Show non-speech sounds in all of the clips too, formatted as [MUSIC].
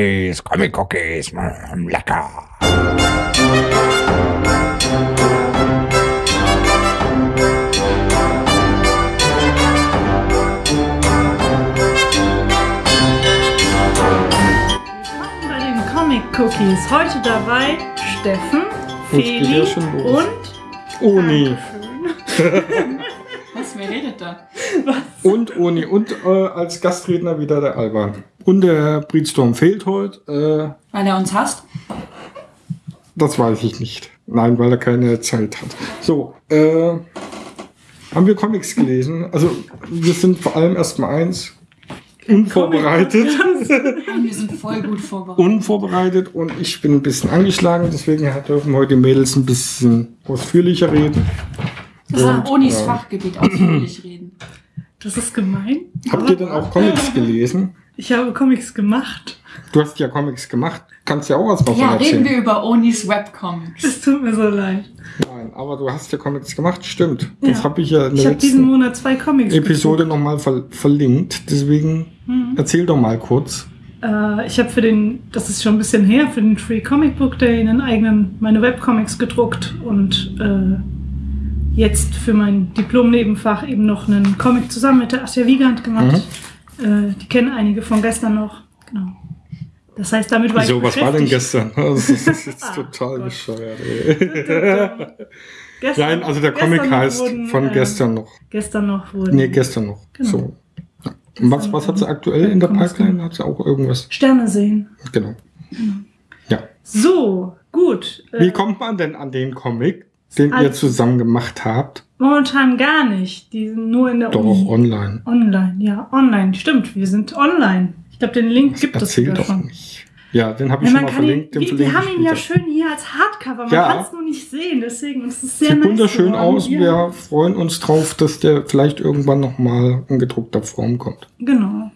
Cookies, Comic Cookies, mm, lecker. Willkommen bei den Comic Cookies. Heute dabei Steffen, Jetzt geht Feli ja schon los. und Uni. [LAUGHS] [LAUGHS] Was, wer redet da? Und Uni. Und äh, als Gastredner wieder der Alban. Und der Breedstorm fehlt heute. Äh, Weil er uns hasst? das weiß ich nicht. Nein, weil er keine Zeit hat. So, äh, haben wir Comics gelesen? Also, wir sind vor allem erstmal eins. Unvorbereitet. Wir sind voll gut vorbereitet. Unvorbereitet und ich bin ein bisschen angeschlagen, deswegen dürfen heute die Mädels ein bisschen ausführlicher reden. Das ist Und, Onis äh, Fachgebiet ausführlich reden. Das ist gemein. Habt ihr denn auch Comics [LAUGHS] gelesen? Ich habe Comics gemacht. Du hast ja Comics gemacht. Kannst ja auch was davon Ja, erzählen. reden wir über Onis Webcomics. Es tut mir so leid. Nein, aber du hast ja Comics gemacht, stimmt. Das Ja. habe ich ja in Ich der habe diesen letzten Monat zwei Comics Episode nochmal ver verlinkt. Deswegen Mhm. erzähl doch mal kurz. Äh, ich habe für den, das ist schon ein bisschen her, für den Free Comic Book Day einen eigenen, meine Webcomics gedruckt und äh, jetzt für mein Diplom-Nebenfach eben noch einen Comic zusammen mit der Asja Wiegand gemacht. Mhm. Äh, die kennen einige von gestern noch. Genau. Das heißt, damit war So, ich was war denn gestern? [LAUGHS] Das ist, das ist jetzt Ah, total Gott. bescheuert. Ey. [LAUGHS] Gestern, Nein, also der Comic heißt wurden, von äh, gestern noch. Gestern noch wurden Nee, gestern noch. Genau. So. Und was, was hat sie aktuell in der Pipeline? Hat sie auch irgendwas? Sterne sehen. Genau. Ja. So, gut. Äh, Wie kommt man denn an den Comic, den ihr Also- zusammen gemacht habt? Momentan gar nicht. Die sind nur in der Doch, Uni. online. Online, ja, online. Stimmt, wir sind online. Ich glaube, den Link gibt es sogar doch schon. nicht. Ja, den habe Ja, ich schon man mal ihn, verlinkt. Den wir, wir haben ihn ja schön hier als Hardcover. Man Ja. kann es nur nicht sehen, deswegen und es ist sehr Sieht nice wunderschön geworden. aus. Ja, Wir freuen uns drauf, dass der vielleicht irgendwann nochmal in gedruckter Form kommt. Genau,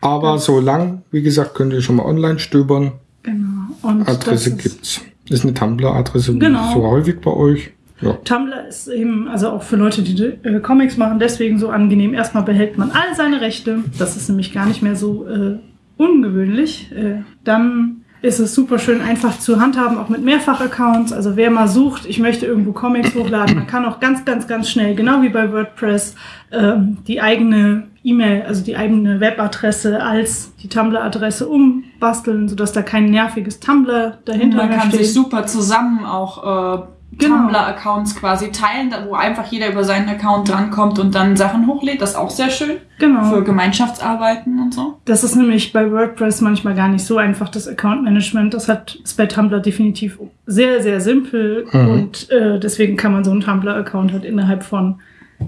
Aber so lang, wie gesagt, könnt ihr schon mal online stöbern. genau. Und Adresse das ist, gibt's. Ist eine Tumblr-Adresse, Genau. so häufig bei euch. Ja. Tumblr ist eben, also auch für Leute, die äh, Comics machen, deswegen so angenehm. Erstmal behält man all seine Rechte. Das ist nämlich gar nicht mehr so äh, ungewöhnlich. Äh, dann ist es super schön einfach zu handhaben, auch mit Mehrfach-Accounts. Also wer mal sucht, ich möchte irgendwo Comics hochladen, man kann auch ganz, ganz, ganz schnell, genau wie bei WordPress, ähm, die eigene E-Mail, also die eigene Webadresse als die Tumblr-Adresse umbasteln, sodass da kein nerviges Tumblr dahinter Man mehr kann steht. sich super zusammen auch äh, Genau. Tumblr-Accounts quasi teilen, da- wo einfach jeder über seinen Account drankommt und dann Sachen hochlädt. Das ist auch sehr schön genau. für Gemeinschaftsarbeiten und so. Das ist nämlich bei WordPress manchmal gar nicht so einfach, das Account Management. Das hat, ist bei Tumblr definitiv sehr, sehr simpel. Mhm. Und äh, deswegen kann man so einen Tumblr-Account halt innerhalb von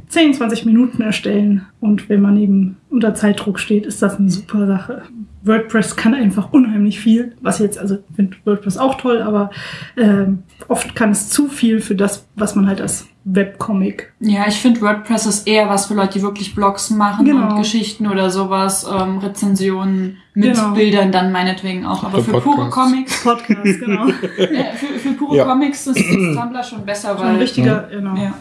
10, 20 Minuten erstellen. Und wenn man eben unter Zeitdruck steht, ist das eine super Sache. WordPress kann einfach unheimlich viel, was jetzt, also ich finde WordPress auch toll, aber ähm, oft kann es zu viel für das, was man halt als Webcomic Ja, ich finde WordPress ist eher was für Leute, die wirklich Blogs machen Genau. und Geschichten oder sowas, ähm, Rezensionen mit Genau. Bildern dann meinetwegen auch. Aber für pure. Comics, [LAUGHS] Podcast, genau. [LAUGHS] äh, für, für pure Ja. Comics ist, ist Tumblr schon besser, So ein weil richtiger, genau. ja.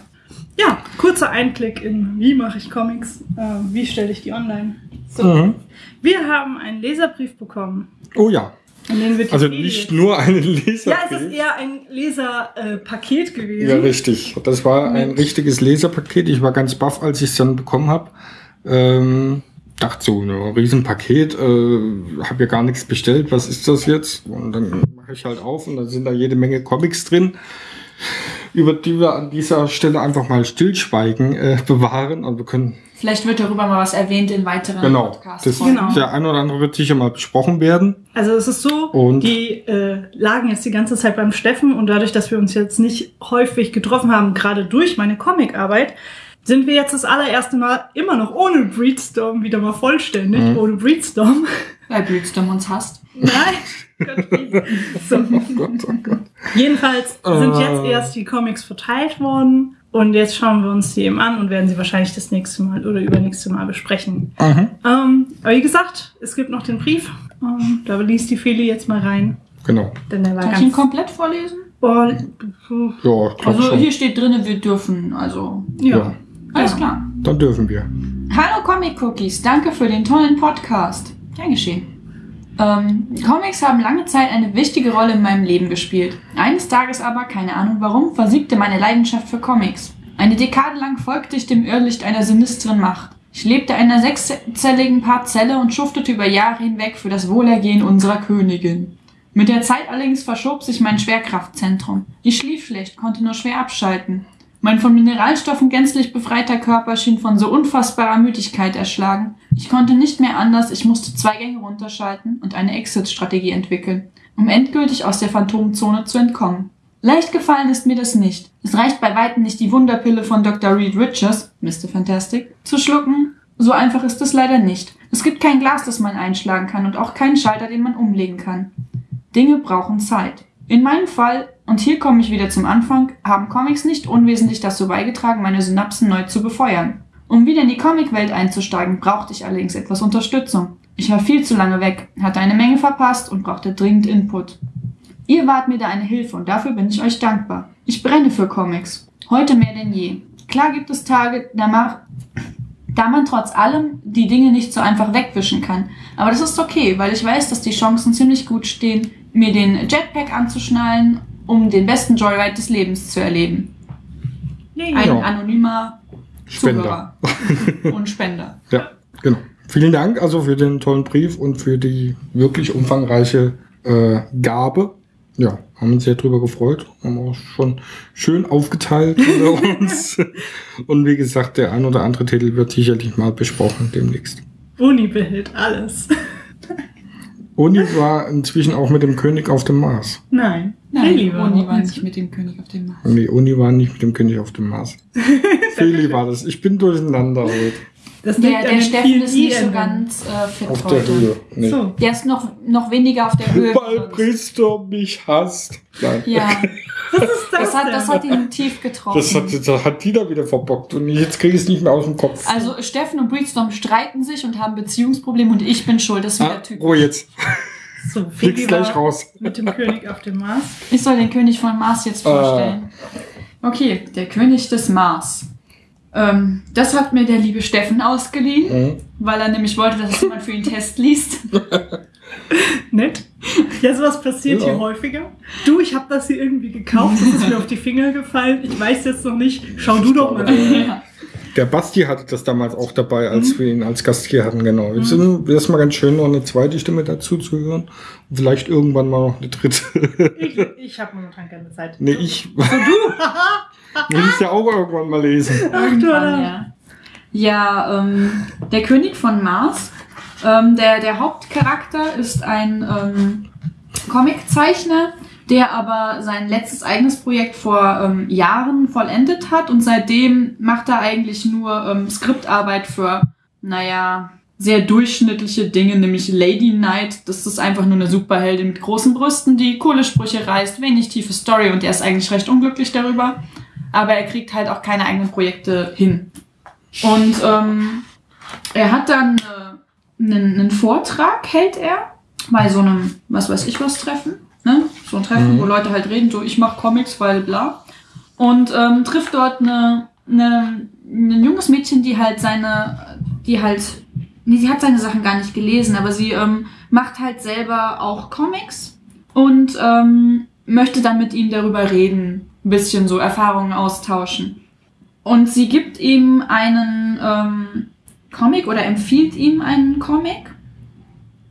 Ja, kurzer Einblick in wie mache ich Comics, äh, wie stelle ich die online. So, Mhm. wir haben einen Leserbrief bekommen, Oh ja. Also nicht nur einen Leser. Ja, es ist eher ein Leserpaket gewesen. Ja, richtig. Das war ein Mit- richtiges Leserpaket. Ich war ganz baff, als ich es dann bekommen habe. Ähm, dachte so, ein Riesenpaket, äh, habe ja gar nichts bestellt, was ist das jetzt? Und dann mache ich halt auf und dann sind da jede Menge Comics drin, über die wir an dieser Stelle einfach mal Stillschweigen äh, bewahren. Und wir können, Vielleicht wird darüber mal was erwähnt in weiteren genau, Podcasts. das, Genau. der ein oder andere wird sicher mal besprochen werden. Also es ist so, Und- die äh, lagen jetzt die ganze Zeit beim Steffen und dadurch, dass wir uns jetzt nicht häufig getroffen haben, gerade durch meine Comicarbeit, sind wir jetzt das allererste Mal immer noch ohne Breedstorm wieder mal vollständig, Mhm. ohne Breedstorm. Weil Breedstorm uns hasst. Nein. Gott, [LAUGHS] so. Oh Gott, oh Gott. Jedenfalls sind Äh. jetzt erst die Comics verteilt worden und jetzt schauen wir uns die eben an und werden sie wahrscheinlich das nächste Mal oder übernächste Mal besprechen. Mhm. Ähm, aber wie gesagt, es gibt noch den Brief. Ähm, da liest die Feli jetzt mal rein, Genau. denn der war Soll ich ihn komplett vorlesen? Oh, Ja, Also schon. hier steht drinne, wir dürfen. Also ja. Ja. Alles Ja. klar. Dann dürfen wir. Hallo Comic Cookies, danke für den tollen Podcast. Gern geschehen. Ähm, Comics haben lange Zeit eine wichtige Rolle in meinem Leben gespielt. Eines Tages aber, keine Ahnung warum, versiegte meine Leidenschaft für Comics. Eine Dekade lang folgte ich dem Irrlicht einer sinistren Macht. Ich lebte in einer sechszelligen Parzelle und schuftete über Jahre hinweg für das Wohlergehen unserer Königin. Mit der Zeit allerdings verschob sich mein Schwerkraftzentrum. Ich schlief schlecht, konnte nur schwer abschalten. Mein von Mineralstoffen gänzlich befreiter Körper schien von so unfassbarer Müdigkeit erschlagen. Ich konnte nicht mehr anders, ich musste zwei Gänge runterschalten und eine Exit-Strategie entwickeln, um endgültig aus der Phantomzone zu entkommen. Leicht gefallen ist mir das nicht. Es reicht bei weitem nicht, die Wunderpille von Dr. Reed Richards, Mr. Fantastic, zu schlucken. So einfach ist es leider nicht. Es gibt kein Glas, das man einschlagen kann und auch keinen Schalter, den man umlegen kann. Dinge brauchen Zeit. In meinem Fall, und hier komme ich wieder zum Anfang, haben Comics nicht unwesentlich dazu beigetragen, meine Synapsen neu zu befeuern. Um wieder in die Comicwelt einzusteigen, brauchte ich allerdings etwas Unterstützung. Ich war viel zu lange weg, hatte eine Menge verpasst und brauchte dringend Input. Ihr wart mir da eine Hilfe und dafür bin ich euch dankbar. Ich brenne für Comics. Heute mehr denn je. Klar gibt es Tage, da, mach, da man trotz allem die Dinge nicht so einfach wegwischen kann. Aber das ist okay, weil ich weiß, dass die Chancen ziemlich gut stehen, mir den Jetpack anzuschnallen, um den besten Joyride des Lebens zu erleben. Ein Ja. anonymer Spender. Zuhörer [LAUGHS] und Spender. Ja, genau. Vielen Dank also für den tollen Brief und für die wirklich umfangreiche äh, Gabe. Ja, haben uns sehr drüber gefreut. Haben auch schon schön aufgeteilt [LAUGHS] unter uns. Und wie gesagt, der ein oder andere Titel wird sicherlich mal besprochen demnächst. Uni behält alles. Uni war inzwischen auch mit dem König auf dem Mars. Nein. Nein, Lilly war Uni war nicht mit dem König auf dem Mars. Nee, Uni war nicht mit dem König auf dem Mars. [LAUGHS] Feli war das. Ich bin durcheinander heute. Das Der, der Steffen ist nicht so ganz äh, fit Auf der heute. Höhe. Nee. So. Der ist noch, noch weniger auf der Höhe. Weil Priester mich hasst. Nein. Ja, [LAUGHS] Was ist [LAUGHS] das, das hat, das hat ihn tief getroffen. Das hat, das hat die da wieder verbockt und jetzt kriege ich es nicht mehr aus dem Kopf. also Steffen und Breedstorm streiten sich und haben Beziehungsprobleme und ich bin schuld. Das ist ah, wieder typisch. Ruhe jetzt. so, Flieg's Phoebe gleich raus. mit dem König auf dem Mars. Ich soll den König von Mars jetzt vorstellen. Okay, der König des Mars. Ähm, das hat mir der liebe Steffen ausgeliehen, Mhm. weil er nämlich wollte, dass jemand für ihn [LAUGHS] Test liest. [LAUGHS] [LAUGHS] Nett. Ja, sowas passiert Ja. hier häufiger. Du, ich habe das hier irgendwie gekauft, das ist mir auf die Finger gefallen. Ich weiß jetzt noch nicht. Schau du doch mal. ja. Der Basti hatte das damals auch dabei, als wir ihn als Gast hier hatten, genau. Jetzt wäre es mal ganz schön, noch eine zweite Stimme dazu zu hören. Und vielleicht irgendwann mal noch eine dritte. Ich, ich habe momentan keine Zeit. nee, ich. Will [LAUGHS] ich ja auch irgendwann mal lesen. Ach du ja. Ja, ähm, der König von Mars. Ähm, der, der Hauptcharakter ist ein ähm, Comiczeichner, der aber sein letztes eigenes Projekt vor ähm, Jahren vollendet hat und seitdem macht er eigentlich nur ähm, Skriptarbeit für, naja, sehr durchschnittliche Dinge, nämlich Lady Knight. Das ist einfach nur eine Superheldin mit großen Brüsten, die coole Sprüche reißt, wenig tiefe Story und er ist eigentlich recht unglücklich darüber. Aber er kriegt halt auch keine eigenen Projekte hin. Und ähm, er hat dann äh, einen, einen Vortrag, hält er, bei so einem, was weiß ich was, Treffen. Ne? So ein Treffen, Mhm. wo Leute halt reden, so ich mach Comics, weil bla. Und ähm, trifft dort eine, eine, ein junges Mädchen, die halt seine, die halt, nee, sie hat seine Sachen gar nicht gelesen, aber sie ähm, macht halt selber auch Comics und ähm, möchte dann mit ihm darüber reden, ein bisschen so Erfahrungen austauschen. Und sie gibt ihm einen ähm, Comic oder empfiehlt ihm einen Comic.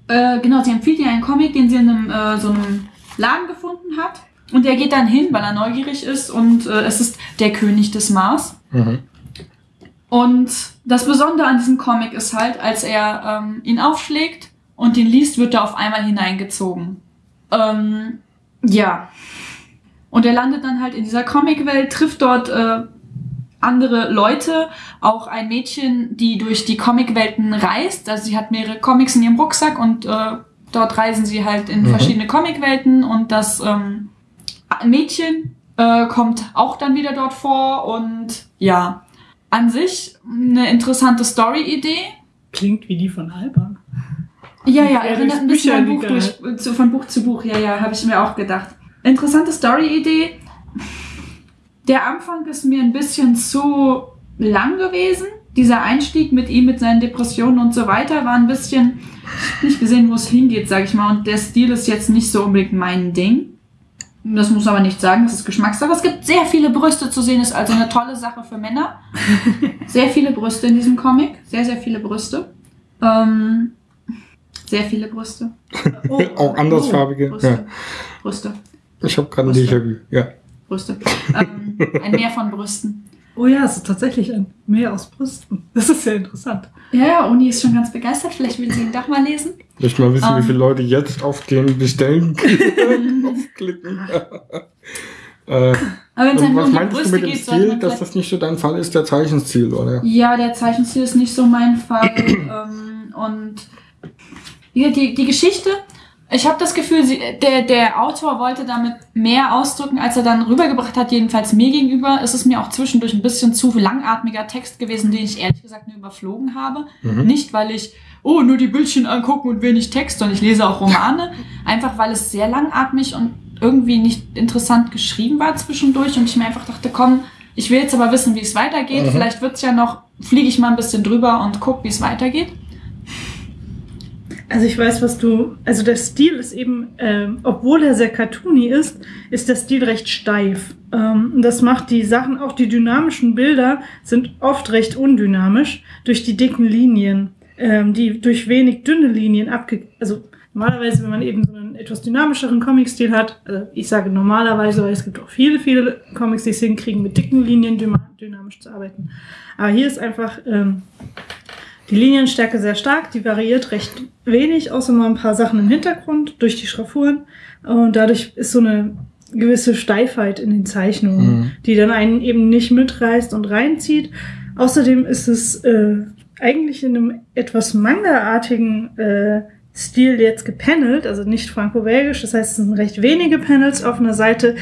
Äh, genau, sie empfiehlt ihm einen Comic, den sie in einem, äh, so einem Laden gefunden hat. Und er geht dann hin, weil er neugierig ist und äh, es ist der König des Mars. Mhm. Und das Besondere an diesem Comic ist halt, als er ähm, ihn aufschlägt und ihn liest, wird er auf einmal hineingezogen. Ähm, ja. Und er landet dann halt in dieser Comicwelt, trifft dort äh, andere Leute, auch ein Mädchen, die durch die Comicwelten reist. Also sie hat mehrere Comics in ihrem Rucksack und äh, dort reisen sie halt in Mhm. verschiedene Comicwelten und das ähm, Mädchen äh, kommt auch dann wieder dort vor und ja, an sich eine interessante Story-Idee. Klingt wie die von Alba. Ja, ja, erinnert ein bisschen an Buch durch, zu, von Buch zu Buch. Ja, ja, habe ich mir auch gedacht. Interessante Story-Idee. Der Anfang ist mir ein bisschen zu lang gewesen. dieser Einstieg mit ihm, mit seinen Depressionen und so weiter, war ein bisschen, ich hab nicht gesehen, wo es hingeht, sag ich mal. Und der Stil ist jetzt nicht so unbedingt mein Ding. Das muss aber nicht sagen, das ist Geschmackssache. Es gibt sehr viele Brüste zu sehen, ist also eine tolle Sache für Männer. [LAUGHS] Sehr viele Brüste in diesem Comic. Sehr, sehr viele Brüste. Ähm, sehr viele Brüste. [LAUGHS] Oh, Auch andersfarbige. Brüste. Ja. Brüste. Ich habe gerade ein. Déjà-vu. Ja. Brüste. Ähm, ein Meer von Brüsten. Oh ja, es ist tatsächlich ein Meer aus Brüsten. Das ist sehr interessant. Ja, ja, Uni ist schon ganz begeistert. Vielleicht will sie ihn doch mal lesen. Möchte mal wissen, Ähm. wie viele Leute jetzt auf den Bestellen [LAUGHS] aufklicken. äh, Aber wenn es einfach was um die meinst du Brüste mit dem geht, sollte Stil, dass das nicht so dein Fall ist, der Zeichenstil, oder? Ja, der Zeichenstil ist nicht so mein Fall. [CLEARS THROAT] ähm, und die, die Geschichte, ich habe das Gefühl, sie, der, der Autor wollte damit mehr ausdrücken, als er dann rübergebracht hat. Jedenfalls mir gegenüber ist es mir auch zwischendurch ein bisschen zu langatmiger Text gewesen, den ich ehrlich gesagt nur überflogen habe. Mhm. Nicht, weil ich, oh, nur die Bildchen angucken und wenig Text, sondern ich lese auch Romane. [LAUGHS] Einfach, weil es sehr langatmig und irgendwie nicht interessant geschrieben war zwischendurch und ich mir einfach dachte, komm, ich will jetzt aber wissen, wie es weitergeht. Mhm. Vielleicht wird's ja noch, fliege ich mal ein bisschen drüber und guck, wie es weitergeht. Also ich weiß, was du. Also der Stil ist eben, ähm, obwohl er sehr cartoony ist, ist der Stil recht steif. Ähm, das macht die Sachen, auch die dynamischen Bilder sind oft recht undynamisch durch die dicken Linien, ähm, die durch wenig dünne Linien abge. Also normalerweise, wenn man eben so einen etwas dynamischeren Comic-Stil hat, also ich sage normalerweise, weil es gibt auch viele, viele Comics, die es hinkriegen, mit dicken Linien dynamisch zu arbeiten. Aber hier ist einfach ähm, die Linienstärke sehr stark, die variiert recht wenig, außer mal ein paar Sachen im Hintergrund durch die Schraffuren. Und dadurch ist so eine gewisse Steifheit in den Zeichnungen, Mhm. die dann einen eben nicht mitreißt und reinzieht. Außerdem ist es äh, eigentlich in einem etwas Manga-artigen äh, Stil jetzt gepanelt, also nicht franco-belgisch. Das heißt, es sind recht wenige Panels auf einer Seite.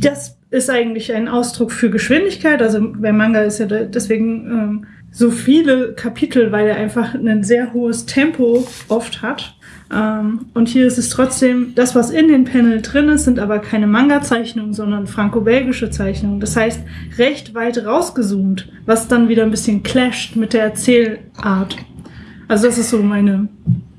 Das ist eigentlich ein Ausdruck für Geschwindigkeit. Also bei Manga ist ja de- deswegen ähm, so viele Kapitel, weil er einfach ein sehr hohes Tempo oft hat. Ähm, und hier ist es trotzdem, das, was in den Panel drin ist, sind aber keine Manga-Zeichnungen, sondern franco-belgische Zeichnungen. Das heißt, recht weit rausgezoomt, was dann wieder ein bisschen clasht mit der Erzählart. Also das ist so meine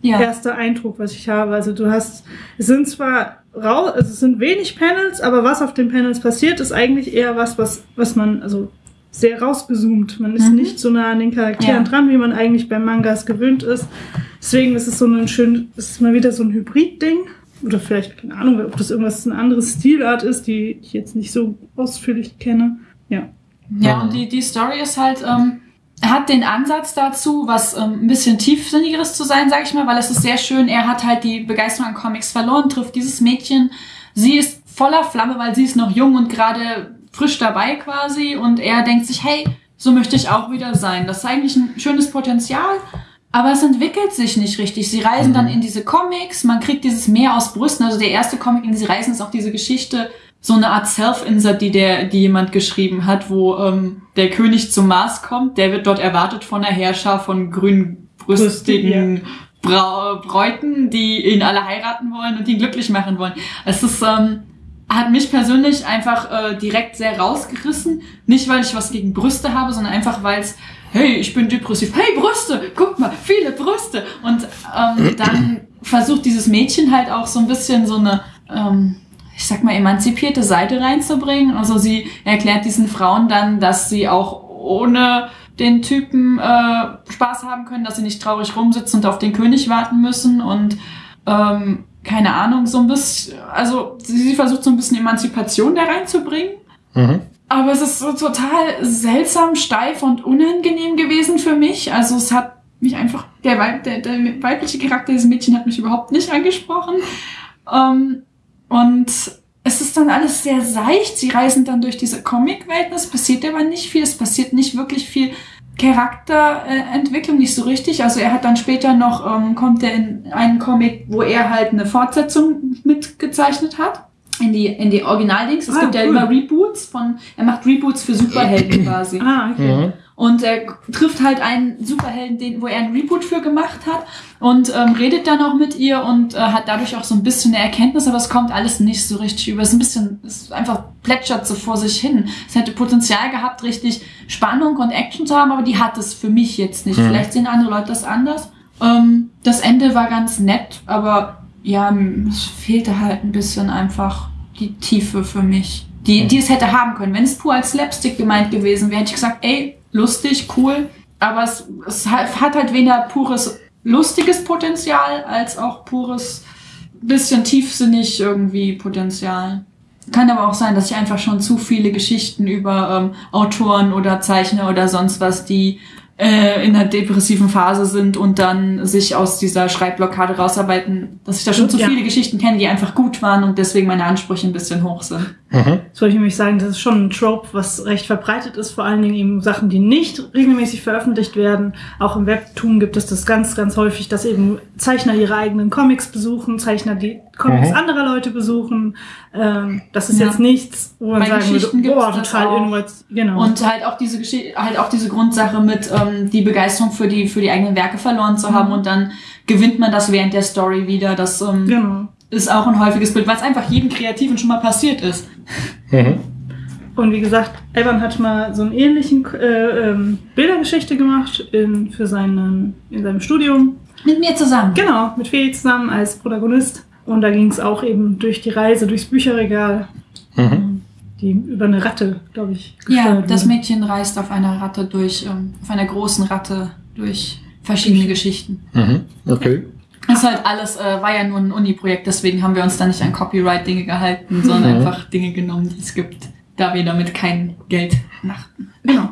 Ja. erster Eindruck, was ich habe. Also du hast, es sind zwar rau, also es sind wenig Panels, aber was auf den Panels passiert, ist eigentlich eher was, was, was man, also sehr rausgezoomt. Man ist Mhm. nicht so nah an den Charakteren Ja. dran, wie man eigentlich bei Mangas gewöhnt ist. Deswegen ist es so ein schön, es ist mal wieder so ein Hybrid-Ding. Oder vielleicht, keine Ahnung, ob das irgendwas, eine andere Stilart ist, die ich jetzt nicht so ausführlich kenne. Ja. Ja, und die, die Story ist halt, ähm, hat den Ansatz dazu, was ähm, ein bisschen tiefsinnigeres zu sein, sag ich mal, weil es ist sehr schön. Er hat halt die Begeisterung an Comics verloren, trifft dieses Mädchen. Sie ist voller Flamme, weil sie ist noch jung und gerade frisch dabei quasi. Und er denkt sich, hey, so möchte ich auch wieder sein. Das ist eigentlich ein schönes Potenzial. Aber es entwickelt sich nicht richtig. Sie reisen dann in diese Comics, man kriegt dieses Meer aus Brüsten. Also der erste Comic, in den sie reisen, ist auch diese Geschichte, so eine Art Self-Insert, die der, die jemand geschrieben hat, wo ähm, der König zum Mars kommt. Der wird dort erwartet von einer Herrscher von grünbrüstigen Brau Bräuten, die ihn alle heiraten wollen und ihn glücklich machen wollen. Es ist ähm, hat mich persönlich einfach äh, direkt sehr rausgerissen. Nicht, weil ich was gegen Brüste habe, sondern einfach, weil es, hey, ich bin depressiv. Hey, Brüste, guck mal, viele Brüste. Und ähm, dann versucht dieses Mädchen halt auch so ein bisschen so eine, ähm, ich sag mal, emanzipierte Seite reinzubringen. Also sie erklärt diesen Frauen dann, dass sie auch ohne den Typen äh, Spaß haben können, dass sie nicht traurig rumsitzen und auf den König warten müssen und ähm, keine Ahnung, so ein bisschen, also sie, versucht so ein bisschen Emanzipation da reinzubringen. Mhm. Aber es ist so total seltsam, steif und unangenehm gewesen für mich. Also es hat mich einfach, der, Weib, der, der weibliche Charakter dieses Mädchen hat mich überhaupt nicht angesprochen. Ähm, und es ist dann alles sehr seicht. Sie reisen dann durch diese Comicwelt. Es passiert aber nicht viel. Es passiert nicht wirklich viel Charakterentwicklung, nicht so richtig. Also er hat dann später noch, ähm, kommt er in einen Comic, wo er halt eine Fortsetzung mitgezeichnet hat. In die, in die Originaldings. Es Ah, gibt ja cool. immer Reboots von, er macht Reboots für Superhelden [CLEARS THROAT] quasi. Ah, okay. Mhm. Und er trifft halt einen Superhelden, den, wo er einen Reboot für gemacht hat und ähm, redet dann auch mit ihr und äh, hat dadurch auch so ein bisschen eine Erkenntnis, aber es kommt alles nicht so richtig über. Es ist ein bisschen, es ist einfach plätschert so vor sich hin. Es hätte Potenzial gehabt, richtig Spannung und Action zu haben, aber die hat es für mich jetzt nicht. Mhm. Vielleicht sehen andere Leute das anders. Ähm, das Ende war ganz nett, aber ja, es fehlte halt ein bisschen einfach die Tiefe für mich, die, die es hätte haben können. Wenn es pur als Slapstick gemeint gewesen wäre, hätte ich gesagt, ey, lustig, cool, aber es, es hat halt weder pures lustiges Potenzial als auch pures bisschen tiefsinnig irgendwie Potenzial. Kann aber auch sein, dass ich einfach schon zu viele Geschichten über ähm, Autoren oder Zeichner oder sonst was, die äh, in einer depressiven Phase sind und dann sich aus dieser Schreibblockade rausarbeiten, dass ich da schon zu Ja. viele Geschichten kenne, die einfach gut waren und deswegen meine Ansprüche ein bisschen hoch sind. Mhm. Das wollte ich nämlich sagen, das ist schon ein Trope, was recht verbreitet ist, vor allen Dingen eben Sachen, die nicht regelmäßig veröffentlicht werden. Auch im Webtoon gibt es das ganz, ganz häufig, dass eben Zeichner ihre eigenen Comics besuchen, Zeichner die Comics Mhm. anderer Leute besuchen. Ähm, das ist Ja. jetzt nichts, wo man Bei sagen würde, das total innovativ. Genau. Und halt auch diese Geschichte, halt auch diese Grundsache mit ähm, die Begeisterung für die für die eigenen Werke verloren zu haben und dann gewinnt man das während der Story wieder. Das ähm, genau. ist auch ein häufiges Bild, was einfach jedem Kreativen schon mal passiert ist. Mhm. Und wie gesagt, Evan hat mal so einen ähnlichen äh, ähm, Bildergeschichte gemacht in, für seinen, in seinem Studium. Mit mir zusammen. Genau, mit Feli zusammen als Protagonist. Und da ging es auch eben durch die Reise, durchs Bücherregal, Mhm. die über eine Ratte, glaube ich, Ja, das wurde. Mädchen reist auf einer Ratte durch, ähm, auf einer großen Ratte durch verschiedene Geschichten. Mhm. Okay. Das ist halt alles, äh, war ja nur ein Uni-Projekt, deswegen haben wir uns da nicht an Copyright-Dinge gehalten, sondern Mhm. einfach Dinge genommen, die es gibt, da wir damit kein Geld machten. Genau.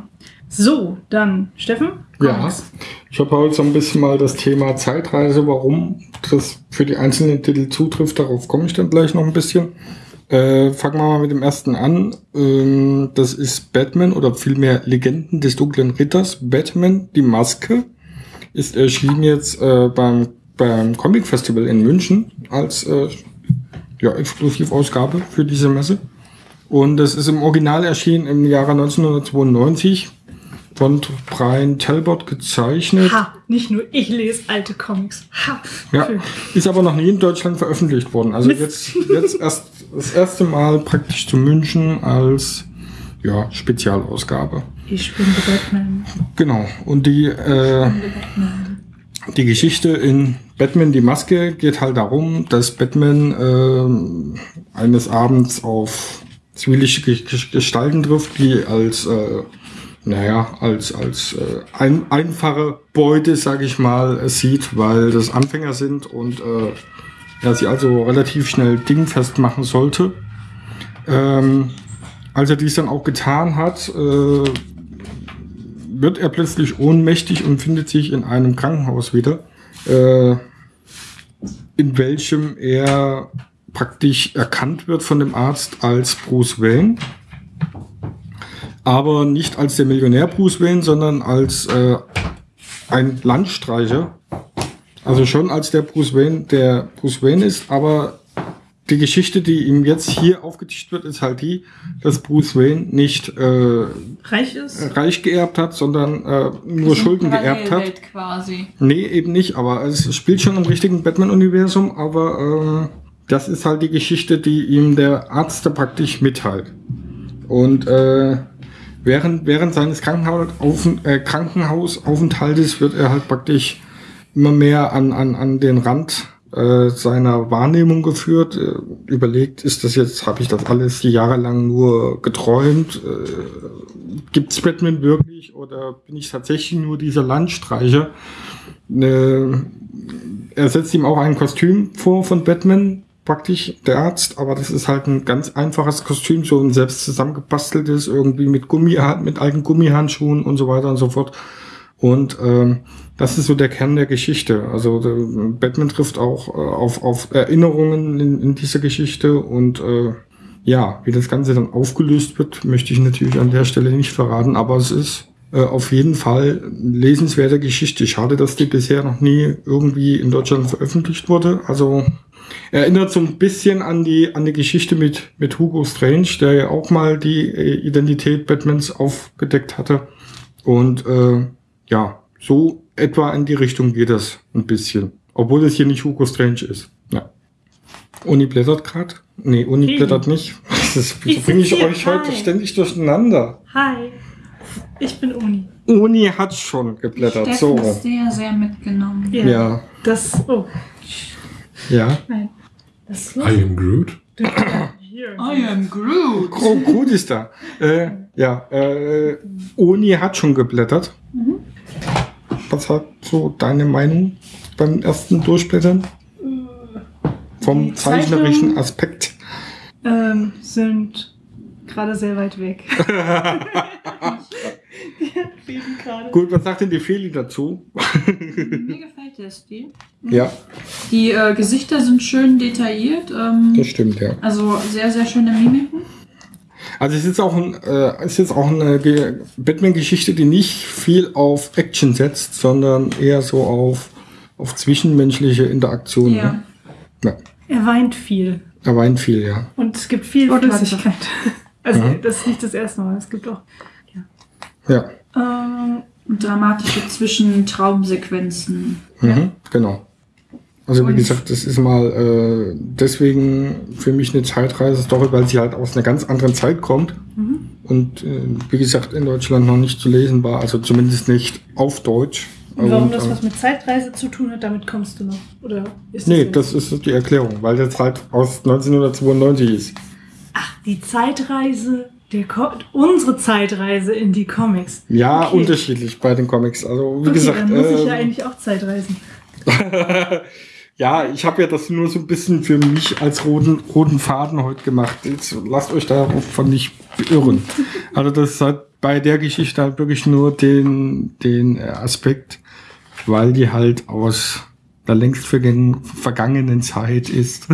So, dann Steffen. Ja, Comics. ich habe heute so ein bisschen mal das Thema Zeitreise, warum das für die einzelnen Titel zutrifft. Darauf komme ich dann gleich noch ein bisschen. Äh, fangen wir mal mit dem ersten an. Ähm, das ist Batman oder vielmehr Legenden des dunklen Ritters. Batman, die Maske, ist erschienen jetzt äh, beim, beim Comic Festival in München als äh, ja, Exklusivausgabe für diese Messe. Und das ist im Original erschienen im Jahre 1992 von Brian Talbot gezeichnet. Ha, nicht nur ich lese alte Comics. Ha. Ja, ist aber noch nie in Deutschland veröffentlicht worden. Also jetzt, jetzt erst das erste Mal praktisch zu München als ja, Spezialausgabe. Ich bin der Batman. Genau. Und die, äh, die Geschichte in Batman die Maske geht halt darum, dass Batman ähm, eines Abends auf zwielichte Ge- Ge- Gestalten trifft, die als äh, naja, als, als äh, ein, einfache Beute, sag ich mal, sieht, weil das Anfänger sind und äh, er sie also relativ schnell dingfest machen sollte. Ähm, als er dies dann auch getan hat, äh, wird er plötzlich ohnmächtig und findet sich in einem Krankenhaus wieder, äh, in welchem er praktisch erkannt wird von dem Arzt als Bruce Wayne. Aber nicht als der Millionär Bruce Wayne, sondern als äh, ein Landstreicher. Also schon als der Bruce Wayne, der Bruce Wayne ist, aber die Geschichte, die ihm jetzt hier aufgetischt wird, ist halt die, dass Bruce Wayne nicht äh, Reich ist? reich geerbt hat, sondern äh, nur Schulden geerbt hat. Quasi. Nee, eben nicht, aber es spielt schon im richtigen Batman-Universum, aber ähm, das ist halt die Geschichte, die ihm der Arzt da praktisch mitteilt. Und äh, während, während seines äh, Krankenhausaufenthaltes wird er halt praktisch immer mehr an, an, an den Rand äh, seiner Wahrnehmung geführt. Äh, überlegt, ist das jetzt, habe ich das alles jahrelang nur geträumt? Äh, Gibt's Batman wirklich oder bin ich tatsächlich nur dieser Landstreicher? Äh, er setzt ihm auch ein Kostüm vor von Batman, praktisch der Arzt, aber das ist halt ein ganz einfaches Kostüm, so ein selbst zusammengebasteltes, irgendwie mit Gummi, mit alten Gummihandschuhen und so weiter und so fort. Und ähm, das ist so der Kern der Geschichte. Also der, Batman trifft auch äh, auf, auf Erinnerungen in, in dieser Geschichte und äh, ja, wie das Ganze dann aufgelöst wird, möchte ich natürlich an der Stelle nicht verraten, aber es ist äh, auf jeden Fall lesenswerte Geschichte. Schade, dass die bisher noch nie irgendwie in Deutschland veröffentlicht wurde. Also erinnert so ein bisschen an die an die Geschichte mit mit Hugo Strange, der ja auch mal die äh, Identität Batmans aufgedeckt hatte. Und äh, ja, so etwa in die Richtung geht das ein bisschen. Obwohl es hier nicht Hugo Strange ist. Ja. Uni blättert gerade. Nee, Uni Wie? blättert nicht. [LAUGHS] Das bringe ich euch heute Hi. ständig durcheinander. Hi, ich bin Uni. Uni hat schon geblättert. Steffen So. ist sehr, sehr mitgenommen. Ja. Ja. Das, oh, Ja. nein. Das ist. I am Groot. I am Groot. Oh, gut ist da. Äh, ja, äh, Uni hat schon geblättert. Mhm. Was hat so deine Meinung beim ersten Durchblättern? Vom Die zeichnerischen Aspekt. ähm, sind gerade sehr weit weg. [LAUGHS] [LAUGHS] [LAUGHS] Gerade. Gut, was sagt denn die Feli dazu? Mir gefällt der Stil. Ja, Die äh, Gesichter sind schön detailliert. Ähm, das stimmt, ja. also sehr, sehr schöne Mimiken. Also es ist auch, ein, äh, es ist auch eine Ge- Batman-Geschichte, die nicht viel auf Action setzt, sondern eher so auf, auf zwischenmenschliche Interaktionen. Ja. Ne? Ja, Er weint viel. er weint viel, ja. Und es gibt viel. Flüssigkeit. [LAUGHS] Also, Mhm. das ist nicht das erste Mal. Es gibt auch. Ja, Ähm, dramatische Zwischentraumsequenzen. mhm, genau. Also wie gesagt, das ist mal äh, deswegen für mich eine Zeitreise-Story, weil sie halt aus einer ganz anderen Zeit kommt. Und äh, wie gesagt, in Deutschland noch nicht zu lesen war, also zumindest nicht auf Deutsch. und warum Und, das äh, was mit Zeitreise zu tun hat, damit kommst du noch. Oder ist das Nee, das ist die Erklärung, weil das halt aus 1992 ist. Die Zeitreise, unsere Zeitreise in die Comics. Ja, Okay. unterschiedlich bei den Comics. Also wie Okay, gesagt, dann muss ich ja ähm, eigentlich auch Zeitreisen. [LAUGHS] ja, ich habe ja das nur so ein bisschen für mich als roten, roten Faden heute gemacht. Jetzt lasst euch davon nicht beirren. [LAUGHS] Also das hat bei der Geschichte halt wirklich nur den, den Aspekt, weil die halt aus der längst vergangen, vergangenen Zeit ist.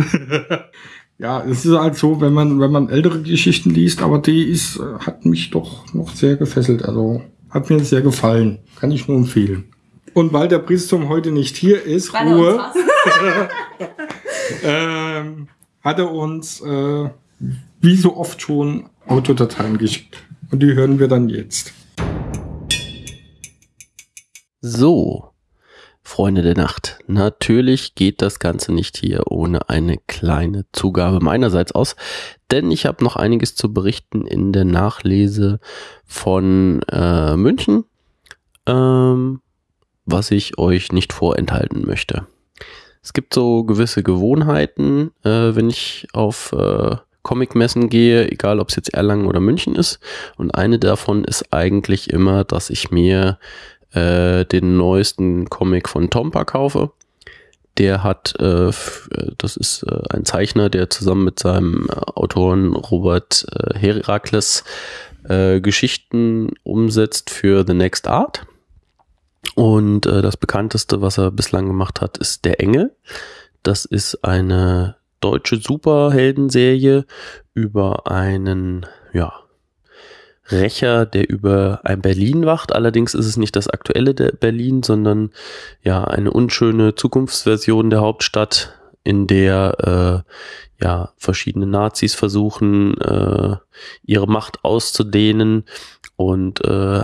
[LAUGHS] ja, es ist halt so, wenn man, wenn man ältere Geschichten liest, aber die ist, äh, hat mich doch noch sehr gefesselt. Also hat mir sehr gefallen. Kann ich nur empfehlen. Und weil der Priestum heute nicht hier ist, Weil Ruhe, [LAUGHS] ähm, hat er uns, äh, wie so oft schon, Autodateien geschickt. Und die hören wir dann jetzt. So, Freunde der Nacht. Natürlich geht das Ganze nicht hier ohne eine kleine Zugabe meinerseits aus, denn ich habe noch einiges zu berichten in der Nachlese von äh, München, ähm, was ich euch nicht vorenthalten möchte. Es gibt so gewisse Gewohnheiten, äh, wenn ich auf äh, Comicmessen gehe, egal ob es jetzt Erlangen oder München ist. Und eine davon ist eigentlich immer, dass ich mir äh, den neuesten Comic von Tompa kaufe. Der hat, äh, äh, das ist äh, ein Zeichner, der zusammen mit seinem äh, Autoren Robert äh, Herakles Geschichten umsetzt für The Next Art. Und das bekannteste, was er bislang gemacht hat, ist Der Engel. Das ist eine deutsche Superheldenserie über einen, ja, Rächer, der über ein Berlin wacht. Allerdings ist es nicht das aktuelle Berlin, sondern ja eine unschöne Zukunftsversion der Hauptstadt, in der äh, ja verschiedene Nazis versuchen, äh, ihre Macht auszudehnen und äh,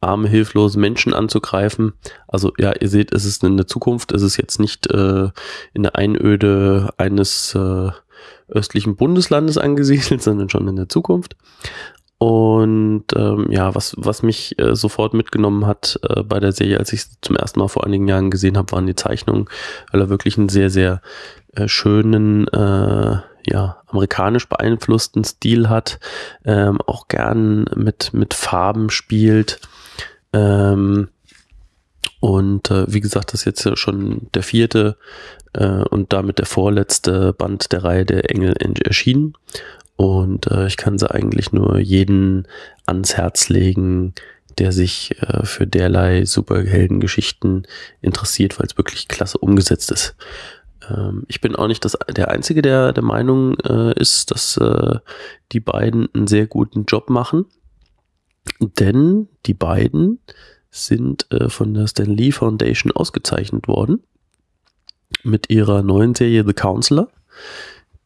arme, hilflose Menschen anzugreifen. Also ja, ihr seht, es ist in der Zukunft, es ist jetzt nicht äh, in der Einöde eines äh, östlichen Bundeslandes angesiedelt, [LAUGHS] sondern schon in der Zukunft. Und ähm, ja, was, was mich äh, sofort mitgenommen hat äh, bei der Serie, als ich sie zum ersten Mal vor einigen Jahren gesehen habe, waren die Zeichnungen, weil er wirklich einen sehr, sehr äh, schönen, äh, ja, amerikanisch beeinflussten Stil hat, ähm, auch gern mit, mit Farben spielt. Ähm, und äh, wie gesagt, das ist jetzt schon der vierte äh, und damit der vorletzte Band der Reihe der Engel erschienen. Und äh, ich kann sie eigentlich nur jeden ans Herz legen, der sich äh, für derlei Superheldengeschichten interessiert, weil es wirklich klasse umgesetzt ist. Ähm, ich bin auch nicht das, der Einzige, der der Meinung äh, ist, dass äh, die beiden einen sehr guten Job machen. Denn die beiden sind äh, von der Stan Lee Foundation ausgezeichnet worden mit ihrer neuen Serie The Counselor,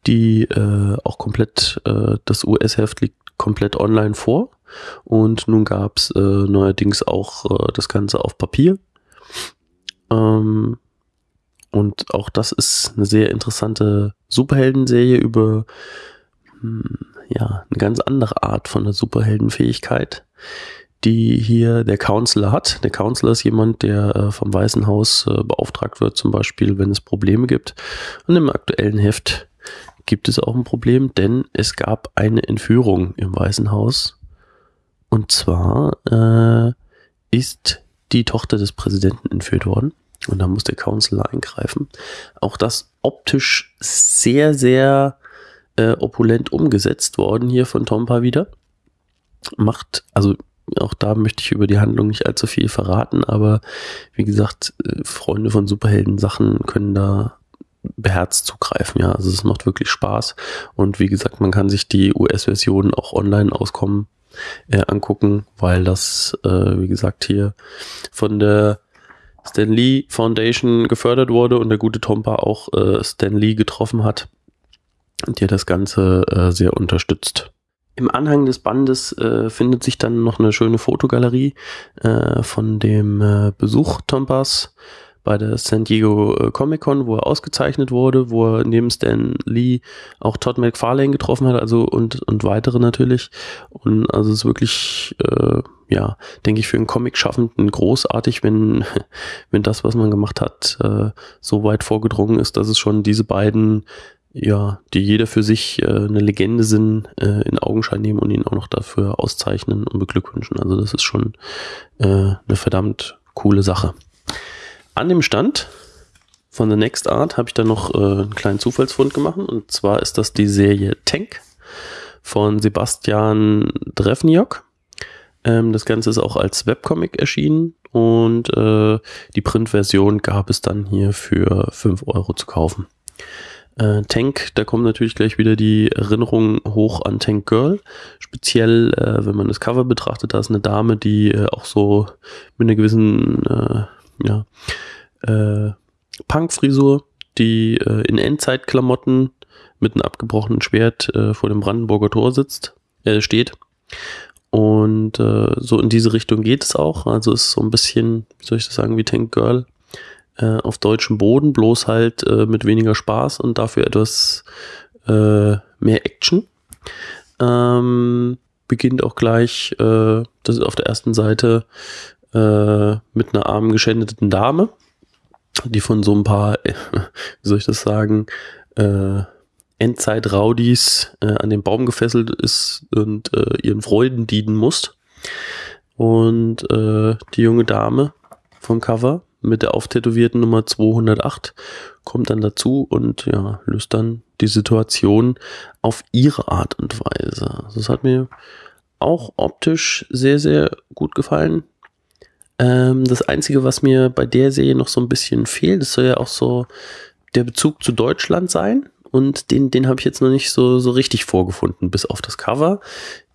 die äh, auch komplett, äh, das US-Heft liegt komplett online vor. Und nun gab es äh, neuerdings auch äh, das Ganze auf Papier. Ähm, und auch das ist eine sehr interessante Superheldenserie über hm, ja, eine ganz andere Art von der Superheldenfähigkeit, die hier der Counselor hat. Der Counselor ist jemand, der äh, vom Weißen Haus äh, beauftragt wird, zum Beispiel, wenn es Probleme gibt. Und im aktuellen Heft gibt es auch ein Problem, denn es gab eine Entführung im Weißen Haus. Und zwar äh, ist die Tochter des Präsidenten entführt worden. Und da muss der Counselor eingreifen. Auch das optisch sehr, sehr äh, opulent umgesetzt worden hier von Tompa wieder. Macht, also auch da möchte ich über die Handlung nicht allzu viel verraten, aber wie gesagt, äh, Freunde von Superhelden-Sachen können da beherzt zugreifen, ja. Also es macht wirklich Spaß. Und wie gesagt, man kann sich die US-Version auch online auskommen äh, angucken, weil das, äh, wie gesagt, hier von der Stan Lee Foundation gefördert wurde und der gute Tompa auch äh, Stan Lee getroffen hat, der das Ganze äh, sehr unterstützt. Im Anhang des Bandes äh, findet sich dann noch eine schöne Fotogalerie äh, von dem äh, Besuch Tompas bei der San Diego äh, Comic Con, wo er ausgezeichnet wurde, wo er neben Stan Lee auch Todd McFarlane getroffen hat, also und, und weitere natürlich. Und also es ist wirklich, äh, ja, denke ich, für einen Comic-Schaffenden großartig, wenn, [LAUGHS] wenn das, was man gemacht hat, äh, so weit vorgedrungen ist, dass es schon diese beiden ja, die jeder für sich äh, eine Legende sind, äh, in Augenschein nehmen und ihn auch noch dafür auszeichnen und beglückwünschen. Also das ist schon äh, eine verdammt coole Sache. An dem Stand von The Next Art habe ich dann noch äh, einen kleinen Zufallsfund gemacht. Und zwar ist das die Serie Tank von Sebastian Drefniok. Ähm, das Ganze ist auch als Webcomic erschienen und äh, die Printversion gab es dann hier für 5 Euro zu kaufen. Äh, Tank, da kommen natürlich gleich wieder die Erinnerungen hoch an Tank Girl. Speziell, äh, wenn man das Cover betrachtet, da ist eine Dame, die äh, auch so mit einer gewissen äh, ja, äh, Punk-Frisur, die äh, in Endzeitklamotten mit einem abgebrochenen Schwert äh, vor dem Brandenburger Tor sitzt, äh, steht. Und äh, so in diese Richtung geht es auch. Also ist so ein bisschen, wie soll ich das sagen, wie Tank Girl äh, auf deutschem Boden, bloß halt äh, mit weniger Spaß und dafür etwas äh, mehr Action. Ähm, beginnt auch gleich, äh, das ist auf der ersten Seite äh, mit einer armen geschändeten Dame, die von so ein paar, [LAUGHS] wie soll ich das sagen, äh, Endzeit-Raudis äh, an den Baum gefesselt ist und äh, ihren Freuden dienen muss. Und äh, die junge Dame vom Cover mit der auftätowierten Nummer 208 kommt dann dazu und ja, löst dann die Situation auf ihre Art und Weise. Also das hat mir auch optisch sehr, sehr gut gefallen. Ähm, das Einzige, was mir bei der Serie noch so ein bisschen fehlt, das soll ja auch so der Bezug zu Deutschland sein. Und den, den habe ich jetzt noch nicht so, so richtig vorgefunden. Bis auf das Cover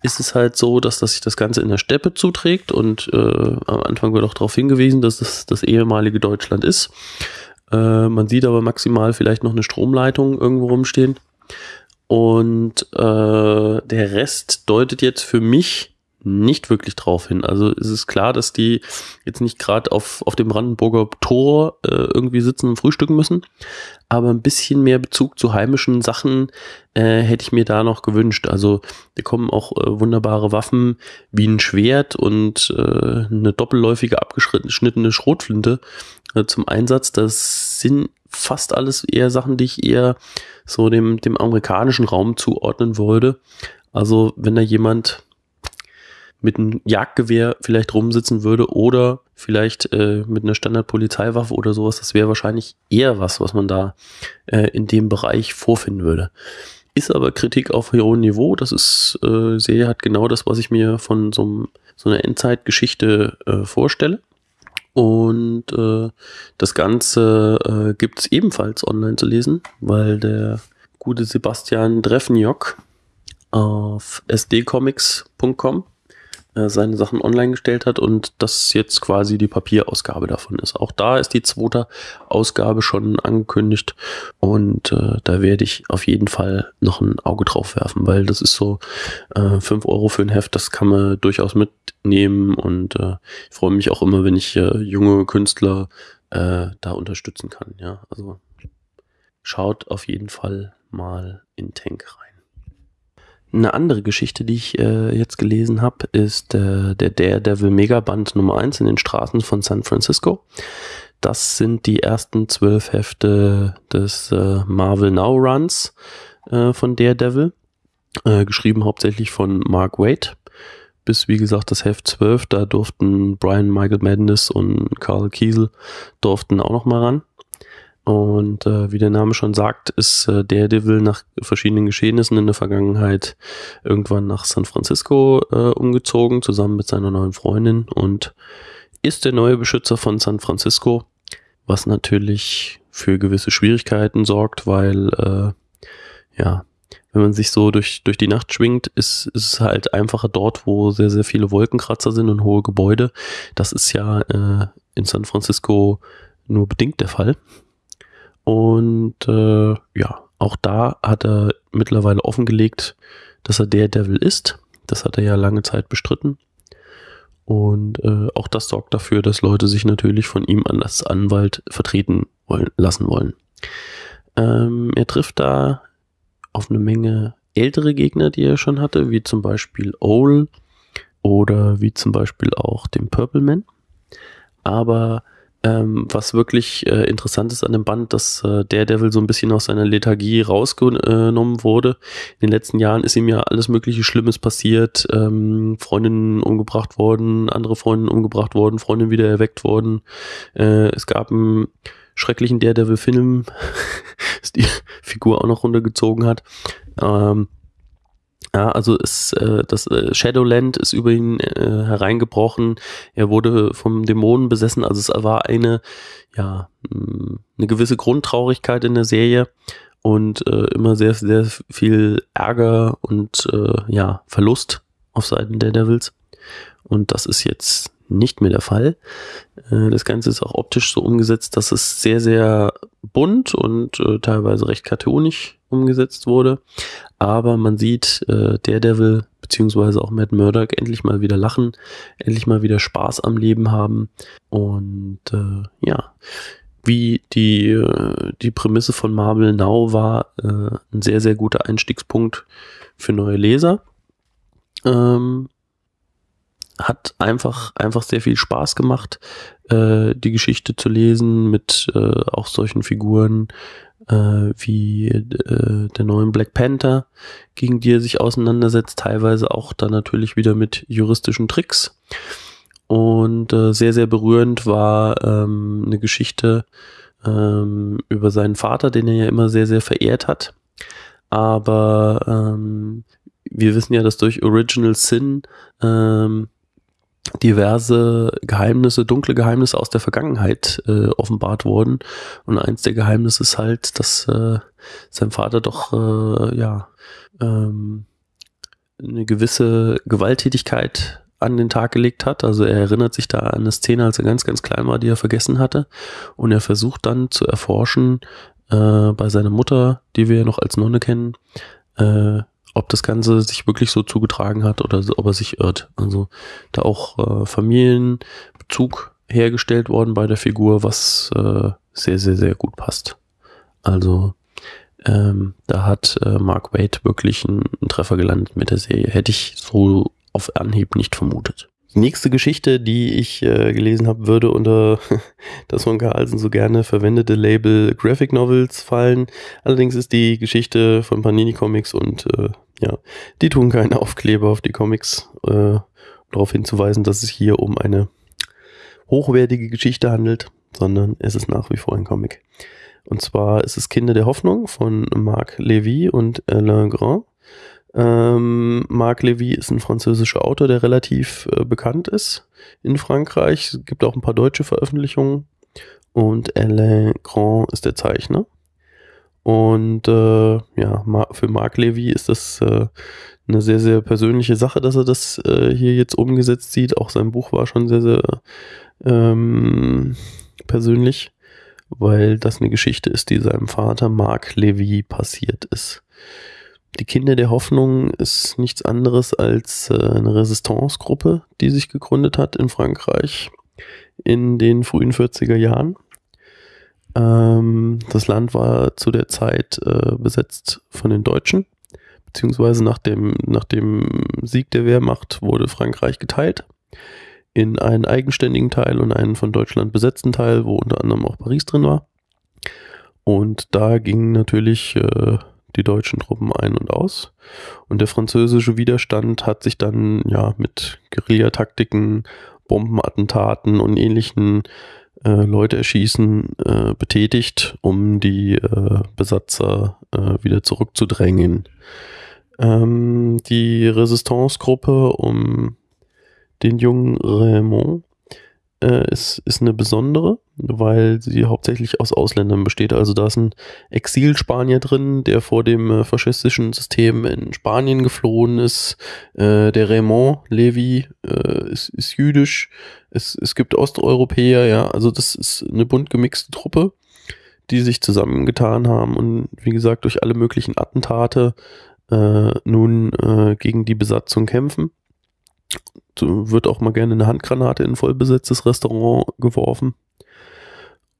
ist es halt so, dass, dass sich das Ganze in der Steppe zuträgt. Und äh, am Anfang wird auch darauf hingewiesen, dass es das ehemalige Deutschland ist. Äh, man sieht aber maximal vielleicht noch eine Stromleitung irgendwo rumstehen. Und äh, der Rest deutet jetzt für mich nicht wirklich drauf hin. Also es ist klar, dass die jetzt nicht gerade auf, auf dem Brandenburger Tor äh, irgendwie sitzen und frühstücken müssen. Aber ein bisschen mehr Bezug zu heimischen Sachen äh, hätte ich mir da noch gewünscht. Also da kommen auch äh, wunderbare Waffen wie ein Schwert und äh, eine doppelläufige abgeschnittene Schrotflinte äh, zum Einsatz. Das sind fast alles eher Sachen, die ich eher so dem, dem amerikanischen Raum zuordnen wollte. Also wenn da jemand mit einem Jagdgewehr vielleicht rumsitzen würde oder vielleicht äh, mit einer Standardpolizeiwaffe oder sowas, das wäre wahrscheinlich eher was, was man da äh, in dem Bereich vorfinden würde. Ist aber Kritik auf hohem Niveau. Das ist äh, sehr, hat genau das, was ich mir von so, so einer Endzeitgeschichte äh, vorstelle. Und äh, das Ganze äh, gibt es ebenfalls online zu lesen, weil der gute Sebastian Drefniok auf sdcomics.com seine Sachen online gestellt hat und das jetzt quasi die Papierausgabe davon ist. Auch da ist die zweite Ausgabe schon angekündigt und äh, da werde ich auf jeden Fall noch ein Auge drauf werfen, weil das ist so äh, 5 Euro für ein Heft, das kann man durchaus mitnehmen und äh, ich freue mich auch immer, wenn ich äh, junge Künstler äh, da unterstützen kann. Ja, also schaut auf jeden Fall mal in Tank rein. Eine andere Geschichte, die ich äh, jetzt gelesen habe, ist äh, der Daredevil Megaband Nummer 1 in den Straßen von San Francisco. Das sind die ersten zwölf Hefte des äh, Marvel Now Runs äh, von Daredevil, äh, geschrieben hauptsächlich von Mark Waid. Bis, wie gesagt, das Heft 12, da durften Brian Michael Madness und Carl Kiesel durften auch noch mal ran. Und äh, wie der Name schon sagt, ist äh, Daredevil nach verschiedenen Geschehnissen in der Vergangenheit irgendwann nach San Francisco äh, umgezogen, zusammen mit seiner neuen Freundin und ist der neue Beschützer von San Francisco, was natürlich für gewisse Schwierigkeiten sorgt, weil äh, ja, wenn man sich so durch, durch die Nacht schwingt, ist, es halt einfacher dort, wo sehr, sehr viele Wolkenkratzer sind und hohe Gebäude. Das ist ja äh, in San Francisco nur bedingt der Fall. Und äh, ja, auch da hat er mittlerweile offengelegt, dass er der Devil ist. Das hat er ja lange Zeit bestritten. Und äh, auch das sorgt dafür, dass Leute sich natürlich von ihm als Anwalt vertreten wollen, lassen wollen. Ähm, er trifft da auf eine Menge ältere Gegner, die er schon hatte, wie zum Beispiel Owl oder wie zum Beispiel auch den Purple Man. Aber ähm, was wirklich äh, interessant ist an dem Band, dass äh, Daredevil so ein bisschen aus seiner Lethargie rausgenommen wurde. In den letzten Jahren ist ihm ja alles mögliche Schlimmes passiert. Ähm, Freundinnen umgebracht worden, andere Freundinnen umgebracht worden, Freundinnen wieder erweckt worden. Äh, es gab einen schrecklichen Daredevil-Film, [LAUGHS] die Figur auch noch runtergezogen hat. Ähm, ja, also ist äh, das äh, Shadowland ist über ihn äh, hereingebrochen. Er wurde vom Dämonen besessen. Also es war eine ja mh, eine gewisse Grundtraurigkeit in der Serie und äh, immer sehr sehr viel Ärger und äh, ja Verlust auf Seiten der Devils. Und das ist jetzt nicht mehr der Fall. Äh, das Ganze ist auch optisch so umgesetzt, dass es sehr, sehr bunt und äh, teilweise recht cartoonisch umgesetzt wurde. Aber man sieht äh, Daredevil beziehungsweise auch Matt Murdock endlich mal wieder lachen, endlich mal wieder Spaß am Leben haben. Und äh, ja, wie die, die Prämisse von Marvel Now war, ein sehr, sehr guter Einstiegspunkt für neue Leser. Ähm, hat einfach, einfach sehr viel Spaß gemacht, äh, die Geschichte zu lesen mit äh, auch solchen Figuren äh, wie äh, der neuen Black Panther, gegen die er sich auseinandersetzt, teilweise auch dann natürlich wieder mit juristischen Tricks. Und äh, sehr, sehr berührend war ähm, eine Geschichte ähm, über seinen Vater, den er ja immer sehr, sehr verehrt hat. Aber ähm, wir wissen ja, dass durch Original Sin ähm, diverse Geheimnisse, dunkle Geheimnisse aus der Vergangenheit äh, offenbart wurden. Und eins der Geheimnisse ist halt, dass äh, sein Vater doch äh, ja ähm, eine gewisse Gewalttätigkeit an den Tag gelegt hat. Also er erinnert sich da an eine Szene, als er ganz, ganz klein war, die er vergessen hatte. Und er versucht dann zu erforschen äh, bei seiner Mutter, die wir ja noch als Nonne kennen, äh, ob das Ganze sich wirklich so zugetragen hat oder ob er sich irrt. Also da auch äh, Familienbezug hergestellt worden bei der Figur, was äh, sehr, sehr, sehr gut passt. Also ähm, da hat äh, Mark Wade wirklich einen, Treffer gelandet mit der Serie. Hätte ich so auf Anhieb nicht vermutet. Nächste Geschichte, die ich äh, gelesen habe, würde unter [LAUGHS] das von Carlsen so gerne verwendete Label Graphic Novels fallen. Allerdings ist die Geschichte von Panini Comics und äh, ja, die tun keine Aufkleber auf die Comics, äh, darauf hinzuweisen, dass es hier um eine hochwertige Geschichte handelt, sondern es ist nach wie vor ein Comic. Und zwar ist es Kinder der Hoffnung von Marc Levy und Alain Grand. Ähm, Marc Levy ist ein französischer Autor, der relativ äh, bekannt ist in Frankreich. Es gibt auch ein paar deutsche Veröffentlichungen. Und Alain Grand ist der Zeichner. Und äh, ja, für Mark Levy ist das äh, eine sehr, sehr persönliche Sache, dass er das äh, hier jetzt umgesetzt sieht. Auch sein Buch war schon sehr, sehr ähm, persönlich, weil das eine Geschichte ist, die seinem Vater Mark Levy passiert ist. Die Kinder der Hoffnung ist nichts anderes als äh, eine Resistance-Gruppe, die sich gegründet hat in Frankreich in den frühen 40er Jahren. Ähm, das Land war zu der Zeit äh, besetzt von den Deutschen, beziehungsweise nach dem, nach dem Sieg der Wehrmacht wurde Frankreich geteilt in einen eigenständigen Teil und einen von Deutschland besetzten Teil, wo unter anderem auch Paris drin war. Und da gingen natürlich äh, die deutschen Truppen ein und aus. Und der französische Widerstand hat sich dann ja mit Guerillataktiken, Bombenattentaten und ähnlichen äh, Leute erschießen äh, betätigt, um die äh, Besatzer äh, wieder zurückzudrängen. Ähm, die Resistance-Gruppe um den jungen Raymond äh, ist, ist eine besondere, weil sie hauptsächlich aus Ausländern besteht. Also da ist ein Exilspanier drin, der vor dem äh, faschistischen System in Spanien geflohen ist. Äh, der Raymond Levy äh, ist, ist jüdisch. Es, es gibt Osteuropäer, ja. Also das ist eine bunt gemixte Truppe, die sich zusammengetan haben und wie gesagt durch alle möglichen Attentate äh, nun äh, gegen die Besatzung kämpfen wird auch mal gerne eine Handgranate in ein vollbesetztes Restaurant geworfen.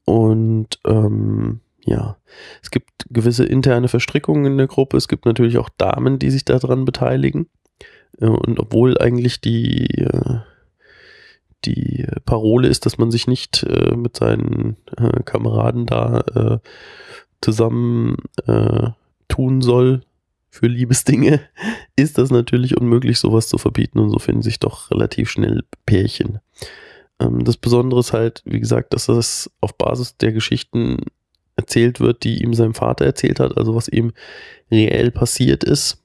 Und ähm, ja, es gibt gewisse interne Verstrickungen in der Gruppe. Es gibt natürlich auch Damen, die sich daran beteiligen. Äh, Und obwohl eigentlich die, äh, die Parole ist, dass man sich nicht äh, mit seinen Kameraden da zusammen tun soll für Liebesdinge, [LAUGHS] ist das natürlich unmöglich, sowas zu verbieten. Und so finden sich doch relativ schnell Pärchen. Ähm, das Besondere ist halt, wie gesagt, dass das auf Basis der Geschichten erzählt wird, die ihm sein Vater erzählt hat, also was ihm reell passiert ist.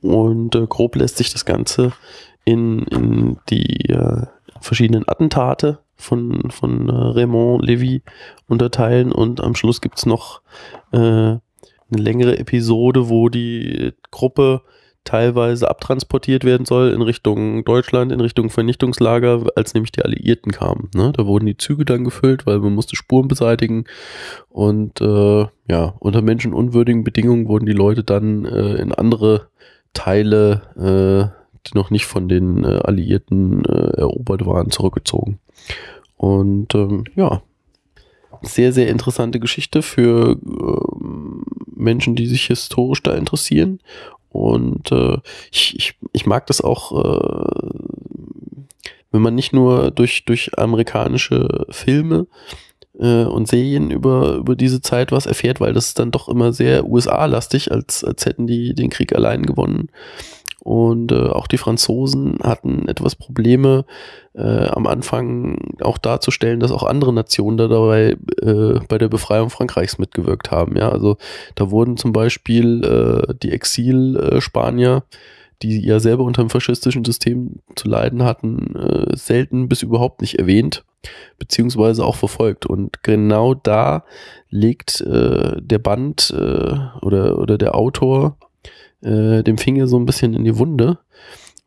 Und äh, grob lässt sich das Ganze in, in die äh, verschiedenen Attentate von, von äh, Raymond Levy unterteilen und am Schluss gibt es noch äh, eine längere Episode, wo die Gruppe teilweise abtransportiert werden soll in Richtung Deutschland, in Richtung Vernichtungslager, als nämlich die Alliierten kamen. Ne? Da wurden die Züge dann gefüllt, weil man musste Spuren beseitigen und äh, ja, unter menschenunwürdigen Bedingungen wurden die Leute dann äh, in andere Teile, äh, die noch nicht von den äh, Alliierten äh, erobert waren, zurückgezogen. Und ähm, ja, sehr, sehr interessante Geschichte für ähm, Menschen, die sich historisch da interessieren. Und äh, ich, ich, ich mag das auch, äh, wenn man nicht nur durch, durch amerikanische Filme äh, und Serien über, über diese Zeit was erfährt, weil das ist dann doch immer sehr USA-lastig, als, als hätten die den Krieg allein gewonnen. Und äh, auch die Franzosen hatten etwas Probleme, äh, am Anfang auch darzustellen, dass auch andere Nationen da dabei äh, bei der Befreiung Frankreichs mitgewirkt haben. Ja, also da wurden zum Beispiel äh, die Exil-Spanier, die ja selber unter dem faschistischen System zu leiden hatten, äh, selten bis überhaupt nicht erwähnt, beziehungsweise auch verfolgt. Und genau da legt äh, der Band äh, oder, oder der Autor äh, dem Finger so ein bisschen in die Wunde,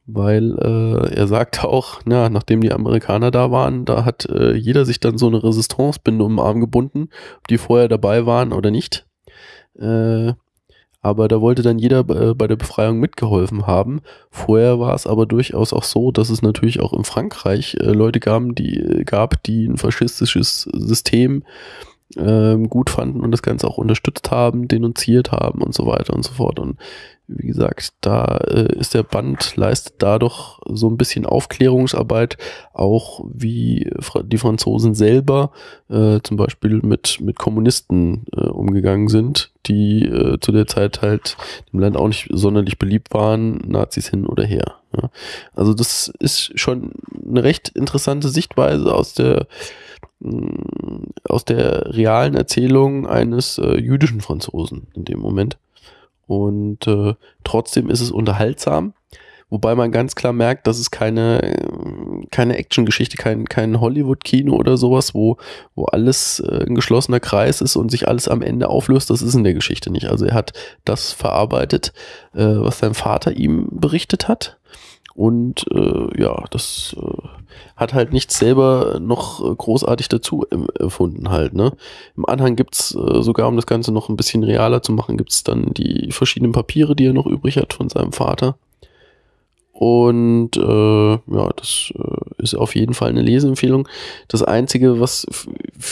weil äh, er sagt auch, na, nachdem die Amerikaner da waren, da hat äh, jeder sich dann so eine Resistancebinde um den Arm gebunden, ob die vorher dabei waren oder nicht. Äh, aber da wollte dann jeder äh, bei der Befreiung mitgeholfen haben. Vorher war es aber durchaus auch so, dass es natürlich auch in Frankreich äh, Leute gab, die, gab, die ein faschistisches System ähm, gut fanden und das Ganze auch unterstützt haben, denunziert haben und so weiter und so fort. Und wie gesagt, da äh, ist der Band, leistet dadurch so ein bisschen Aufklärungsarbeit, auch wie Fra die Franzosen selber äh, zum Beispiel mit, mit Kommunisten äh, umgegangen sind, die äh, zu der Zeit halt im Land auch nicht sonderlich beliebt waren, Nazis hin oder her. Ja. Also das ist schon eine recht interessante Sichtweise aus der aus der realen Erzählung eines äh, jüdischen Franzosen in dem Moment. Und äh, trotzdem ist es unterhaltsam, Wobei man ganz klar merkt, dass es keine, keine Action-Geschichte, kein, kein Hollywood-Kino oder sowas, wo, wo alles äh, ein geschlossener Kreis ist und sich alles am Ende auflöst. Das ist in der Geschichte nicht. Also er hat das verarbeitet, äh, was sein Vater ihm berichtet hat. Und äh, ja, das äh, hat halt nichts selber noch großartig dazu erfunden halt. Ne? Im Anhang gibt's äh, sogar, um das Ganze noch ein bisschen realer zu machen, gibt's dann die verschiedenen Papiere, die er noch übrig hat von seinem Vater. Und äh, ja, das äh, ist auf jeden Fall eine Leseempfehlung. Das Einzige, was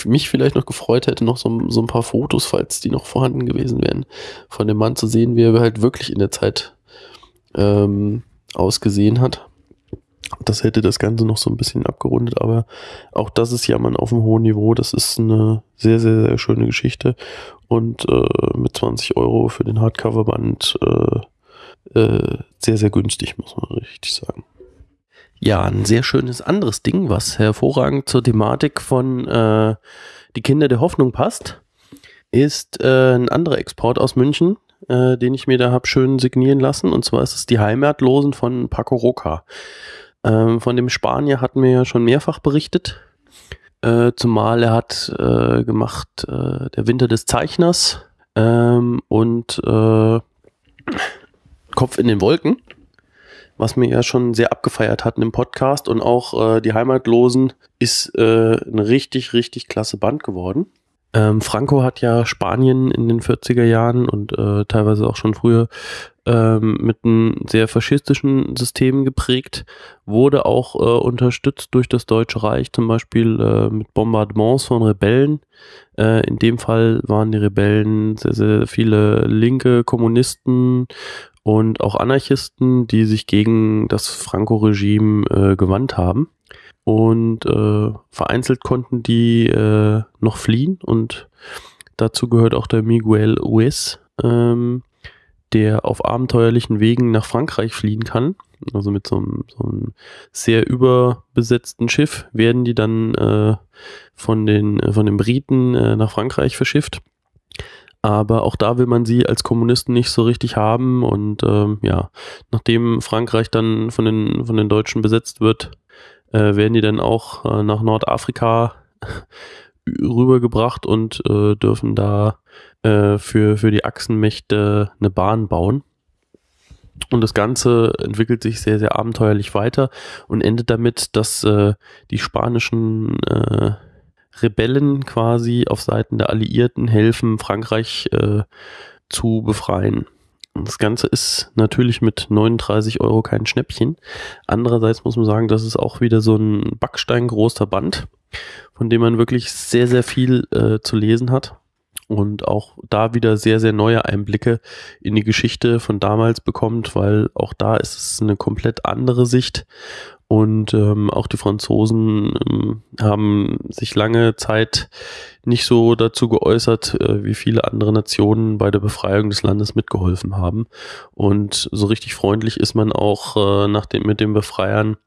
mich vielleicht noch gefreut hätte, noch so, so, ein paar Fotos, falls die noch vorhanden gewesen wären, von dem Mann zu sehen, wie er halt wirklich in der Zeit ähm, ausgesehen hat. Das hätte das Ganze noch so ein bisschen abgerundet, aber auch das ist ja mal auf einem hohen Niveau. Das ist eine sehr, sehr, sehr schöne Geschichte. Und äh, mit 20 Euro für den Hardcover-Band äh, äh, sehr, sehr günstig, muss man richtig sagen. Ja, ein sehr schönes anderes Ding, was hervorragend zur Thematik von äh, Die Kinder der Hoffnung passt, ist äh, ein anderer Export aus München, äh, den ich mir da habe schön signieren lassen. Und zwar ist es die Heimatlosen von Paco Roca. Ähm, von dem Spanier hatten wir ja schon mehrfach berichtet. Äh, zumal er hat äh, gemacht äh, Der Winter des Zeichners ähm, und äh, Kopf in den Wolken, was wir ja schon sehr abgefeiert hatten im Podcast. Und auch äh, Die Heimatlosen ist ein richtig, richtig klasse Band geworden. Ähm, Franco hat ja Spanien in den 40er Jahren und äh, teilweise auch schon früher ähm, mit einem sehr faschistischen System geprägt, wurde auch äh, unterstützt durch das Deutsche Reich, zum Beispiel äh, mit Bombardements von Rebellen. Äh, in dem Fall waren die Rebellen sehr, sehr viele linke Kommunisten und auch Anarchisten, die sich gegen das Franco-Regime äh, gewandt haben und äh, vereinzelt konnten die äh, noch fliehen und dazu gehört auch der Miguel Ues, ähm, der auf abenteuerlichen Wegen nach Frankreich fliehen kann. Also mit so einem, so einem sehr überbesetzten Schiff werden die dann äh, von, den, von den Briten äh, nach Frankreich verschifft. Aber auch da will man sie als Kommunisten nicht so richtig haben. Und ähm, ja, nachdem Frankreich dann von den, von den Deutschen besetzt wird, äh, werden die dann auch äh, nach Nordafrika rübergebracht und äh, dürfen da äh, für, für die Achsenmächte eine Bahn bauen. Und das Ganze entwickelt sich sehr, sehr abenteuerlich weiter und endet damit, dass äh, die spanischen äh, Rebellen quasi auf Seiten der Alliierten helfen, Frankreich zu befreien. Das Ganze ist natürlich mit 39 Euro kein Schnäppchen. Andererseits muss man sagen, das ist auch wieder so ein backsteingroßer Band, von dem man wirklich sehr, sehr viel äh, zu lesen hat und auch da wieder sehr, sehr neue Einblicke in die Geschichte von damals bekommt, weil auch da ist es eine komplett andere Sicht und ähm, auch die Franzosen ähm, haben sich lange Zeit nicht so dazu geäußert, äh, wie viele andere Nationen bei der Befreiung des Landes mitgeholfen haben. Und so richtig freundlich ist man auch äh, nach dem, mit den Befreiern,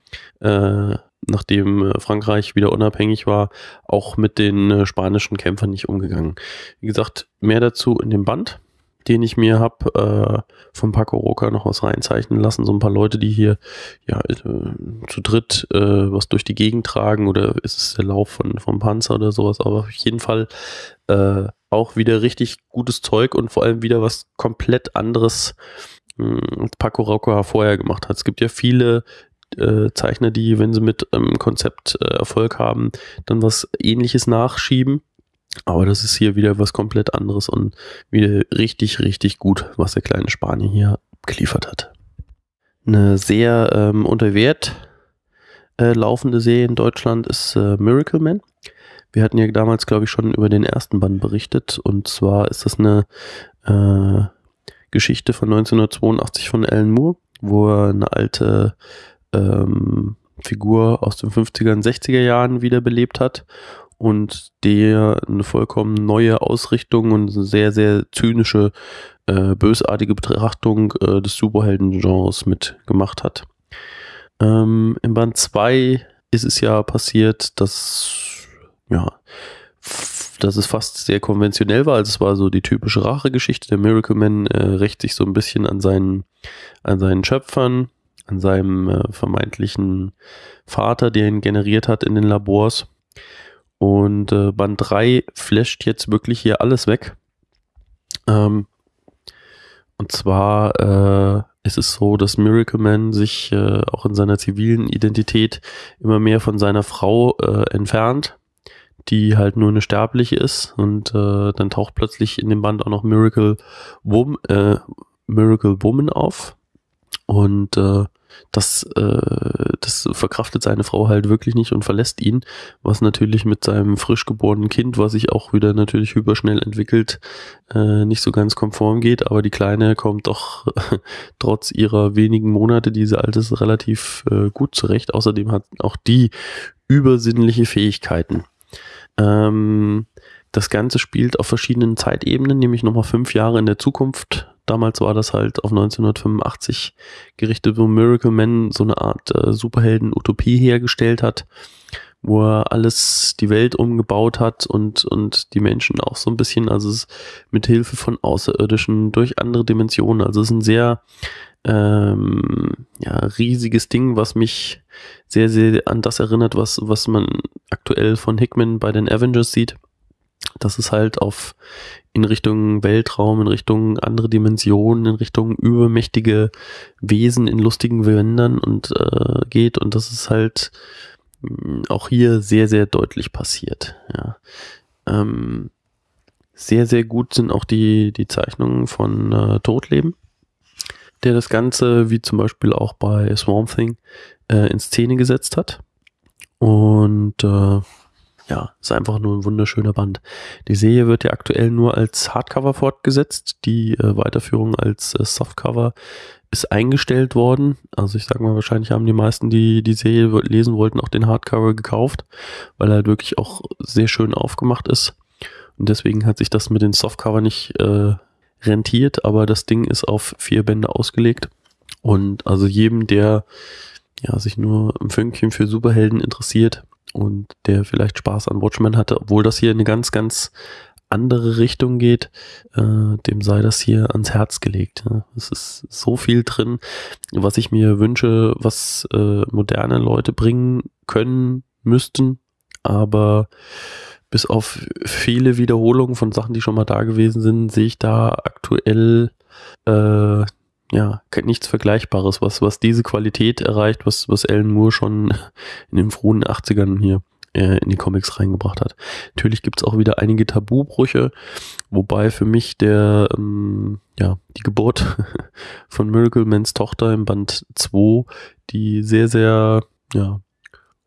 äh, nachdem äh, Frankreich wieder unabhängig war, auch mit den äh, spanischen Kämpfern nicht umgegangen. Wie gesagt, mehr dazu in dem Band den ich mir habe äh, von Paco Roca noch was reinzeichnen lassen. So ein paar Leute, die hier ja äh, zu dritt äh, was durch die Gegend tragen oder ist es der Lauf von, vom Panzer oder sowas. Aber auf jeden Fall äh, auch wieder richtig gutes Zeug und vor allem wieder was komplett anderes, mh, hm, Paco Roca vorher gemacht hat. Es gibt ja viele äh, Zeichner, die, wenn sie mit ähm, Konzept äh, Erfolg haben, dann was ähnliches nachschieben. Aber das ist hier wieder was komplett anderes und wieder richtig, richtig gut, was der kleine Spanier hier geliefert hat. Eine sehr ähm, unter Wert äh, laufende Serie in Deutschland ist äh, Miracle Man. Wir hatten ja damals, glaube ich, schon über den ersten Band berichtet. Und zwar ist das eine äh, Geschichte von 1982 von Alan Moore, wo er eine alte ähm, Figur aus den 50er und 60er Jahren wiederbelebt hat und der eine vollkommen neue Ausrichtung und eine sehr, sehr zynische, äh, bösartige Betrachtung äh, des Superhelden-Genres mitgemacht hat. Ähm, Im Band 2 ist es ja passiert, dass, ja, dass es fast sehr konventionell war. Also es war so die typische Rachegeschichte. Der Miracle Man äh, rächt sich so ein bisschen an seinen, an seinen Schöpfern an seinem äh, vermeintlichen Vater, der ihn generiert hat in den Labors. Und äh, Band 3 flasht jetzt wirklich hier alles weg. Ähm, und zwar äh, ist es so, dass Miracle Man sich äh, auch in seiner zivilen Identität immer mehr von seiner Frau äh, entfernt, die halt nur eine sterbliche ist. Und äh, dann taucht plötzlich in dem Band auch noch Miracle, Wom äh, Miracle Woman auf. Und äh, das, äh, das verkraftet seine Frau halt wirklich nicht und verlässt ihn, was natürlich mit seinem frisch geborenen Kind, was sich auch wieder natürlich hyperschnell entwickelt, äh, nicht so ganz konform geht. Aber die Kleine kommt doch [LAUGHS] trotz ihrer wenigen Monate, die sie alt ist, relativ äh, gut zurecht. Außerdem hat auch die übersinnliche Fähigkeiten. Ähm, das Ganze spielt auf verschiedenen Zeitebenen, nämlich nochmal fünf Jahre in der Zukunft Damals war das halt auf 1985 gerichtet, wo Miracle Man so eine Art äh, Superhelden-Utopie hergestellt hat, wo er alles, die Welt umgebaut hat und, und die Menschen auch so ein bisschen, also es mit Hilfe von Außerirdischen durch andere Dimensionen. Also es ist ein sehr ähm, ja, riesiges Ding, was mich sehr, sehr an das erinnert, was, was man aktuell von Hickman bei den Avengers sieht. Das ist halt auf in Richtung Weltraum, in Richtung andere Dimensionen, in Richtung übermächtige Wesen in lustigen Gewändern und äh, geht und das ist halt mm, auch hier sehr, sehr deutlich passiert. Ja. Ähm, sehr, sehr gut sind auch die, die Zeichnungen von äh, Todleben, der das Ganze, wie zum Beispiel auch bei Swamp Thing, äh, in Szene gesetzt hat. Und äh, ja, ist einfach nur ein wunderschöner Band. Die Serie wird ja aktuell nur als Hardcover fortgesetzt. Die äh, Weiterführung als äh, Softcover ist eingestellt worden. Also ich sag mal, wahrscheinlich haben die meisten, die die Serie lesen wollten, auch den Hardcover gekauft, weil er halt wirklich auch sehr schön aufgemacht ist. Und deswegen hat sich das mit den Softcover nicht äh, rentiert, aber das Ding ist auf vier Bände ausgelegt. Und also jedem, der ja, sich nur ein Fünkchen für Superhelden interessiert, und der vielleicht Spaß an Watchmen hatte, obwohl das hier in eine ganz, ganz andere Richtung geht, äh, dem sei das hier ans Herz gelegt. Ja. Es ist so viel drin, was ich mir wünsche, was äh, moderne Leute bringen können, müssten, aber bis auf viele Wiederholungen von Sachen, die schon mal da gewesen sind, sehe ich da aktuell äh, ja, nichts Vergleichbares, was, was diese Qualität erreicht, was, was Alan Moore schon in den frühen 80ern hier äh, in die Comics reingebracht hat. Natürlich gibt's auch wieder einige Tabubrüche, wobei für mich der, ähm, ja, die Geburt [LAUGHS] von Miracle Mans Tochter im Band 2, die sehr, sehr, ja,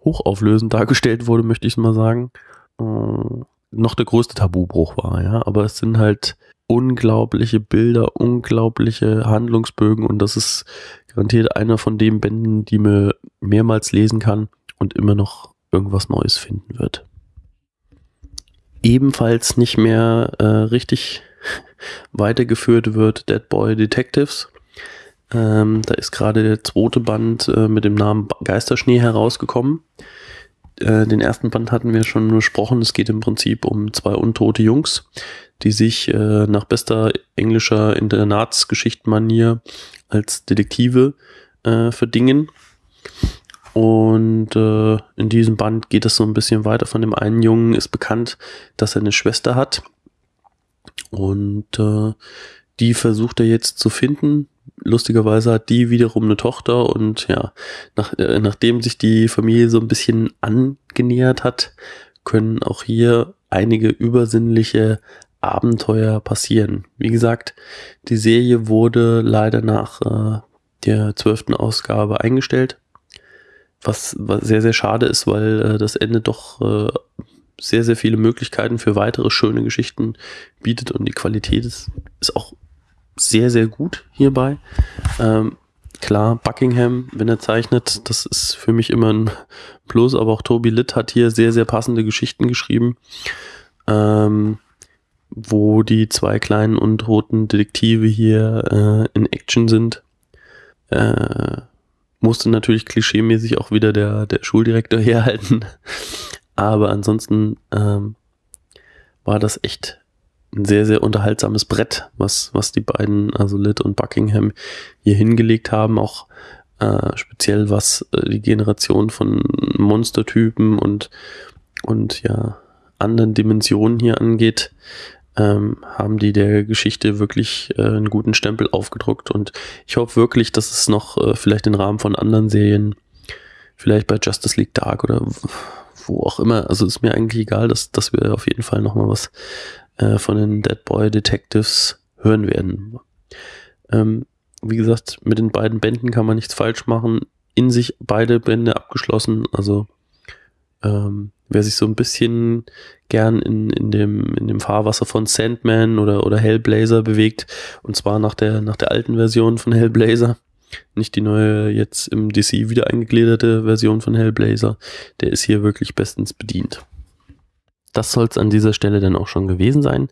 hochauflösend dargestellt wurde, möchte ich mal sagen, äh, noch der größte Tabubruch war, ja, aber es sind halt unglaubliche Bilder, unglaubliche Handlungsbögen und das ist garantiert einer von den Bänden, die man mehrmals lesen kann und immer noch irgendwas Neues finden wird. Ebenfalls nicht mehr äh, richtig [LAUGHS] weitergeführt wird Dead Boy Detectives. Ähm, da ist gerade der zweite Band äh, mit dem Namen Geisterschnee herausgekommen. Äh, den ersten Band hatten wir schon besprochen. Es geht im Prinzip um zwei untote Jungs, die sich äh, nach bester englischer Internatsgeschichtenmanier als Detektive äh, verdingen. Und äh, in diesem Band geht es so ein bisschen weiter. Von dem einen Jungen ist bekannt, dass er eine Schwester hat. Und äh, die versucht er jetzt zu finden. Lustigerweise hat die wiederum eine Tochter und ja, nach, äh, nachdem sich die Familie so ein bisschen angenähert hat, können auch hier einige übersinnliche Abenteuer passieren. Wie gesagt, die Serie wurde leider nach äh, der zwölften Ausgabe eingestellt, was, was sehr, sehr schade ist, weil äh, das Ende doch äh, sehr, sehr viele Möglichkeiten für weitere schöne Geschichten bietet und die Qualität ist, ist auch sehr, sehr gut hierbei. Ähm, klar, Buckingham, wenn er zeichnet, das ist für mich immer ein Plus, aber auch Toby Litt hat hier sehr, sehr passende Geschichten geschrieben. Ähm, wo die zwei kleinen untoten Detektive hier äh, in Action sind. Äh, musste natürlich klischeemäßig auch wieder der, der Schuldirektor [LAUGHS] herhalten. Aber ansonsten ähm, war das echt ein sehr, sehr unterhaltsames Brett, was, was die beiden, also Litt und Buckingham, hier hingelegt haben. Auch äh, speziell was äh, die Generation von Monstertypen und, und ja, anderen Dimensionen hier angeht, ähm, haben die der Geschichte wirklich äh, einen guten Stempel aufgedruckt und ich hoffe wirklich, dass es noch äh, vielleicht im Rahmen von anderen Serien, vielleicht bei Justice League Dark oder wo auch immer, also ist mir eigentlich egal, dass, dass wir auf jeden Fall nochmal was äh, von den Dead Boy Detectives hören werden. Ähm, wie gesagt, mit den beiden Bänden kann man nichts falsch machen. In sich beide Bände abgeschlossen, also ähm, wer sich so ein bisschen gern in, in, dem, in dem Fahrwasser von Sandman oder, oder Hellblazer bewegt, und zwar nach der, nach der alten Version von Hellblazer, nicht die neue, jetzt im DC wieder eingegliederte Version von Hellblazer, der ist hier wirklich bestens bedient. Das soll es an dieser Stelle dann auch schon gewesen sein.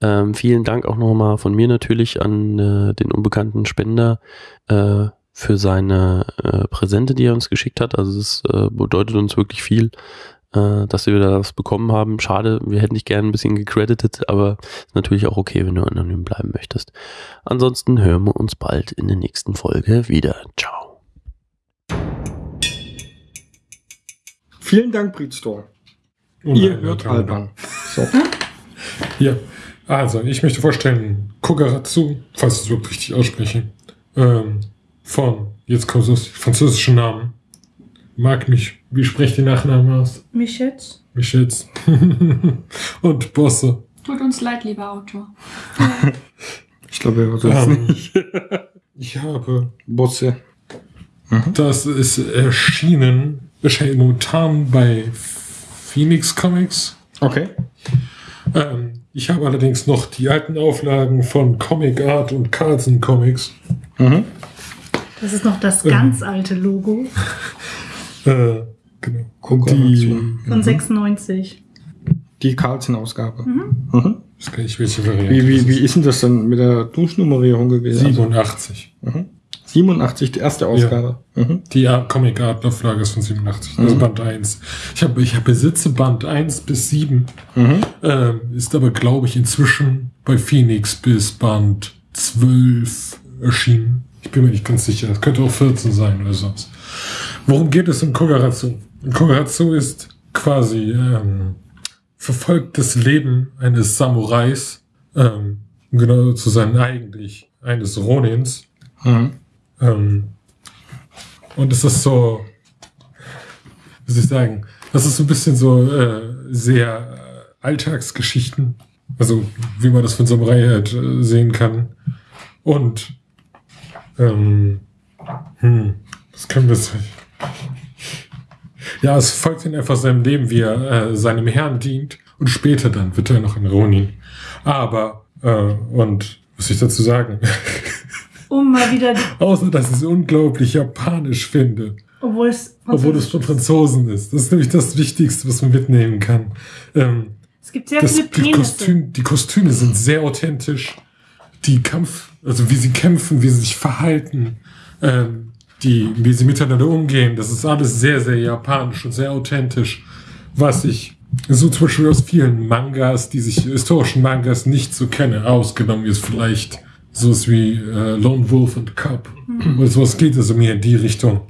Ähm, vielen Dank auch nochmal von mir natürlich an äh, den unbekannten Spender äh, für seine äh, Präsente, die er uns geschickt hat. Also es äh, bedeutet uns wirklich viel, äh, dass wir da was bekommen haben. Schade, wir hätten dich gerne ein bisschen gecredited, aber ist natürlich auch okay, wenn du anonym bleiben möchtest. Ansonsten hören wir uns bald in der nächsten Folge wieder. Ciao. Vielen Dank, Breedstore. Oh Ihr hört. Alban. So. [LAUGHS] Ja, also ich möchte vorstellen, Kogaratsu, falls ich es überhaupt richtig ausspreche, ähm, von, jetzt kommt das französische Namen, mag mich, wie sprecht ihr Nachnamen aus? Mich jetzt? Mich jetzt. [LAUGHS] Und Bosse. Tut uns leid, lieber Autor. [LAUGHS] Ich glaube, er hört das Ähm, nicht. [LAUGHS] ich habe, Bosse. das ist erschienen, erscheint momentan bei Phoenix Comics. Okay. Ähm, ich habe allerdings noch die alten Auflagen von Comic Art und Carlson Comics. Mhm. Das ist noch das ganz alte Logo Äh, genau. Und die, von 96. Die Carlsen-Ausgabe. Mhm. Mhm. ich weiß gar nicht, welche Variante. Wie, wie, das wie ist denn das dann mit der Duschnummerierung gewesen? 87. Also, mhm. 87, die erste Ausgabe. Mhm. Die Art- Comic Art Auflage ist von 87. Das ist Mhm. Band 1. Ich habe ich hab besitze Band 1 bis 7. Mhm. Ähm, ist aber, glaube ich, inzwischen bei Phoenix bis Band 12 erschienen. Ich bin mir nicht ganz sicher. Es könnte auch 14 sein oder sonst. Worum geht es in Kogaratsu? Kogaratsu ist quasi ähm, verfolgt das Leben eines Samurais, ähm, um genau zu sein eigentlich eines Ronins. Mhm. Ähm, und es ist so, wie soll ich sagen, das ist so ein bisschen so äh, sehr äh, Alltagsgeschichten, also wie man das von Samurai halt äh, sehen kann. Und ähm, hm, was können wir sagen? Ja, es folgt ihm einfach seinem Leben, wie er äh, seinem Herrn dient und später dann wird er noch ein Ronin. Aber, äh, und was soll ich dazu sagen? [LAUGHS] Um mal wieder, Außer, dass ich es unglaublich japanisch finde. obwohl es Obwohl es von Franzosen ist. Das ist nämlich das Wichtigste, was man mitnehmen kann. Ähm, Es gibt sehr das, viele die, Penisse. Kostüm, die Kostüme sind sehr authentisch. Die Kampf, also wie sie kämpfen, wie sie sich verhalten, ähm, die, wie sie miteinander umgehen, das ist alles sehr, sehr japanisch und sehr authentisch. Was ich so zum Beispiel aus vielen Mangas, die sich historischen Mangas nicht so kenne, ausgenommen ist vielleicht sowas wie äh, Lone Wolf und Cub. Oder sowas geht also mehr in die Richtung.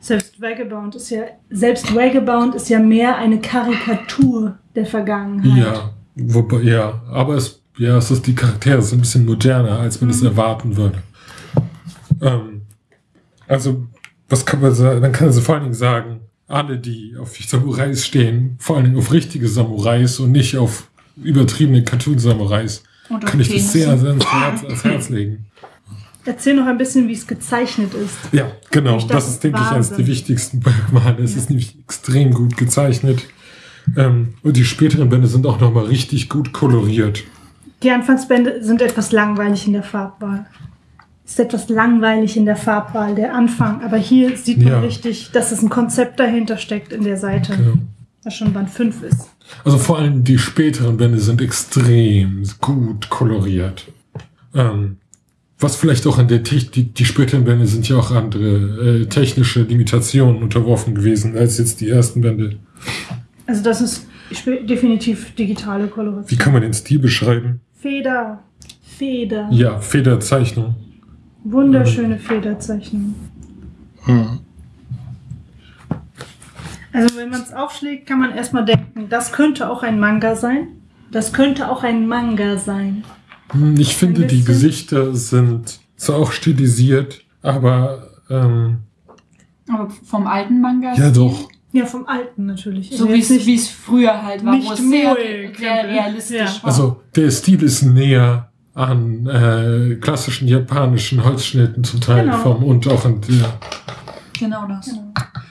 Selbst Vagabond ist ja, selbst Vagabond ist ja mehr eine Karikatur der Vergangenheit. Ja, wobei, ja, aber es, ja, es ist die Charaktere sind ein bisschen moderner, als man es erwarten würde. Ähm, also, was kann man sagen? Dann kann man so vor allen Dingen sagen, alle, die auf Samurais stehen, vor allen Dingen auf richtige Samurais und nicht auf übertriebene Cartoon-Samurais, kann ich das sehr ans Herz, ans Herz legen. Erzähl noch ein bisschen, wie es gezeichnet ist. Ja, genau. Das dachte, ist, denke ich, eines der Wahnsinn. wichtigsten Merkmale. Es ist nämlich extrem gut gezeichnet. Ähm, und die späteren Bände sind auch nochmal richtig gut koloriert. Die Anfangsbände sind etwas langweilig in der Farbwahl. Ist etwas langweilig in der Farbwahl, der Anfang. Aber hier sieht man Ja. richtig, dass es ein Konzept dahinter steckt in der Seite, Genau. was schon Band 5 ist. Also vor allem die späteren Bände sind extrem gut koloriert. Ähm, was vielleicht auch an der Technik, die, die späteren Bände sind ja auch andere äh, technische Limitationen unterworfen gewesen als jetzt die ersten Bände. Also das ist definitiv digitale Wie Koloration. kann man den Stil beschreiben? Feder, Feder, Ja, Federzeichnung. Wunderschöne Federzeichnung. Hm. Also wenn man es aufschlägt, kann man erstmal denken, das könnte auch ein Manga sein. Das könnte auch ein Manga sein. Hm, Ich finde, die. Gesichter sind zwar auch stilisiert, aber ähm, Aber vom alten Manga. ja doch. Ja, vom Alten natürlich. So Also wie es wie es früher halt war, nicht wo es sehr, sehr realistisch Ja. war. Also der Stil ist näher an äh, klassischen japanischen Holzschnitten zum Teil Genau. vom und auch an der. genau das.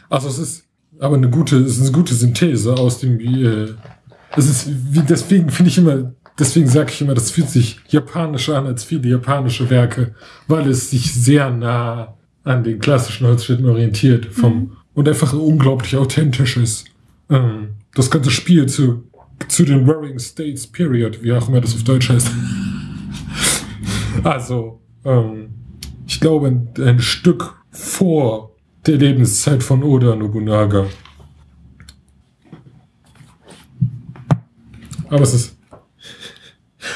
Also es ist aber eine gute, es ist eine gute Synthese aus dem. Äh, es ist wie deswegen finde ich immer, deswegen sage ich immer, das fühlt sich japanischer an als viele japanische Werke, weil es sich sehr nah an den klassischen Holzschnitten orientiert vom und einfach unglaublich authentisch ist. Ähm, das ganze Spiel zu zu den Warring States Period, wie auch immer das auf Deutsch heißt. Also, ähm, ich glaube, ein, ein Stück vor der Lebenszeit von Oda Nobunaga. Aber es ist.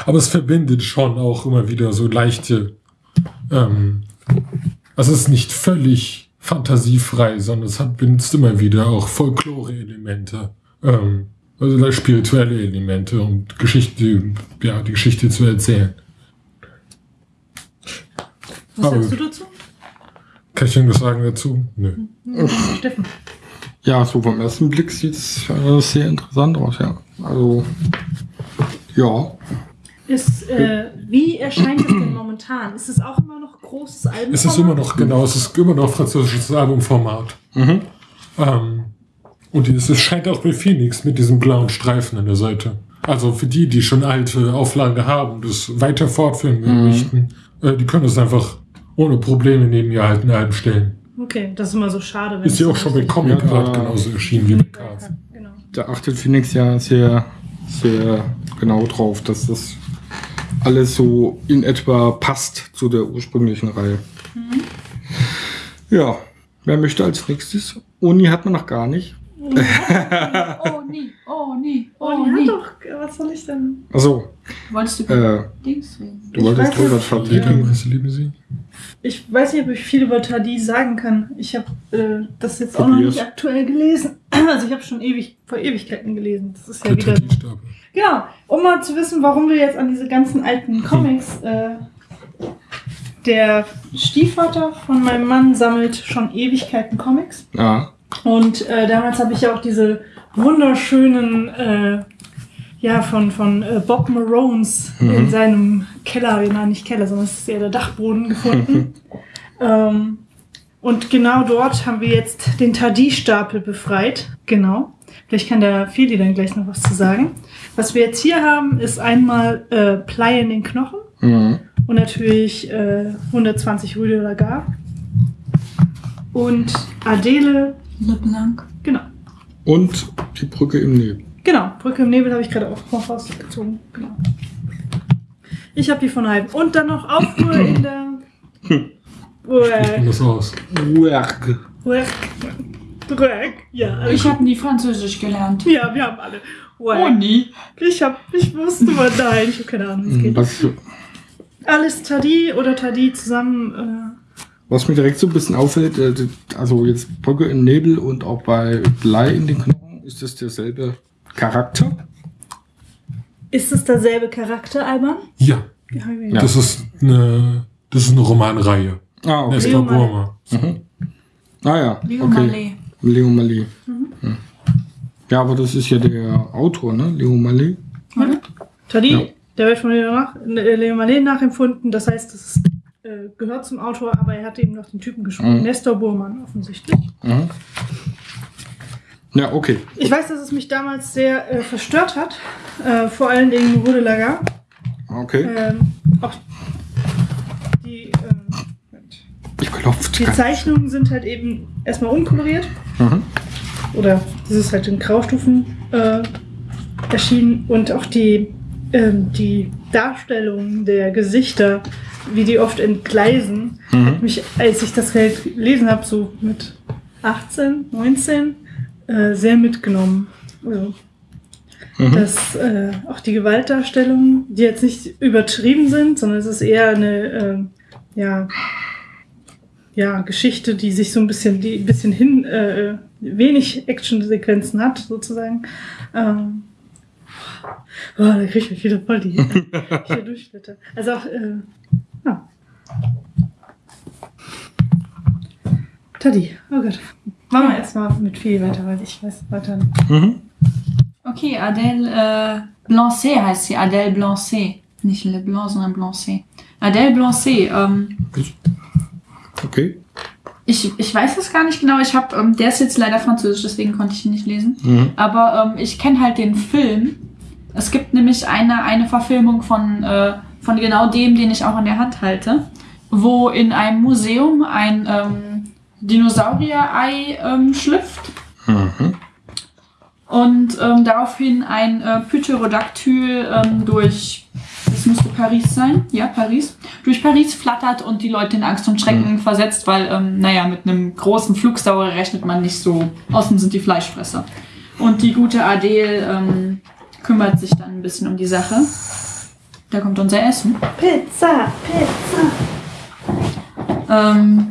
Aber es verbindet schon auch immer wieder so leichte. Ähm, also es ist nicht völlig fantasiefrei, sondern es hat benutzt immer wieder auch Folklore-Elemente. Ähm, also spirituelle Elemente, um Geschichte, ja, die Geschichte zu erzählen. Was Aber- sagst du dazu? Kann ich irgendwas sagen dazu? Nö. Steffen. Ja, so vom ersten Blick sieht es äh, sehr interessant aus, ja. Also, ja. Ist, äh, wie erscheint es denn momentan? Ist es auch immer noch großes Album? Es ist immer noch, genau, es ist immer noch französisches Albumformat. Mhm. Ähm, und es es scheint auch bei Phoenix mit diesem blauen Streifen an der Seite. Also für die, die schon alte Auflagen haben, das weiter fortführen möchten, äh, die können das einfach ohne Probleme neben ihr alten Alben stellen. Okay, das ist immer so schade. wenn Ist ja auch schon bei Comic Ja, Art genauso erschienen wie bei Cards. Genau. Da achtet Phoenix ja sehr, sehr genau drauf, dass das alles so in etwa passt zu der ursprünglichen Reihe. Ja, wer möchte als nächstes? Uni hat man noch gar nicht. Oh nie, oh nie, Oh, oh nie. hat doch, was soll ich denn? Also, Wolltest du äh, Dings reden? Du Ich wolltest weiß drüber nicht, Tadi ja. Liebe, was lieben Sie? Ich weiß nicht, ob ich viel über Tadi sagen kann. Ich habe äh, das jetzt auch noch Probier's. nicht aktuell gelesen. [CLEARS THROAT] Also ich habe schon ewig vor Ewigkeiten gelesen. Das ist ja Der wieder. Genau. Um mal zu wissen, warum wir jetzt an diese ganzen alten Comics. Äh, der Stiefvater von meinem Mann sammelt schon Ewigkeiten Comics. Ja, Und äh, damals habe ich ja auch diese wunderschönen, äh, ja, von, von äh, Bob Marones in seinem Keller, nein, nicht Keller, sondern es ist eher der Dachboden gefunden. [LAUGHS] ähm, und genau dort haben wir jetzt den Tadi-Stapel befreit. Genau. Vielleicht kann der Feli dann gleich noch was zu sagen. Was wir jetzt hier haben, ist einmal äh, Plei in den Knochen mhm. und natürlich äh, 120 Rue de la Gare. Und Adele, LeBlanc. genau. Und die Brücke im Nebel. Genau, Brücke im Nebel habe ich gerade auch noch rausgezogen. Genau. Ich habe die von halb. Und dann noch Aufruhr in der. Man das aus? Work. Work. Work. Ja, also Ich habe nie Französisch gelernt. ja, wir haben alle. Oh Work. nie. Ich hab, ich wusste mal, nein, ich habe keine Ahnung, wie es geht. Was, Alles Tadi oder Tadi zusammen. Äh, was mir direkt so ein bisschen auffällt, äh, also jetzt Brücke im Nebel und auch bei Blei in den Knochen, ist das derselbe Charakter? ist es derselbe Charakter, Alban? Ja, Ja. Ja. das ist eine, das ist eine Romanreihe. Ah, okay. Nestor Burma. Ah ja, Leo okay. Mallet. Leo Mallet. Hm. Ja, aber das ist ja der Autor, ne? Leo Mallet. Tadi, Ja. der wird von Leo, nach, äh, Leo Mallet nachempfunden. Das heißt, das ist, äh, gehört zum Autor, aber er hat eben noch den Typen geschrieben. Mhm. Nestor Burmann offensichtlich. Mhm. Ja, okay. Ich weiß, dass es mich damals sehr äh, verstört hat. Äh, vor allen Dingen Rode Lager. Okay. Ähm, auch die, ähm, die Zeichnungen sind halt eben erstmal unkoloriert. Mhm. Oder das ist halt in Graustufen äh, erschienen. Und auch die, ähm, die Darstellung der Gesichter, wie die oft entgleisen, hat mich, als ich das gelesen habe, so mit 18, 19, äh, sehr mitgenommen. Also, Mhm. dass äh, auch die Gewaltdarstellungen, die jetzt nicht übertrieben sind, sondern es ist eher eine, ähm, ja, ja, Geschichte, die sich so ein bisschen, die ein bisschen hin, äh, wenig Action-Sequenzen hat, sozusagen. Ähm, oh, da kriege ich mich wieder voll die [LAUGHS] hier durchblätter. Also auch, äh, ja. Taddy, oh Gott. Machen wir erstmal mit viel weiter, weil ich weiß weiter. Mhm. Okay, Adèle äh, Blancet heißt sie. Adèle Blancet. Nicht Le Blanc, sondern Blancet. Adèle Blancet. Ähm, Okay. ich, ich weiß es gar nicht genau. Ich hab, ähm, der ist jetzt leider französisch, deswegen konnte ich ihn nicht lesen. Mhm. Aber ähm, ich kenne halt den Film. Es gibt nämlich eine, eine Verfilmung von, äh, von genau dem, den ich auch in der Hand halte, wo in einem Museum ein ähm, Dinosaurier-Ei ähm, schlüpft Mhm. und ähm, daraufhin ein äh, Pterodactyl ähm, durch, das müsste Paris sein, ja, Paris, durch Paris flattert und die Leute in Angst und Schrecken versetzt, weil, ähm, naja, mit einem großen Flugsauer rechnet man nicht so. Außen sind die Fleischfresser. Und die gute Adele ähm, kümmert sich dann ein bisschen um die Sache. Da kommt unser Essen. Pizza, Pizza. Ähm,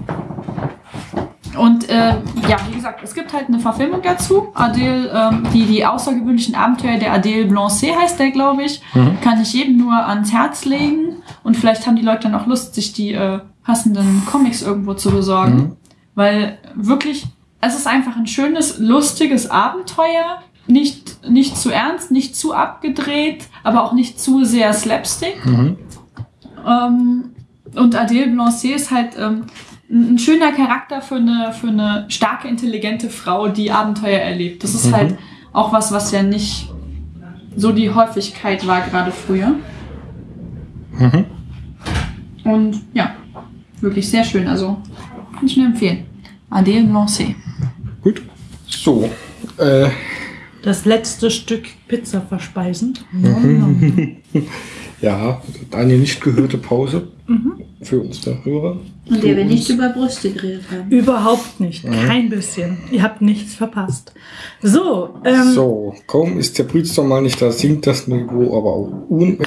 und äh, ja, wie gesagt, es gibt halt eine Verfilmung dazu. Adele, ähm, die, die außergewöhnlichen Abenteuer der Adele Blancet heißt der, glaube ich. Kann ich jedem nur ans Herz legen. Und vielleicht haben die Leute dann auch Lust, sich die äh, passenden Comics irgendwo zu besorgen. Mhm. Weil wirklich, es ist einfach ein schönes, lustiges Abenteuer. Nicht, nicht zu ernst, nicht zu abgedreht, aber auch nicht zu sehr slapstick. Mhm. Ähm, und Adele Blancet ist halt ähm, ein schöner Charakter für eine, für eine starke, intelligente Frau, die Abenteuer erlebt. Das ist Mhm. halt auch was, was ja nicht so die Häufigkeit war, gerade früher. Mhm. Und ja, wirklich sehr schön. Also kann ich nur empfehlen. Adele Blancet. Gut. So. Äh, Das letzte Stück Pizza verspeisen. [LAUGHS] ja, eine nicht gehörte Pause für uns der Hörer. Und der wir nicht über Brüste geredet haben. Überhaupt nicht. Kein bisschen. Ihr habt nichts verpasst. So, ähm, So, kaum ist der Brütster mal nicht da, sinkt das Niveau aber auch un...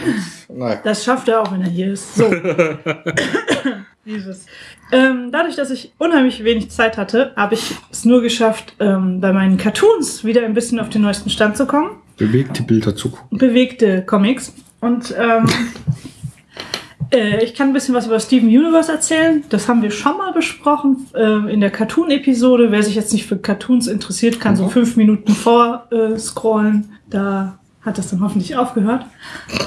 Naja. Das schafft er auch, wenn er hier ist. So. [LAUGHS] Dieses. Ähm, dadurch, dass ich unheimlich wenig Zeit hatte, habe ich es nur geschafft, ähm, bei meinen Cartoons wieder ein bisschen auf den neuesten Stand zu kommen. Bewegte Bilder zu gucken. Bewegte Comics. Und ähm, [LAUGHS] äh, ich kann ein bisschen was über Steven Universe erzählen. Das haben wir schon mal besprochen ähm, in der Cartoon-Episode. Wer sich jetzt nicht für Cartoons interessiert, kann so fünf Minuten vor äh, scrollen. Da hat das dann hoffentlich aufgehört.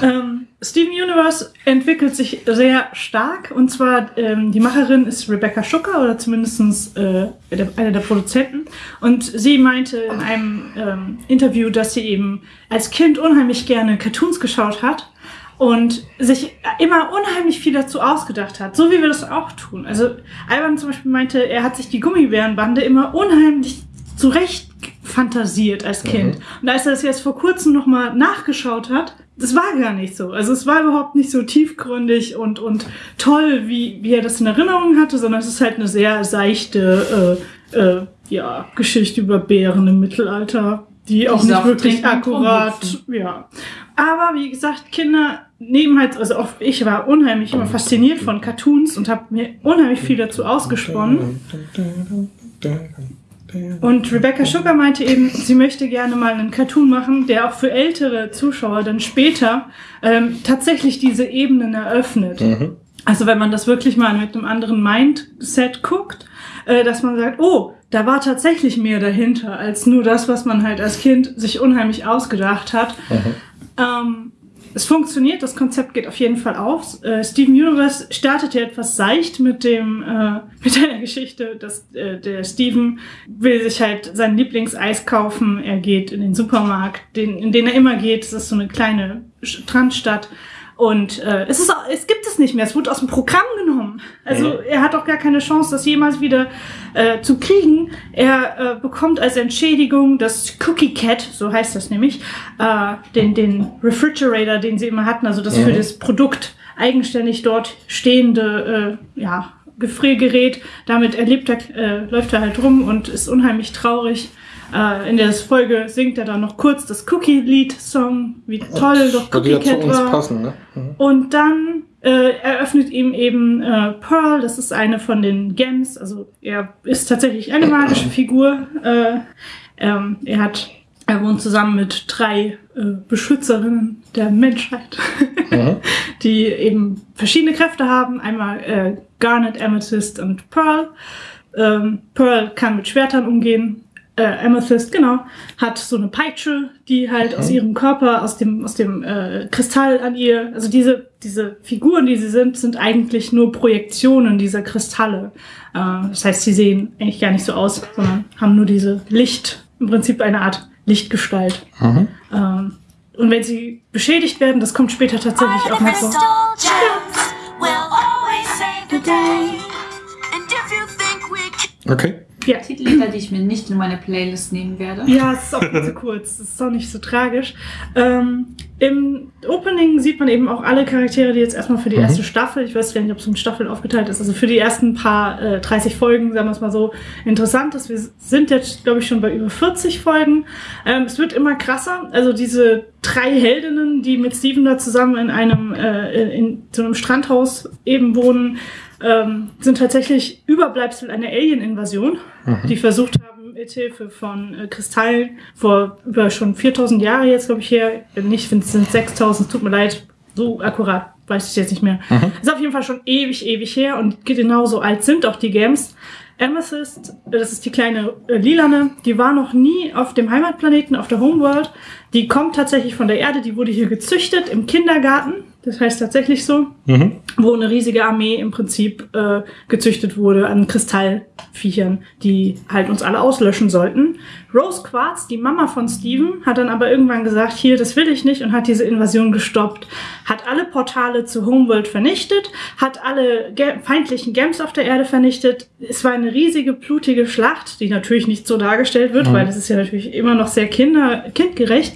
Ähm, Steven Universe entwickelt sich sehr stark und zwar ähm, die Macherin ist Rebecca Schucker oder zumindest äh, der, eine der Produzenten und sie meinte in einem ähm, Interview, dass sie eben als Kind unheimlich gerne Cartoons geschaut hat und sich immer unheimlich viel dazu ausgedacht hat, so wie wir das auch tun. Also Alban zum Beispiel meinte, er hat sich die Gummibärenbande immer unheimlich zurecht fantasiert als Kind. Und als er das jetzt vor kurzem nochmal nachgeschaut hat, das war gar nicht so. Also es war überhaupt nicht so tiefgründig und, und toll, wie, wie er das in Erinnerung hatte, sondern es ist halt eine sehr seichte äh, äh, ja, Geschichte über Bären im Mittelalter, die auch nicht Saft wirklich akkurat, ja. Aber wie gesagt, Kinder nehmen halt, also auch ich war unheimlich immer fasziniert von Cartoons und habe mir unheimlich viel dazu ausgesponnen. Und Rebecca Sugar meinte eben, sie möchte gerne mal einen Cartoon machen, der auch für ältere Zuschauer dann später ähm, tatsächlich diese Ebenen eröffnet. Mhm. Also wenn man das wirklich mal mit einem anderen Mindset guckt, äh, dass man sagt, oh, da war tatsächlich mehr dahinter als nur das, was man halt als Kind sich unheimlich ausgedacht hat. Ähm, es funktioniert, das Konzept geht auf jeden Fall auf. Äh, Steven Universe startet ja etwas seicht mit dem äh, [LAUGHS] mit der Geschichte, dass äh, der Steven will sich halt sein Lieblingseis kaufen. Er geht in den Supermarkt, den, in den er immer geht. Es ist so eine kleine Strandstadt. Und äh, es ist es gibt es nicht mehr. Es wurde aus dem Programm genommen. Also er hat auch gar keine Chance, das jemals wieder äh, zu kriegen. Er äh, bekommt als Entschädigung das Cookie Cat, so heißt das nämlich, äh, den den Refrigerator, den sie immer hatten, also das für das Produkt eigenständig dort stehende äh, ja Gefriergerät. Damit erlebt er, äh, läuft er halt rum und ist unheimlich traurig. Äh, in der Folge singt er dann noch kurz das Cookie-Lied-Song, wie toll doch Cookie ja zu Cat uns war. passen, ne? Mhm. Und dann äh, eröffnet ihm eben äh, Pearl, das ist eine von den Gems, also er ist tatsächlich eine magische Figur. Äh, ähm, er hat, er wohnt zusammen mit drei äh, Beschützerinnen der Menschheit, [LAUGHS] Mhm. die eben verschiedene Kräfte haben. Einmal äh, Garnet, Amethyst und Pearl. Ähm, Pearl kann mit Schwertern umgehen. Äh, Amethyst, genau, hat so eine Peitsche, die halt aus ihrem Körper, aus dem, aus dem äh, Kristall an ihr, also diese, diese Figuren, die sie sind, sind eigentlich nur Projektionen dieser Kristalle. Äh, das heißt, sie sehen eigentlich gar nicht so aus, sondern haben nur diese Licht, im Prinzip eine Art Lichtgestalt. Mhm. Ähm, und wenn sie beschädigt werden, das kommt später tatsächlich auch noch vor. Can Okay. Ja. Titellieder, die ich mir nicht in meine Playlist nehmen werde. Ja, es ist auch viel zu kurz. Es ist auch nicht so tragisch. Ähm, Im Opening sieht man eben auch alle Charaktere, die jetzt erstmal für die Mhm. erste Staffel, ich weiß gar nicht, ob es in Staffeln aufgeteilt ist, also für die ersten paar äh, 30 Folgen, sagen wir es mal so, interessant ist. Wir sind jetzt, glaube ich, schon bei über 40 Folgen. Ähm, es wird immer krasser. Also diese drei Heldinnen, die mit Steven da zusammen in einem, äh, in so einem Strandhaus eben wohnen, ähm, sind tatsächlich Überbleibsel einer Alien-Invasion, die versucht haben, mit Hilfe von äh, Kristallen vor über schon 4000 Jahre jetzt, glaube ich, her, nicht, wenn es sind 6000, es tut mir leid, so akkurat weiß ich jetzt nicht mehr. Ist auf jeden Fall schon ewig, ewig her und genauso alt sind auch die Games. Amethyst, das ist die kleine äh, Lilane, die war noch nie auf dem Heimatplaneten, auf der Homeworld. Die kommt tatsächlich von der Erde, die wurde hier gezüchtet im Kindergarten. Das heißt tatsächlich so Mhm. wo eine riesige Armee im Prinzip äh, gezüchtet wurde an Kristallviechern, die halt uns alle auslöschen sollten. Rose Quartz, die Mama von Steven, hat dann aber irgendwann gesagt, hier, das will ich nicht und hat diese Invasion gestoppt, hat alle Portale zu Homeworld vernichtet, hat alle ge feindlichen Gems auf der Erde vernichtet. Es war eine riesige, blutige Schlacht, die natürlich nicht so dargestellt wird, weil das ist ja natürlich immer noch sehr kinder kindgerecht.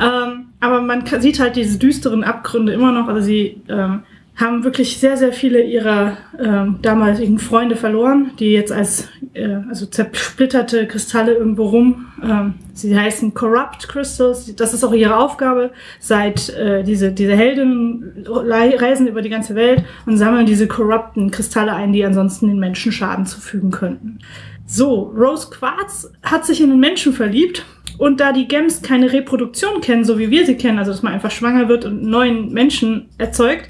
Ähm, aber man sieht halt diese düsteren Abgründe immer noch. Also sie ähm, haben wirklich sehr, sehr viele ihrer ähm, damaligen Freunde verloren, die jetzt als äh, also zersplitterte Kristalle irgendwo rum. Ähm, sie heißen Corrupt Crystals. Das ist auch ihre Aufgabe. Seit äh, diese diese Heldinnen reisen über die ganze Welt und sammeln diese korrupten Kristalle ein, die ansonsten den Menschen Schaden zufügen könnten. So, Rose Quartz hat sich in einen Menschen verliebt und da die Gems keine Reproduktion kennen, so wie wir sie kennen, also dass man einfach schwanger wird und neuen Menschen erzeugt,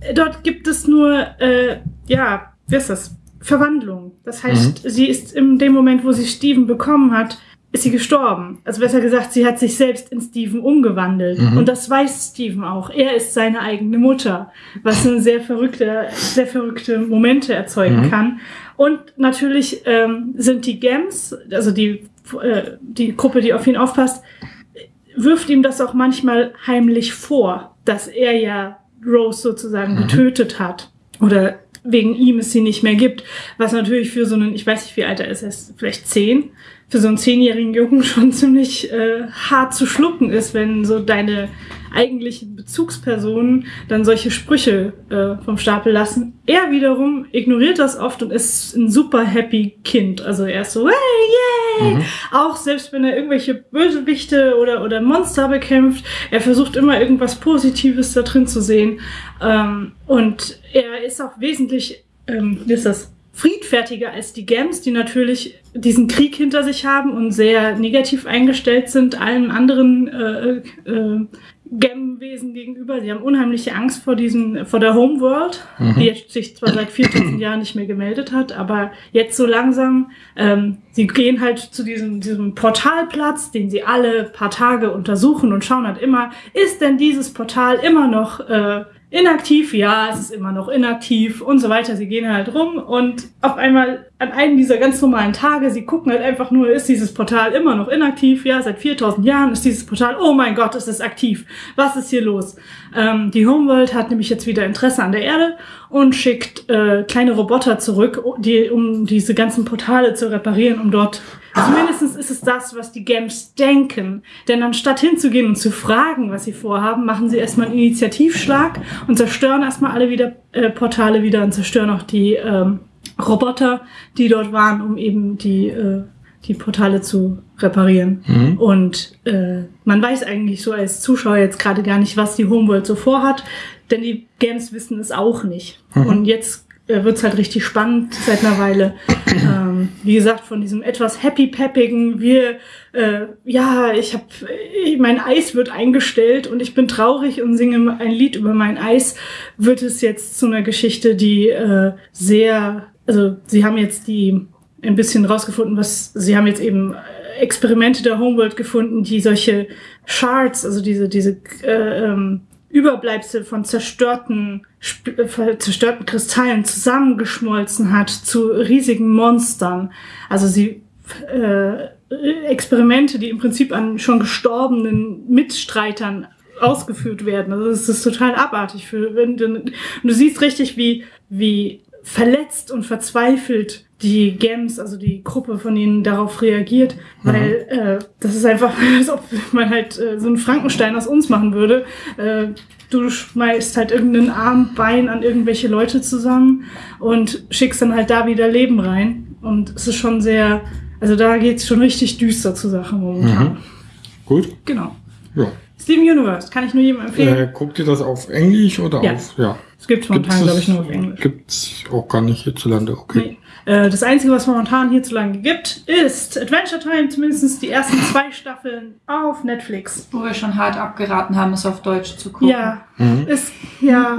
äh, dort gibt es nur, äh, ja, wie ist das? Verwandlung. Das heißt, sie ist in dem Moment, wo sie Steven bekommen hat, ist sie gestorben. Also besser gesagt, sie hat sich selbst in Steven umgewandelt. Und das weiß Steven auch. Er ist seine eigene Mutter, was eine sehr verrückte, sehr verrückte Momente erzeugen kann. Und natürlich ähm, sind die Gems, also die, äh, die Gruppe, die auf ihn aufpasst, wirft ihm das auch manchmal heimlich vor, dass er ja Rose sozusagen getötet hat. Oder wegen ihm es sie nicht mehr gibt. Was natürlich für so einen, ich weiß nicht, wie alt er ist, er ist vielleicht zehn, für so einen zehnjährigen Jungen [LAUGHS] schon ziemlich äh, hart zu schlucken ist, wenn so deine eigentlichen Bezugspersonen dann solche Sprüche äh, vom Stapel lassen. Er wiederum ignoriert das oft und ist ein super happy Kind. Also er ist so, hey, yay! Auch selbst wenn er irgendwelche Bösewichte oder, oder Monster bekämpft, er versucht immer irgendwas Positives da drin zu sehen. Ähm, und er ist auch wesentlich, ähm, wie ist das? Friedfertiger als die Gems, die natürlich diesen Krieg hinter sich haben und sehr negativ eingestellt sind allen anderen äh, äh, Gem-Wesen gegenüber. Sie haben unheimliche Angst vor diesen, vor der Homeworld, die jetzt sich zwar seit 4000 Jahren nicht mehr gemeldet hat, aber jetzt so langsam, ähm, sie gehen halt zu diesem, diesem Portalplatz, den sie alle paar Tage untersuchen und schauen halt immer, ist denn dieses Portal immer noch äh, inaktiv? Ja, es ist immer noch inaktiv und so weiter. Sie gehen halt rum und auf einmal an einem dieser ganz normalen Tage, sie gucken halt einfach nur, ist dieses Portal immer noch inaktiv? Ja, seit 4000 Jahren ist dieses Portal, oh mein Gott, es ist aktiv. Was ist hier los? Ähm, die Homeworld hat nämlich jetzt wieder Interesse an der Erde und schickt äh, kleine Roboter zurück, die, um diese ganzen Portale zu reparieren, um dort Zumindest ist es das, was die Gems denken. Denn anstatt hinzugehen und zu fragen, was sie vorhaben, machen sie erstmal einen Initiativschlag und zerstören erstmal alle wieder äh, Portale wieder und zerstören auch die ähm, Roboter, die dort waren, um eben die, äh, die Portale zu reparieren. Und äh, man weiß eigentlich so als Zuschauer jetzt gerade gar nicht, was die Homeworld so vorhat. Denn die Games wissen es auch nicht. Und jetzt äh, wird's halt richtig spannend seit einer Weile. [CLEARS THROAT] ähm, wie gesagt, von diesem etwas happy-peppigen, wir, äh, ja, ich habe, mein Eis wird eingestellt und ich bin traurig und singe ein Lied über mein Eis, wird es jetzt zu einer Geschichte, die äh, sehr, also sie haben jetzt die ein bisschen rausgefunden, was sie haben jetzt eben äh, Experimente der Homeworld gefunden, die solche Shards, also diese diese äh, ähm, Überbleibsel von zerstörten äh, zerstörten Kristallen zusammengeschmolzen hat zu riesigen Monstern. Also sie äh, Experimente, die im Prinzip an schon gestorbenen Mitstreitern ausgeführt werden. Also es ist total abartig. Für, wenn du, du siehst richtig, wie, wie verletzt und verzweifelt die Gems, also die Gruppe von ihnen darauf reagiert, weil äh, das ist einfach, [LAUGHS] als ob man halt äh, so einen Frankenstein aus uns machen würde. Äh, du schmeißt halt irgendeinen Arm, Bein an irgendwelche Leute zusammen und schickst dann halt da wieder Leben rein. Und es ist schon sehr, also da geht's schon richtig düster zur Sache momentan. Mhm. Gut. Genau. Ja. Steven Universe, kann ich nur jedem empfehlen. Äh, guckt ihr das auf Englisch oder Ja. auf. Ja. Es gibt's momentan, glaube ich, nur auf Englisch. Gibt's auch gar nicht hierzulande. Okay. Nee. Äh, Das Einzige, was momentan hierzulande gibt, ist Adventure Time, zumindest die ersten [LAUGHS] zwei Staffeln auf Netflix. Wo wir schon hart abgeraten haben, es auf Deutsch zu gucken. Ja, Mhm. ist, ja.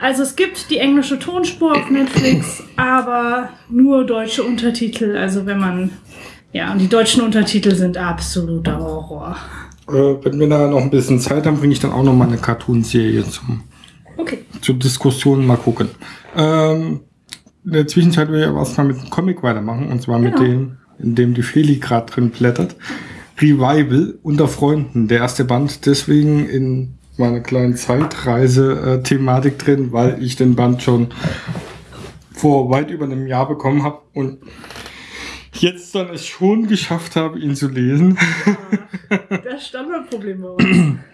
Also es gibt die englische Tonspur auf Netflix, aber nur deutsche Untertitel. Also wenn man, ja, und die deutschen Untertitel sind absoluter Horror. Äh, wenn wir da noch ein bisschen Zeit haben, bringe ich dann auch noch mal eine Cartoon-Serie zum Okay. zur Diskussion mal gucken. Ähm, in der Zwischenzeit will ich aber erstmal mit einem Comic weitermachen, und zwar mit Genau. dem, in dem die Feli gerade drin blättert. Revival unter Freunden, der erste Band, deswegen in meiner kleinen Zeitreise-Thematik drin, weil ich den Band schon vor weit über einem Jahr bekommen habe und jetzt dann es schon geschafft habe, ihn zu lesen. Das Standardproblem bei uns. [CLEARS THROAT]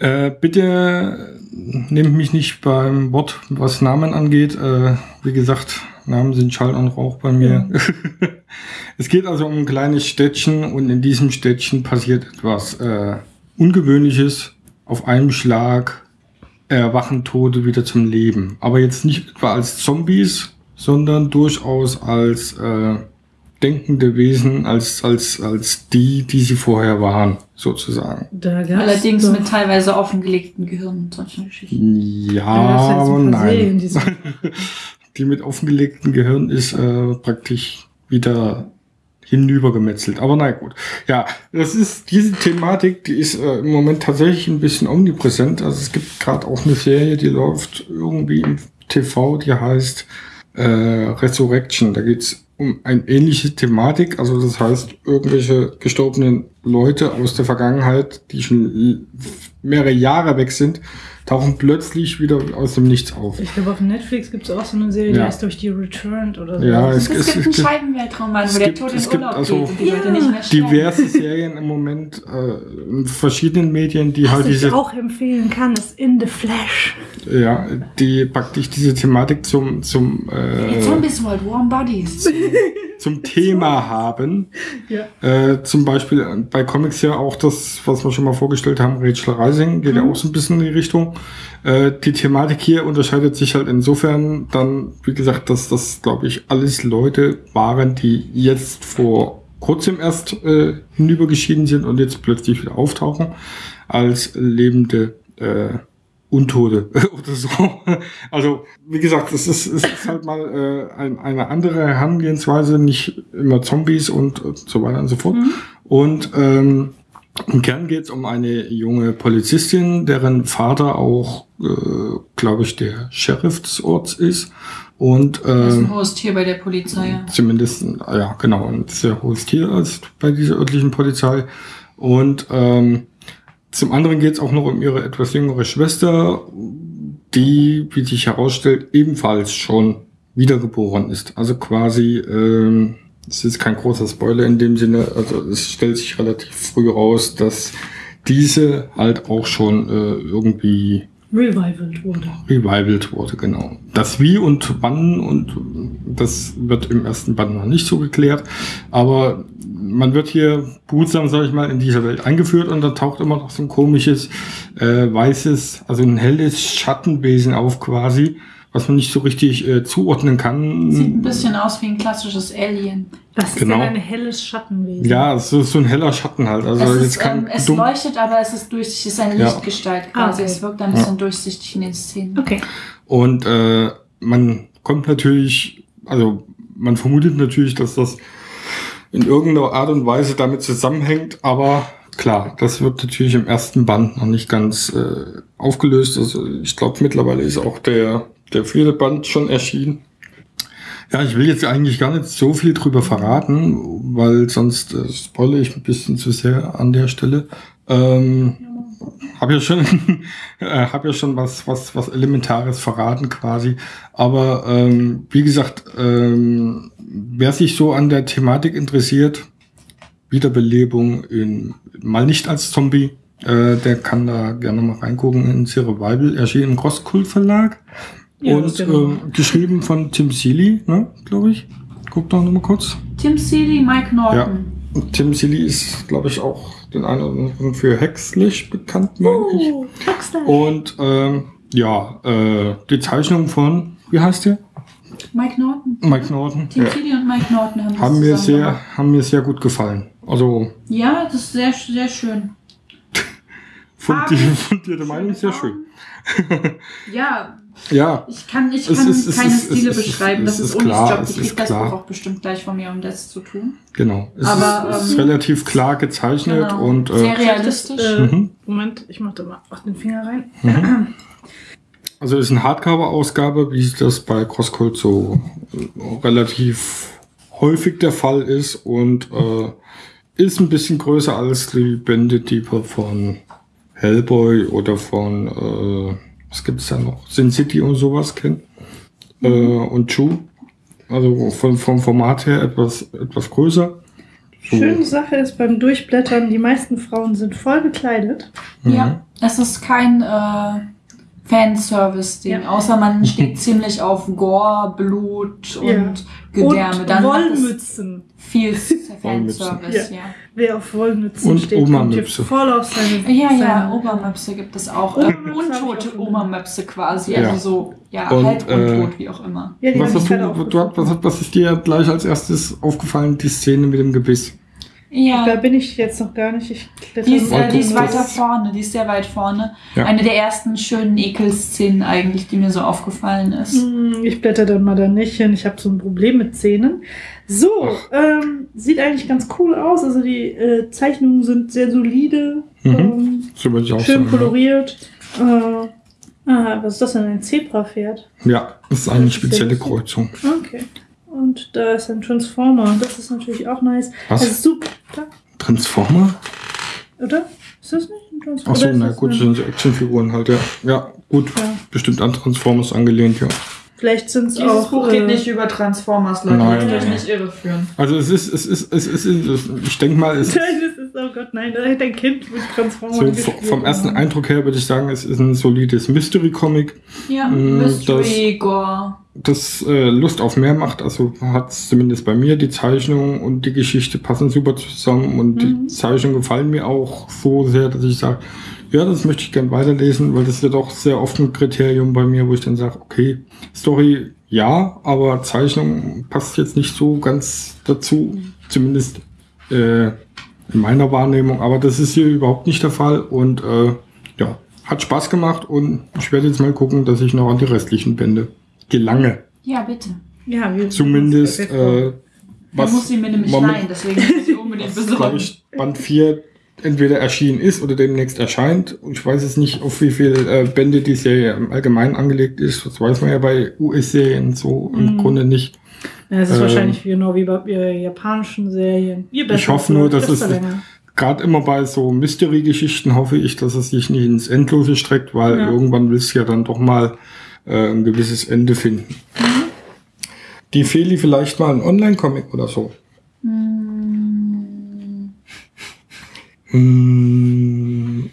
Äh, bitte nehmt mich nicht beim Wort, was Namen angeht. Äh, wie gesagt, Namen sind Schall und Rauch bei mir. [LAUGHS] es geht also um ein kleines Städtchen und in diesem Städtchen passiert etwas äh, Ungewöhnliches. Auf einen Schlag erwachen Tote wieder zum Leben. Aber jetzt nicht etwa als Zombies, sondern durchaus als äh, denkende Wesen, als, als, als die, die sie vorher waren, sozusagen. Allerdings doch- mit teilweise offengelegten Gehirnen und solchen Geschichten. Ja, halt so nein. diese- [LAUGHS] Die mit offengelegtem Gehirn ist äh, praktisch wieder hinübergemetzelt. Aber na gut. Ja, das ist diese Thematik, die ist äh, im Moment tatsächlich ein bisschen omnipräsent. Also es gibt gerade auch eine Serie, die läuft irgendwie im TV, die heißt äh, Resurrection. Da geht's um eine ähnliche Thematik. Also das heißt, irgendwelche gestorbenen Leute aus der Vergangenheit, die schon mehrere Jahre weg sind, tauchen plötzlich wieder aus dem Nichts auf. Ich glaube, auf Netflix gibt es auch so eine Serie, die Ja. heißt durch die Returned oder so. Ja, Es, es, es, gibt einen Scheibenweltraum, es wo der Tod in Urlaub also geht und die Leute nicht mehr sterben. diverse Serien im Moment äh, in verschiedenen Medien, die Was halt ich diese, auch empfehlen kann, ist In the Flash. ja, die praktisch diese Thematik zum zum äh, Zombies World, Warm Bodies. zum [LAUGHS] Thema haben. Ja. Äh, zum Beispiel äh, bei Comics ja auch das, was wir schon mal vorgestellt haben, Rachel Rising, geht ja auch so ein bisschen in die Richtung. Äh, die Thematik hier unterscheidet sich halt insofern dann, wie gesagt, dass das, glaube ich, alles Leute waren, die jetzt vor kurzem erst äh, hinübergeschieden sind und jetzt plötzlich wieder auftauchen als lebende äh, Untote [LAUGHS] oder so. Also, wie gesagt, es ist, es ist halt mal äh, ein, eine andere Herangehensweise, nicht immer Zombies und, und so weiter und so fort. Und ähm, im Kern geht es um eine junge Polizistin, deren Vater auch, äh, glaube ich, der Sheriff des Orts ist. Und Das ist ein hohes Tier bei der Polizei. zumindest, ja, genau, ein sehr hohes Tier als bei dieser örtlichen Polizei. Und ähm, zum anderen geht es auch noch um ihre etwas jüngere Schwester, die, wie sich herausstellt, ebenfalls schon wiedergeboren ist. Also quasi, ähm, es ist kein großer Spoiler in dem Sinne, also es stellt sich relativ früh raus, dass diese halt auch schon äh, irgendwie Revivalt wurde. revivalt wurde, genau. Das Wie und Wann und das wird im ersten Band noch nicht so geklärt, aber man wird hier behutsam, sage ich mal, in diese Welt eingeführt und da taucht immer noch so ein komisches, äh, weißes, also ein helles Schattenwesen auf quasi, was man nicht so richtig äh, zuordnen kann. Sieht ein bisschen aus wie ein klassisches Alien. Was ist Genau. denn ein helles Schattenwesen? Ja, es ist so ein heller Schatten halt. Also es jetzt ist, ähm, es leuchtet, aber es ist durchsichtig, es ist eine Ja. Lichtgestalt quasi. Ah, okay. Es wirkt ein bisschen durchsichtig in den Szenen. Okay. Und äh, man kommt natürlich, also man vermutet natürlich, dass das in irgendeiner Art und Weise damit zusammenhängt, aber klar, das wird natürlich im ersten Band noch nicht ganz äh, aufgelöst. Also ich glaube mittlerweile ist auch der, der vierte Band schon erschienen. Ja, ich will jetzt eigentlich gar nicht so viel drüber verraten, weil sonst äh, spoilere ich ein bisschen zu sehr an der Stelle. Ähm, habe ja schon, [LAUGHS] äh, hab ja schon was, was, was Elementares verraten quasi. Aber ähm, wie gesagt, ähm, wer sich so an der Thematik interessiert, Wiederbelebung in, mal nicht als Zombie, äh, der kann da gerne mal reingucken in Revival, erschienen im Crosskult Verlag Ja, und ja ähm, geschrieben von Tim Seeley, ne, glaube ich. Guck doch nochmal kurz. Tim Seeley, Mike Norton. Und Tim Seeley ist, glaube ich, auch den einen oder anderen für Hexlich bekannt, meine ich. Oh, Huxley. Und ähm, ja, äh, die Zeichnung von, wie heißt der? Mike Norton. Mike Norton. Tim Ja. Seeley und Mike Norton haben Haben mir sehr, gemacht. haben mir sehr gut gefallen. Also Ja, das ist sehr, sehr schön. Fundierte, fundierte Meinung, sehr schön. [LAUGHS] Ja, Ja, ich kann, ich kann ist- keine ist- Stile ist- beschreiben. es das ist ist Unis klar, Job. Die kriegt das klar. Buch auch bestimmt gleich von mir, um das zu tun. genau. Es Aber, ist, ähm, relativ klar gezeichnet Genau. und äh, sehr realistisch. Äh, Mhm. Moment, ich mach da mal auch den Finger rein. Also ist eine Hardcover-Ausgabe, wie das bei CrossCult so äh, relativ häufig der Fall ist und äh, ist ein bisschen größer als die Bände, die wir von Hellboy oder von, äh, was gibt's da noch, Sin City und sowas kennen. Äh, und Chu. Also von, vom Format her etwas, etwas größer. So. Schöne Sache ist beim Durchblättern, die meisten Frauen sind voll bekleidet. Mhm. Ja, es ist kein äh, Fanservice-Ding, Ja. außer man [LAUGHS] steht ziemlich auf Gore, Blut und Ja. Gedärme. Und Dann Wollmützen. viel. [LAUGHS] Fanservice, ja. Wer auf Wollmützen Und steht, Oma-Mütze. voll auf seine... Ja, ja, Obermöpse gibt es auch. Äh, Obermöpse untote Obermöpse quasi, Ja. also so, ja, Und, halb äh, untot, wie auch immer. Ja, Was, hast du, du, was, was ist dir gleich als erstes aufgefallen, die Szene mit dem Gebiss? Ja, Da bin ich jetzt noch gar nicht. Ich kletter die ist, äh, die ist weiter vorne, die ist sehr weit vorne. Ja. Eine der ersten schönen Ekelszenen eigentlich, die mir so aufgefallen ist. Hm, Ich blätter dann mal da nicht hin. Ich habe so ein Problem mit Zähnen. So, ähm, sieht eigentlich ganz cool aus. Also die äh, Zeichnungen sind sehr solide, Mhm. ähm, schön sagen. koloriert. Äh, ah, was ist das denn? Ein Zebrapferd? Ja, das ist eine Das ist spezielle cool. Kreuzung. Okay. Und da ist ein Transformer. Das ist natürlich auch nice. Was? Also super, Transformer? oder? Ist das nicht ein Transformer? Achso, ist na das gut, das sind so Actionfiguren halt, ja. Ja, gut. Ja. Bestimmt an Transformers angelehnt, ja. Vielleicht sind es Dieses auch. Buch äh, geht nicht über Transformers, Leute. Nein, Lasst euch nein. nicht irreführen. Also es ist, es ist, es ist, es ist ich denke mal, es [LAUGHS] ist Nein, das ist, oh Gott, nein, da hätte ein Kind mit Transformers so vom ersten Eindruck her würde ich sagen, es ist ein solides Mystery-Comic, Ja, Mm, Mystery, Gore. das äh, Lust auf mehr macht. Also hat es zumindest bei mir. Die Zeichnung und die Geschichte passen super zusammen und die Zeichnungen gefallen mir auch so sehr, dass ich sage, ja, das möchte ich gern weiterlesen, weil das ist ja doch sehr oft ein Kriterium bei mir, wo ich dann sage, okay, Story ja, aber Zeichnung passt jetzt nicht so ganz dazu, zumindest äh, in meiner Wahrnehmung. Aber das ist hier überhaupt nicht der Fall und äh, ja, hat Spaß gemacht und ich werde jetzt mal gucken, dass ich noch an die restlichen Bände gelange. Ja, bitte. Ja, wir Zumindest äh, äh, Man was muss sie mir nämlich leihen, deswegen muss ich sie unbedingt glaube besorgen. ich, Band 4 entweder erschienen ist oder demnächst erscheint. Und ich weiß jetzt nicht, auf wie viele äh, Bände die Serie im Allgemeinen angelegt ist. Das weiß man ja bei US-Serien so im Mhm. Grunde nicht. Ja, es ist Ähm, wahrscheinlich genau wie bei äh, japanischen Serien. Ich hoffe nur, dass es gerade immer bei so Mystery-Geschichten hoffe ich, dass es sich nicht ins Endlose streckt, weil Ja. irgendwann willst du ja dann doch mal äh, ein gewisses Ende finden. Mhm. Die Feli vielleicht mal ein Online-Comic oder so. Hm, Hm,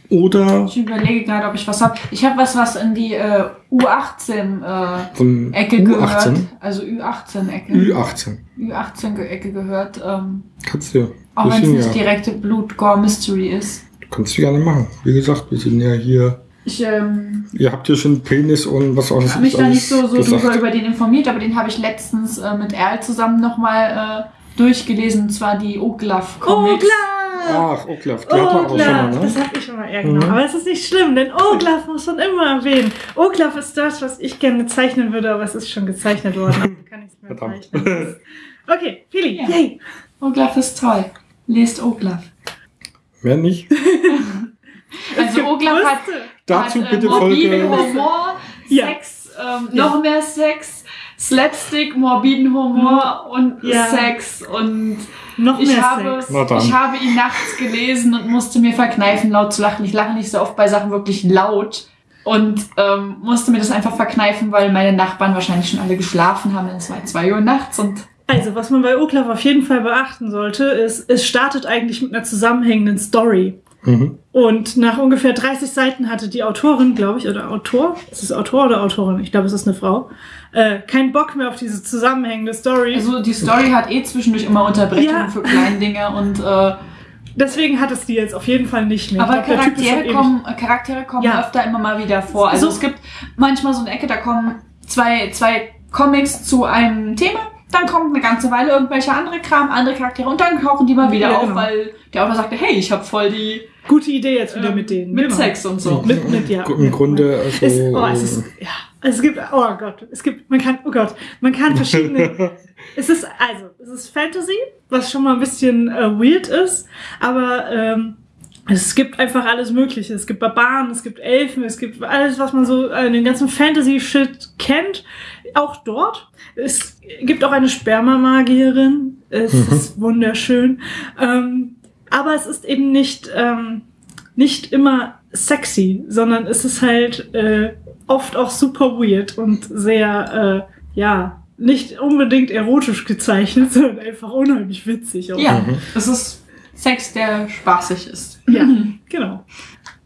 oder Ich überlege gerade, ob ich was habe. Ich habe was, was in die äh, U18-Ecke von gehört. U18, Also Ü18-Ecke. Ü18. Ü18-Ecke gehört. Ähm, Kannst du. auch wenn es nicht ja, direkte Blut-Gore-Mystery ist. kannst du gerne machen. Wie gesagt, wir sind ja hier. Ich ähm, Ihr habt ja schon Penis und was auch habe mich da nicht so, so drüber über den informiert, aber den habe ich letztens äh, mit Erl zusammen nochmal äh, durchgelesen. Und zwar die Oglaf Oh, Comics. klar! Ach, Oklaf, die hat man Oglaf, auch schon mal, ne? das hab ich schon mal, ja genau. Mhm. Aber es ist nicht schlimm, denn Oglaf muss man immer erwähnen. Oglaf ist das, was ich gerne zeichnen würde, aber es ist schon gezeichnet worden. Also [LAUGHS] kann ich es mehr Verdammt. zeichnen. Okay, Fili, Ja. yay! Oglaf ist toll. Lest Oglaf. Mehr nicht. [LAUGHS] Also Oglaf hat, Dazu hat äh, bitte morbiden Folge. Humor, Ja. Sex, ähm, Ja. noch mehr Sex, Slapstick, morbiden Humor und Ja. Sex und Noch ich mehr habe, Sex. Ich habe ihn nachts gelesen und musste mir verkneifen, laut zu lachen. Ich lache nicht so oft bei Sachen wirklich laut und ähm, musste mir das einfach verkneifen, weil meine Nachbarn wahrscheinlich schon alle geschlafen haben. Es war zwei Uhr nachts und Also, was man bei Oglaf auf jeden Fall beachten sollte, ist, es startet eigentlich mit einer zusammenhängenden Story. Mhm. Und nach ungefähr 30 Seiten hatte die Autorin, glaube ich, oder Autor, ist es Autor oder Autorin? Ich glaube, es ist eine Frau, äh, keinen Bock mehr auf diese zusammenhängende Story. also die Story hat eh zwischendurch immer Unterbrechungen Ja. für kleine Dinge und äh, Deswegen hat es die jetzt auf jeden Fall nicht mehr. Aber glaub, Charaktere kommen, Charaktere kommen Ja. öfter immer mal wieder vor. Also So- es gibt manchmal so eine Ecke, da kommen zwei, zwei Comics zu einem Thema, dann kommt eine ganze Weile irgendwelche andere Kram, andere Charaktere und dann tauchen die mal wieder Ja, auf, genau. weil der Autor sagte, hey, ich habe voll die Gute Idee jetzt wieder ähm, mit denen. mit genau. Sex und so. Mit, mit, ja. Im Grunde, also. Es, oh, es ist, ja, es gibt, oh Gott, es gibt, man kann, oh Gott, man kann [LAUGHS] verschiedene, es ist, also, es ist Fantasy, was schon mal ein bisschen äh, weird ist, aber ähm, es gibt einfach alles Mögliche. Es gibt Barbaren, es gibt Elfen, es gibt alles, was man so äh, den ganzen Fantasy-Shit kennt, auch dort. Es gibt auch eine Spermamagierin, es [LAUGHS] ist wunderschön, ähm, aber es ist eben nicht, ähm, nicht immer sexy, sondern es ist halt äh, oft auch super weird und sehr, äh, ja, nicht unbedingt erotisch gezeichnet, [LAUGHS] sondern einfach unheimlich witzig. Auch. Ja, es ist Sex, der spaßig ist. Ja, genau.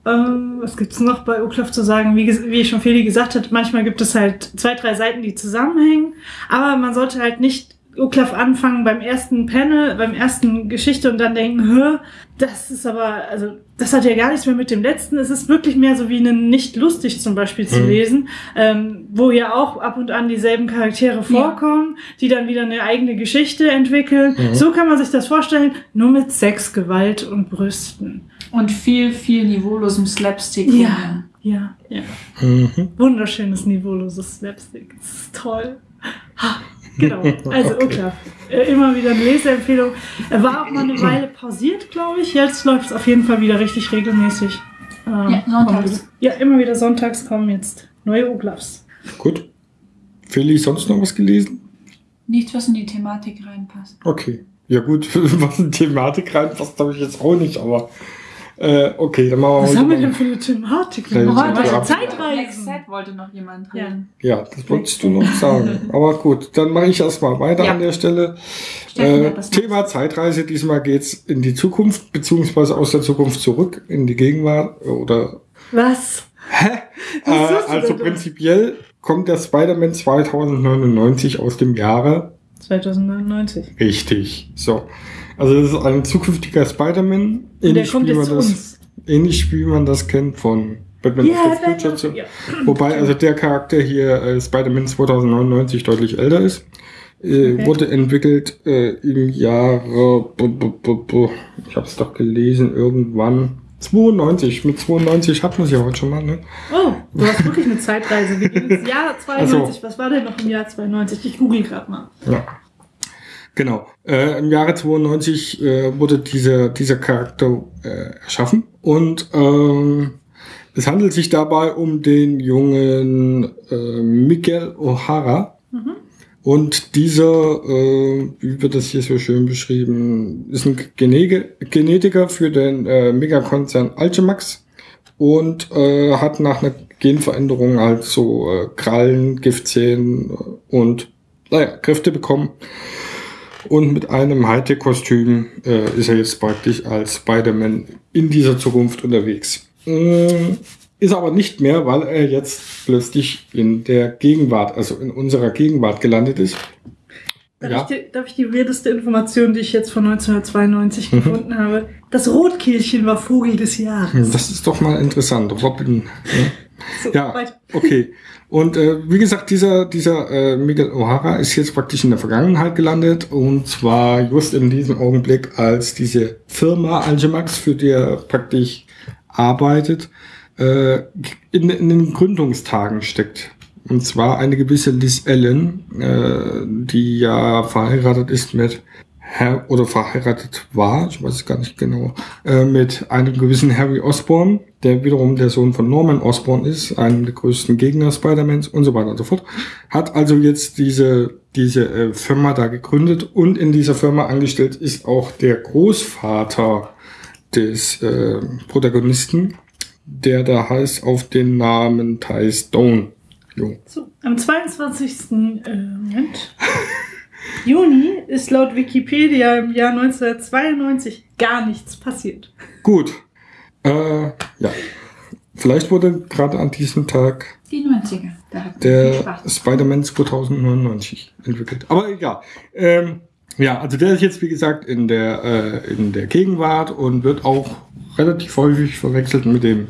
Ähm, was gibt's noch bei Uklaf zu sagen? Wie, wie schon Feli gesagt hat, manchmal gibt es halt zwei, drei Seiten, die zusammenhängen, aber man sollte halt nicht Uklaf anfangen beim ersten Panel, beim ersten Geschichte und dann denken, Hä, das ist aber, also, das hat ja gar nichts mehr mit dem letzten. Es ist wirklich mehr so wie einen nicht lustig zum Beispiel zu Mhm. lesen, ähm, wo ja auch ab und an dieselben Charaktere vorkommen, die dann wieder eine eigene Geschichte entwickeln. Mhm. So kann man sich das vorstellen, nur mit Sex, Gewalt und Brüsten. Und viel, viel niveaulosem Slapstick. Ja, ja, ja. Mhm. Wunderschönes, niveauloses Slapstick. Das ist toll. Ha, Genau, [LAUGHS] also Uklaf. Äh, immer wieder eine Leseempfehlung. Er war auch mal eine Weile pausiert, glaube ich. Jetzt läuft es auf jeden Fall wieder richtig regelmäßig. Ähm, Ja, sonntags. Ja, immer wieder sonntags kommen jetzt neue Uklafs. Gut. Feli, sonst noch was gelesen? Nichts, was in die Thematik reinpasst. Okay. Ja gut, [LAUGHS] was in Thematik reinpasst, habe ich jetzt auch nicht, aber äh, okay, dann machen wir Was heute haben wir mal- denn für eine Thematik? Wir wir heute Zeitreisen. Next wollte noch jemand Ja. reden. Ja, das wolltest du noch sagen. [LAUGHS] Aber gut, dann mache ich erstmal weiter Ja. an der Stelle. Äh, Thema Zeitreise. Diesmal geht's in die Zukunft, beziehungsweise aus der Zukunft zurück in die Gegenwart. Oder Was? äh, Was tust du also prinzipiell kommt der Spider-Man 2099 aus dem Jahre 2099. richtig. So. Also das ist ein zukünftiger Spider-Man. Ähnlich wie man das, ähnlich wie man das kennt von Batman Ja, of the Future. Ja. Wobei also der Charakter hier äh, Spider-Man 2099 deutlich älter ist. Äh, Okay. Wurde entwickelt äh, im Jahre, ich habe es doch gelesen, irgendwann 92. Mit 92 hatten wir es ja heute schon mal. Ne? Oh, du hast wirklich eine Zeitreise. Wir gehen ins Jahr 92. [LAUGHS] Also. Was war denn noch im Jahr 92? Ich google gerade mal. Ja. Genau. Äh, Im Jahre 92 äh, wurde dieser, dieser Charakter äh, erschaffen und ähm, es handelt sich dabei um den jungen äh, Miguel O'Hara. Und dieser, äh, wie wird das hier so schön beschrieben, ist ein Genege Genetiker für den äh, Megakonzern Alchemax und äh, hat nach einer Genveränderung halt so äh, Krallen, Giftzähnen äh, und naja, Kräfte bekommen. Und mit einem Hightech-Kostüm äh, ist er jetzt praktisch als Spider-Man in dieser Zukunft unterwegs. Mm, Ist aber nicht mehr, weil er jetzt plötzlich in der Gegenwart, also in unserer Gegenwart gelandet ist. Darf, Ja. ich die, darf ich die weirdeste Information, die ich jetzt von 1992 gefunden habe? Das Rotkehlchen war Vogel des Jahres. Das ist doch mal interessant. Robin. Ne? So, Ja, weiter. okay. Und äh, wie gesagt, dieser, dieser äh, Miguel O'Hara ist jetzt praktisch in der Vergangenheit gelandet und zwar just in diesem Augenblick, als diese Firma Algemax, für die er praktisch arbeitet, äh, in, in den Gründungstagen steckt. Und zwar eine gewisse Liz Allen, äh, die ja verheiratet ist mit oder verheiratet war, ich weiß es gar nicht genau, äh, mit einem gewissen Harry Osborn, der wiederum der Sohn von Norman Osborn ist, einem der größten Gegner Spider-Mans und so weiter und so fort. Hat also jetzt diese, diese äh, Firma da gegründet und in dieser Firma angestellt ist auch der Großvater des äh, Protagonisten, der da heißt auf den Namen Ty Stone. Jo. So, am 22. Äh, Moment. [LAUGHS] Juni ist laut Wikipedia im Jahr 1992 gar nichts passiert. Gut. Äh, ja. Vielleicht wurde gerade an diesem Tag Die 90er. Da hat man viel der. Spider-Man 2099 entwickelt. Aber egal. Ähm, ja, also der ist jetzt, wie gesagt, in der, äh, in der Gegenwart und wird auch relativ häufig verwechselt mit dem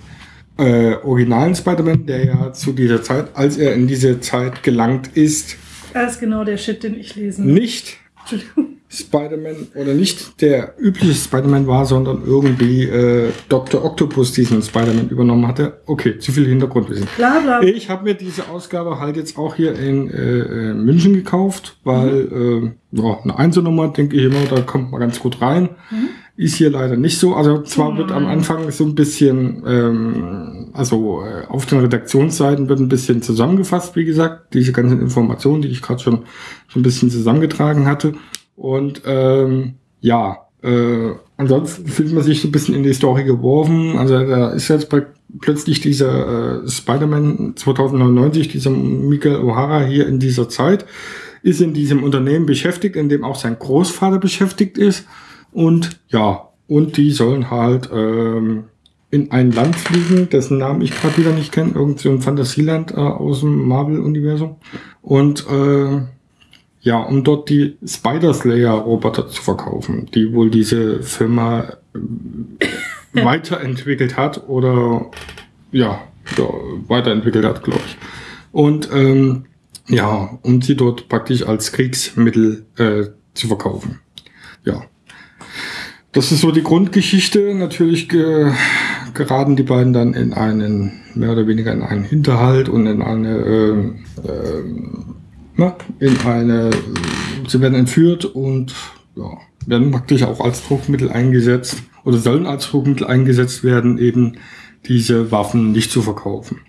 äh, originalen Spider-Man, der ja zu dieser Zeit, als er in diese Zeit gelangt ist, Das ist genau der Shit, den ich lesen will. nicht. Spider-Man oder nicht der übliche Spider-Man war, sondern irgendwie äh, Dr. Octopus diesen Spider-Man übernommen hatte. Okay, zu viel Hintergrundwissen. Bla bla. Ich habe mir diese Ausgabe halt jetzt auch hier in äh, äh, München gekauft, weil äh, ja, eine Einzelnummer, denke ich immer, da kommt man ganz gut rein. Ist hier leider nicht so. Also zwar wird am Anfang so ein bisschen, ähm, also äh, auf den Redaktionsseiten wird ein bisschen zusammengefasst, wie gesagt, diese ganzen Informationen, die ich gerade schon so ein bisschen zusammengetragen hatte. Und ähm, ja, äh, ansonsten fühlt man sich so ein bisschen in die Story geworfen. Also da ist jetzt plötzlich dieser äh, Spider-Man 2099, dieser Miguel O'Hara hier in dieser Zeit, ist in diesem Unternehmen beschäftigt, in dem auch sein Großvater beschäftigt ist. Und ja, und die sollen halt ähm, in ein Land fliegen, dessen Namen ich gerade wieder nicht kenne, irgend ein Fantasieland äh, aus dem Marvel-Universum. Und äh, ja, um dort die Spider-Slayer-Roboter zu verkaufen, die wohl diese Firma äh, weiterentwickelt hat oder ja, ja weiterentwickelt hat, glaube ich. Und ähm, ja, um sie dort praktisch als Kriegsmittel äh, zu verkaufen. Ja. Das ist so die Grundgeschichte. Natürlich ge geraten die beiden dann in einen, mehr oder weniger in einen Hinterhalt und in eine, ähm, ähm, na, in eine, sie werden entführt und ja, werden praktisch auch als Druckmittel eingesetzt oder sollen als Druckmittel eingesetzt werden, eben diese Waffen nicht zu verkaufen.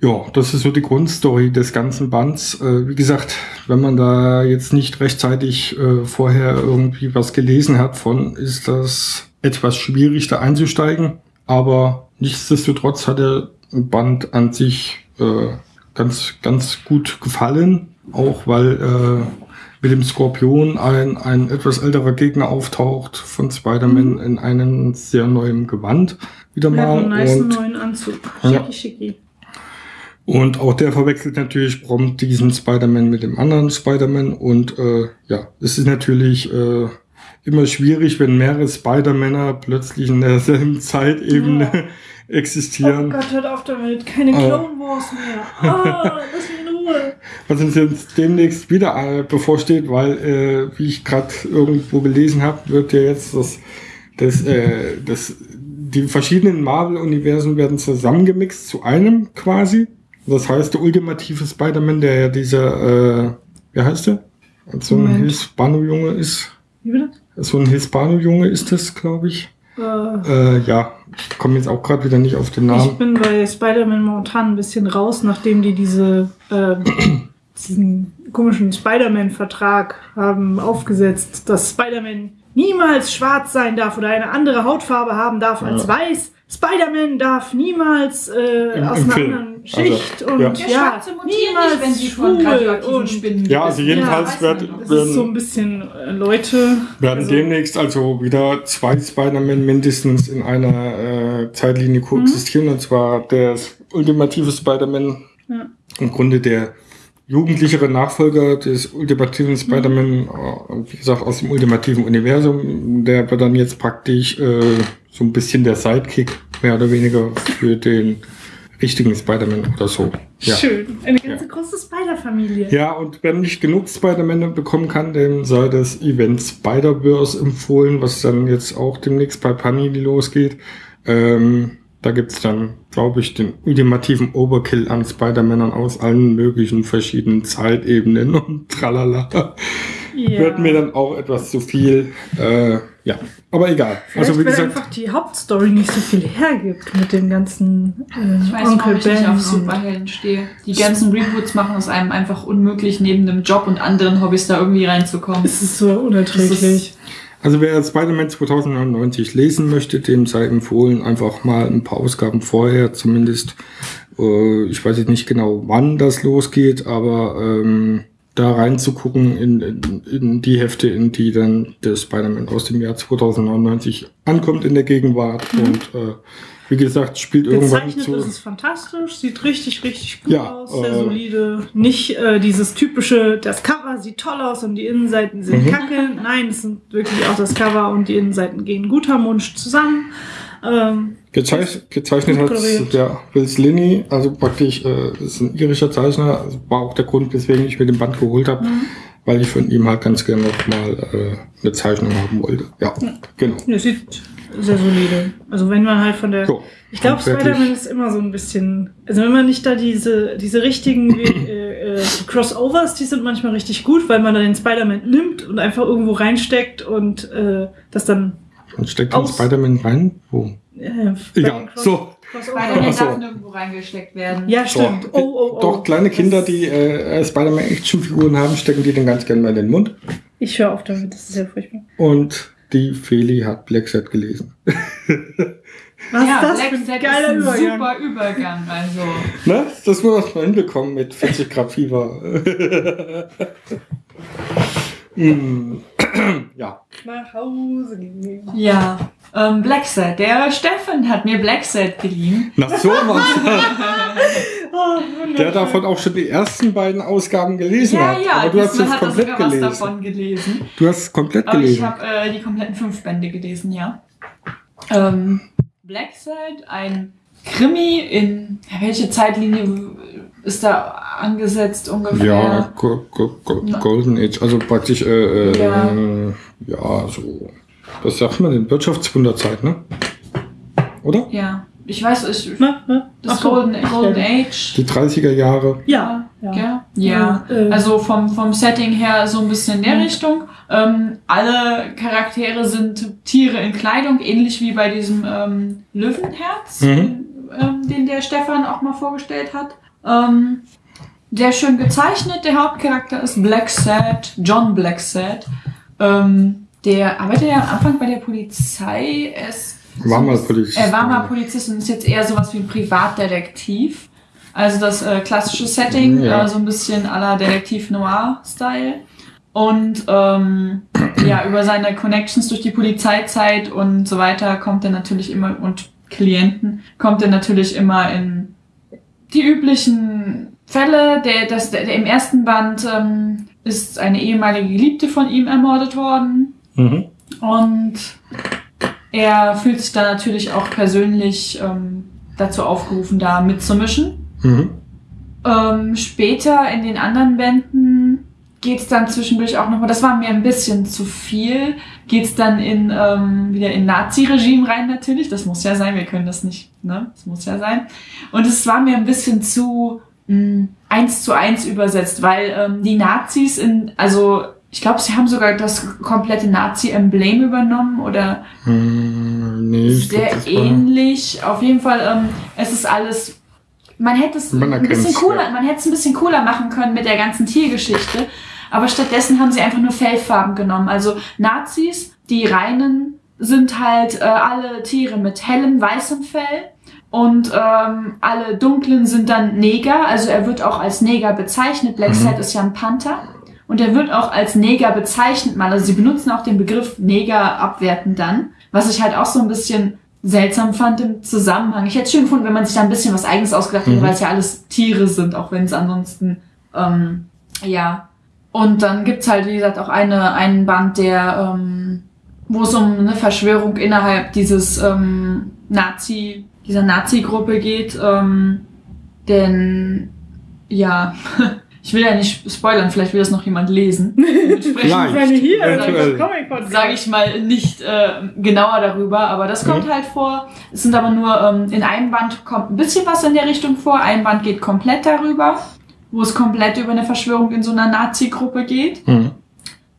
Ja, das ist so die Grundstory des ganzen Bands. Äh, wie gesagt, wenn man da jetzt nicht rechtzeitig äh, vorher irgendwie was gelesen hat von, ist das etwas schwierig da einzusteigen. Aber nichtsdestotrotz hat der Band an sich äh, ganz, ganz gut gefallen. Auch weil äh, mit dem Skorpion ein, ein etwas älterer Gegner auftaucht von Spider-Man in einem sehr neuen Gewand wieder Er mal. einen nice neuen Anzug. Ja. Schicki, schicki. Und auch der verwechselt natürlich prompt diesen Spider-Man mit dem anderen Spider-Man. Und äh, ja, es ist natürlich äh, immer schwierig, wenn mehrere Spider-Männer plötzlich in derselben [LAUGHS] Zeitebene [LAUGHS] Oh existieren. Gott, hört auf damit. Keine Äh. Clone Wars mehr. Ah, [LAUGHS] lass mich in Ruhe. Was uns jetzt demnächst wieder äh, bevorsteht, weil, äh, wie ich gerade irgendwo gelesen habe, wird ja jetzt das, das, äh, das, die verschiedenen Marvel-Universen werden zusammengemixt zu einem quasi. Das heißt, der ultimative Spider-Man, der ja dieser, äh, wie heißt der? So ein. Hispano-Junge ist. Wie bitte? So ein Hispano-Junge ist das, glaube ich. Äh, Äh, ja, ich komme jetzt auch gerade wieder nicht auf den ich Namen. bin bei Spider-Man momentan ein bisschen raus, nachdem die diese, äh, [CLEARS THROAT] diesen komischen Spider-Man-Vertrag haben aufgesetzt, dass Spider-Man niemals schwarz sein darf oder eine andere Hautfarbe haben darf als Ja. weiß. Spider-Man darf niemals äh, Im- aus im einer Film. anderen Schicht Also, und ja. ja, Schwarze mutieren nicht, wenn sie von radioaktiven und Spinnen Ja, also jedenfalls werden. wird- das. ist so ein bisschen äh, Leute. werden also- demnächst also wieder zwei Spider-Man mindestens in einer äh, Zeitlinie koexistieren, und zwar der ultimative Spider-Man, Ja. im Grunde der jugendlichere Nachfolger des ultimativen Spider-Man, äh, wie gesagt, aus dem ultimativen Universum, der wird dann jetzt praktisch äh, so ein bisschen der Sidekick, mehr oder weniger, für den richtigen Spider-Man oder so. Ja. Schön. Eine ganze große Spider-Familie. Ja, und wer nicht genug Spider-Man bekommen kann, dem sei das Event Spider-Verse empfohlen, was dann jetzt auch demnächst bei Panini losgeht. Ähm, da gibt's dann, glaube ich, den ultimativen Overkill an Spider-Männern aus allen möglichen verschiedenen Zeitebenen und tralala. Ja. Wird mir dann auch etwas zu viel. Äh, ja, aber egal. Vielleicht, also wie weil gesagt, einfach die Hauptstory nicht so viel hergibt mit dem ganzen äh, Ich weiß nicht, warum ich nicht auf Superhelden stehe. Die ganzen Reboots machen es einem einfach unmöglich, neben dem Job und anderen Hobbys da irgendwie reinzukommen. Es ist so unerträglich. Also wer Spider-Man 2099 lesen möchte, dem sei empfohlen, einfach mal ein paar Ausgaben vorher zumindest. Äh, ich weiß jetzt nicht genau, wann das losgeht, aber ähm, da reinzugucken in, in, in die Hefte, in die dann der Spider-Man aus dem Jahr 2099 ankommt in der Gegenwart. Und äh, wie gesagt, spielt irgendwann Gezeichnet zu. ist es fantastisch, sieht richtig, richtig gut Ja, aus, sehr äh, solide. Nicht äh, dieses typische, das Cover sieht toll aus und die Innenseiten sind Mhm. kacke. Nein, es sind wirklich auch das Cover und die Innenseiten gehen gut harmonisch zusammen. Ähm, Gezeich gezeichnet hat der Will Slinney, also praktisch äh, ist ein irischer Zeichner, also war auch der Grund, weswegen ich mir den Band geholt habe, Mhm. weil ich von ihm halt ganz gerne noch mal äh, eine Zeichnung haben wollte. Ja, genau. es sieht sehr solide. Also wenn man halt von der... So, Ich glaube. Spider-Man ist immer so ein bisschen, also wenn man nicht da diese, diese richtigen äh, äh, Crossovers, die sind manchmal richtig gut, weil man dann den Spider-Man nimmt und einfach irgendwo reinsteckt und äh, das dann Und steckt den aus- Spider-Man rein? Wo? äh, Egal, den Cross- so. Spider-Man so. darf nirgendwo reingesteckt werden. Ja, stimmt. Doch, Oh, oh, oh. Doch, kleine Kinder, die äh, Spider-Man Actionfiguren haben, stecken die dann ganz gerne mal in den Mund. Ich höre auf damit, das ist ja furchtbar. Und die Feli hat Black Set gelesen. [LAUGHS] Was ja, ist das Black für ein geiler ist ein Übergang? super Übergang. Also, [LAUGHS] Ne? Das muss man hinbekommen mit 40 Grad Fieber. Hm. [LAUGHS] [CLEARS THROAT] ja. Nach Hause gehen. ja. Ähm, Black Set. Der Steffen hat mir Black Set geliehen. Na so, [LAUGHS] Mann. Oh, Der davon auch schon die ersten beiden Ausgaben gelesen Ja, hat. ja, Aber du hast es hat komplett sogar was gelesen. davon gelesen. Du hast es komplett Aber ich gelesen. habe äh, die kompletten fünf Bände gelesen, ja. Ähm, Black Side, ein Krimi in welche Zeitlinie ist da angesetzt ungefähr? Ja, Go Go Go. Golden Age, also praktisch, äh, äh, Ja. ja. ja, so, was sagt man denn? Wirtschaftswunderzeit, ne? Oder? Ja. Ich weiß, ich, Na, na? das Ach so. Golden, Golden Age. Die 30er Jahre. Ja, ja. Ja, ja. Äh, Also vom, vom Setting her so ein bisschen in der Richtung. Ähm, alle Charaktere sind Tiere in Kleidung, ähnlich wie bei diesem ähm, Löwenherz, Mhm. ähm, den der Stefan auch mal vorgestellt hat. Ähm, sehr schön gezeichnet. Der Hauptcharakter ist Black Sad, John Black Sad. Ähm, der arbeitet ja am Anfang bei der Polizei. Er ist War mal Polizist. er war mal Polizist und ist jetzt eher sowas wie ein Privatdetektiv. Also das äh, klassische Setting, Ja. äh, so ein bisschen à la Detektiv Noir-Style. Und ähm, ja, über seine Connections durch die Polizeizeit und so weiter kommt er natürlich immer, und Klienten, kommt er natürlich immer in die üblichen Fälle. Der, das, der, der im ersten Band ähm, ist eine ehemalige Geliebte von ihm ermordet worden. Mhm. Und er fühlt sich da natürlich auch persönlich ähm, dazu aufgerufen, da mitzumischen. Mhm. Ähm, später in den anderen Bänden geht's dann zwischendurch auch nochmal, das war mir ein bisschen zu viel, geht's dann in ähm, wieder in Nazi-Regime rein natürlich. Das muss ja sein, wir können das nicht, ne? Das muss ja sein. Und es war mir ein bisschen zu mh, eins zu eins übersetzt, weil ähm, die Nazis in, also ich glaube, sie haben sogar das komplette Nazi-Emblem übernommen oder Hm, nee, glaub, sehr war- ähnlich. Auf jeden Fall, ähm, es ist alles. Man hätte es Man ein bisschen cooler, ja. man hätte es ein bisschen cooler machen können mit der ganzen Tiergeschichte. Aber stattdessen haben sie einfach nur Fellfarben genommen. Also Nazis, die reinen, sind halt äh, alle Tiere mit hellem weißem Fell. Und ähm, alle dunklen sind dann Neger. Also er wird auch als Neger bezeichnet. Black Mhm. Ist ja ein Panther. Und er wird auch als Neger bezeichnet mal. Also sie benutzen auch den Begriff Neger abwertend dann. Was ich halt auch so ein bisschen seltsam fand im Zusammenhang. Ich hätte es schön gefunden, wenn man sich da ein bisschen was Eigenes ausgedacht hätte, weil es ja alles Tiere sind, auch wenn es ansonsten, ähm, ja. Und dann gibt's halt, wie gesagt, auch eine, einen Band, der, ähm, wo es um eine Verschwörung innerhalb dieses ähm, Nazi, dieser Nazi-Gruppe geht. Ähm, denn, ja, [LAUGHS] ich will ja nicht spoilern, vielleicht will das noch jemand lesen. [LAUGHS] Meine, hier, sage ich mal nicht äh, genauer darüber, aber das kommt halt vor. Es sind aber nur ähm, in einem Band kommt ein bisschen was in der Richtung vor, ein Band geht komplett darüber, wo es komplett über eine Verschwörung in so einer Nazi-Gruppe geht. Mhm.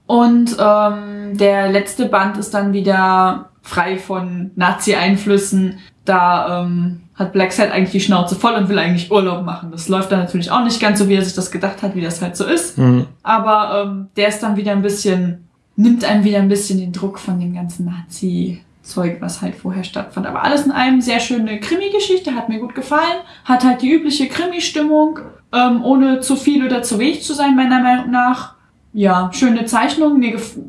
Und ähm, der letzte Band ist dann wieder frei von Nazi-Einflüssen. Da ähm, hat Black Sad eigentlich die Schnauze voll und will eigentlich Urlaub machen. Das läuft dann natürlich auch nicht ganz so, wie er sich das gedacht hat, wie das halt so ist. Mhm. Aber ähm, der ist dann wieder ein bisschen, nimmt einem wieder ein bisschen den Druck von dem ganzen Nazi-Zeug, was halt vorher stattfand. Aber alles in einem sehr schöne Krimi-Geschichte, hat mir gut gefallen. Hat halt die übliche Krimi-Stimmung, ähm, ohne zu viel oder zu wenig zu sein, meiner Meinung nach. Ja, schöne Zeichnung.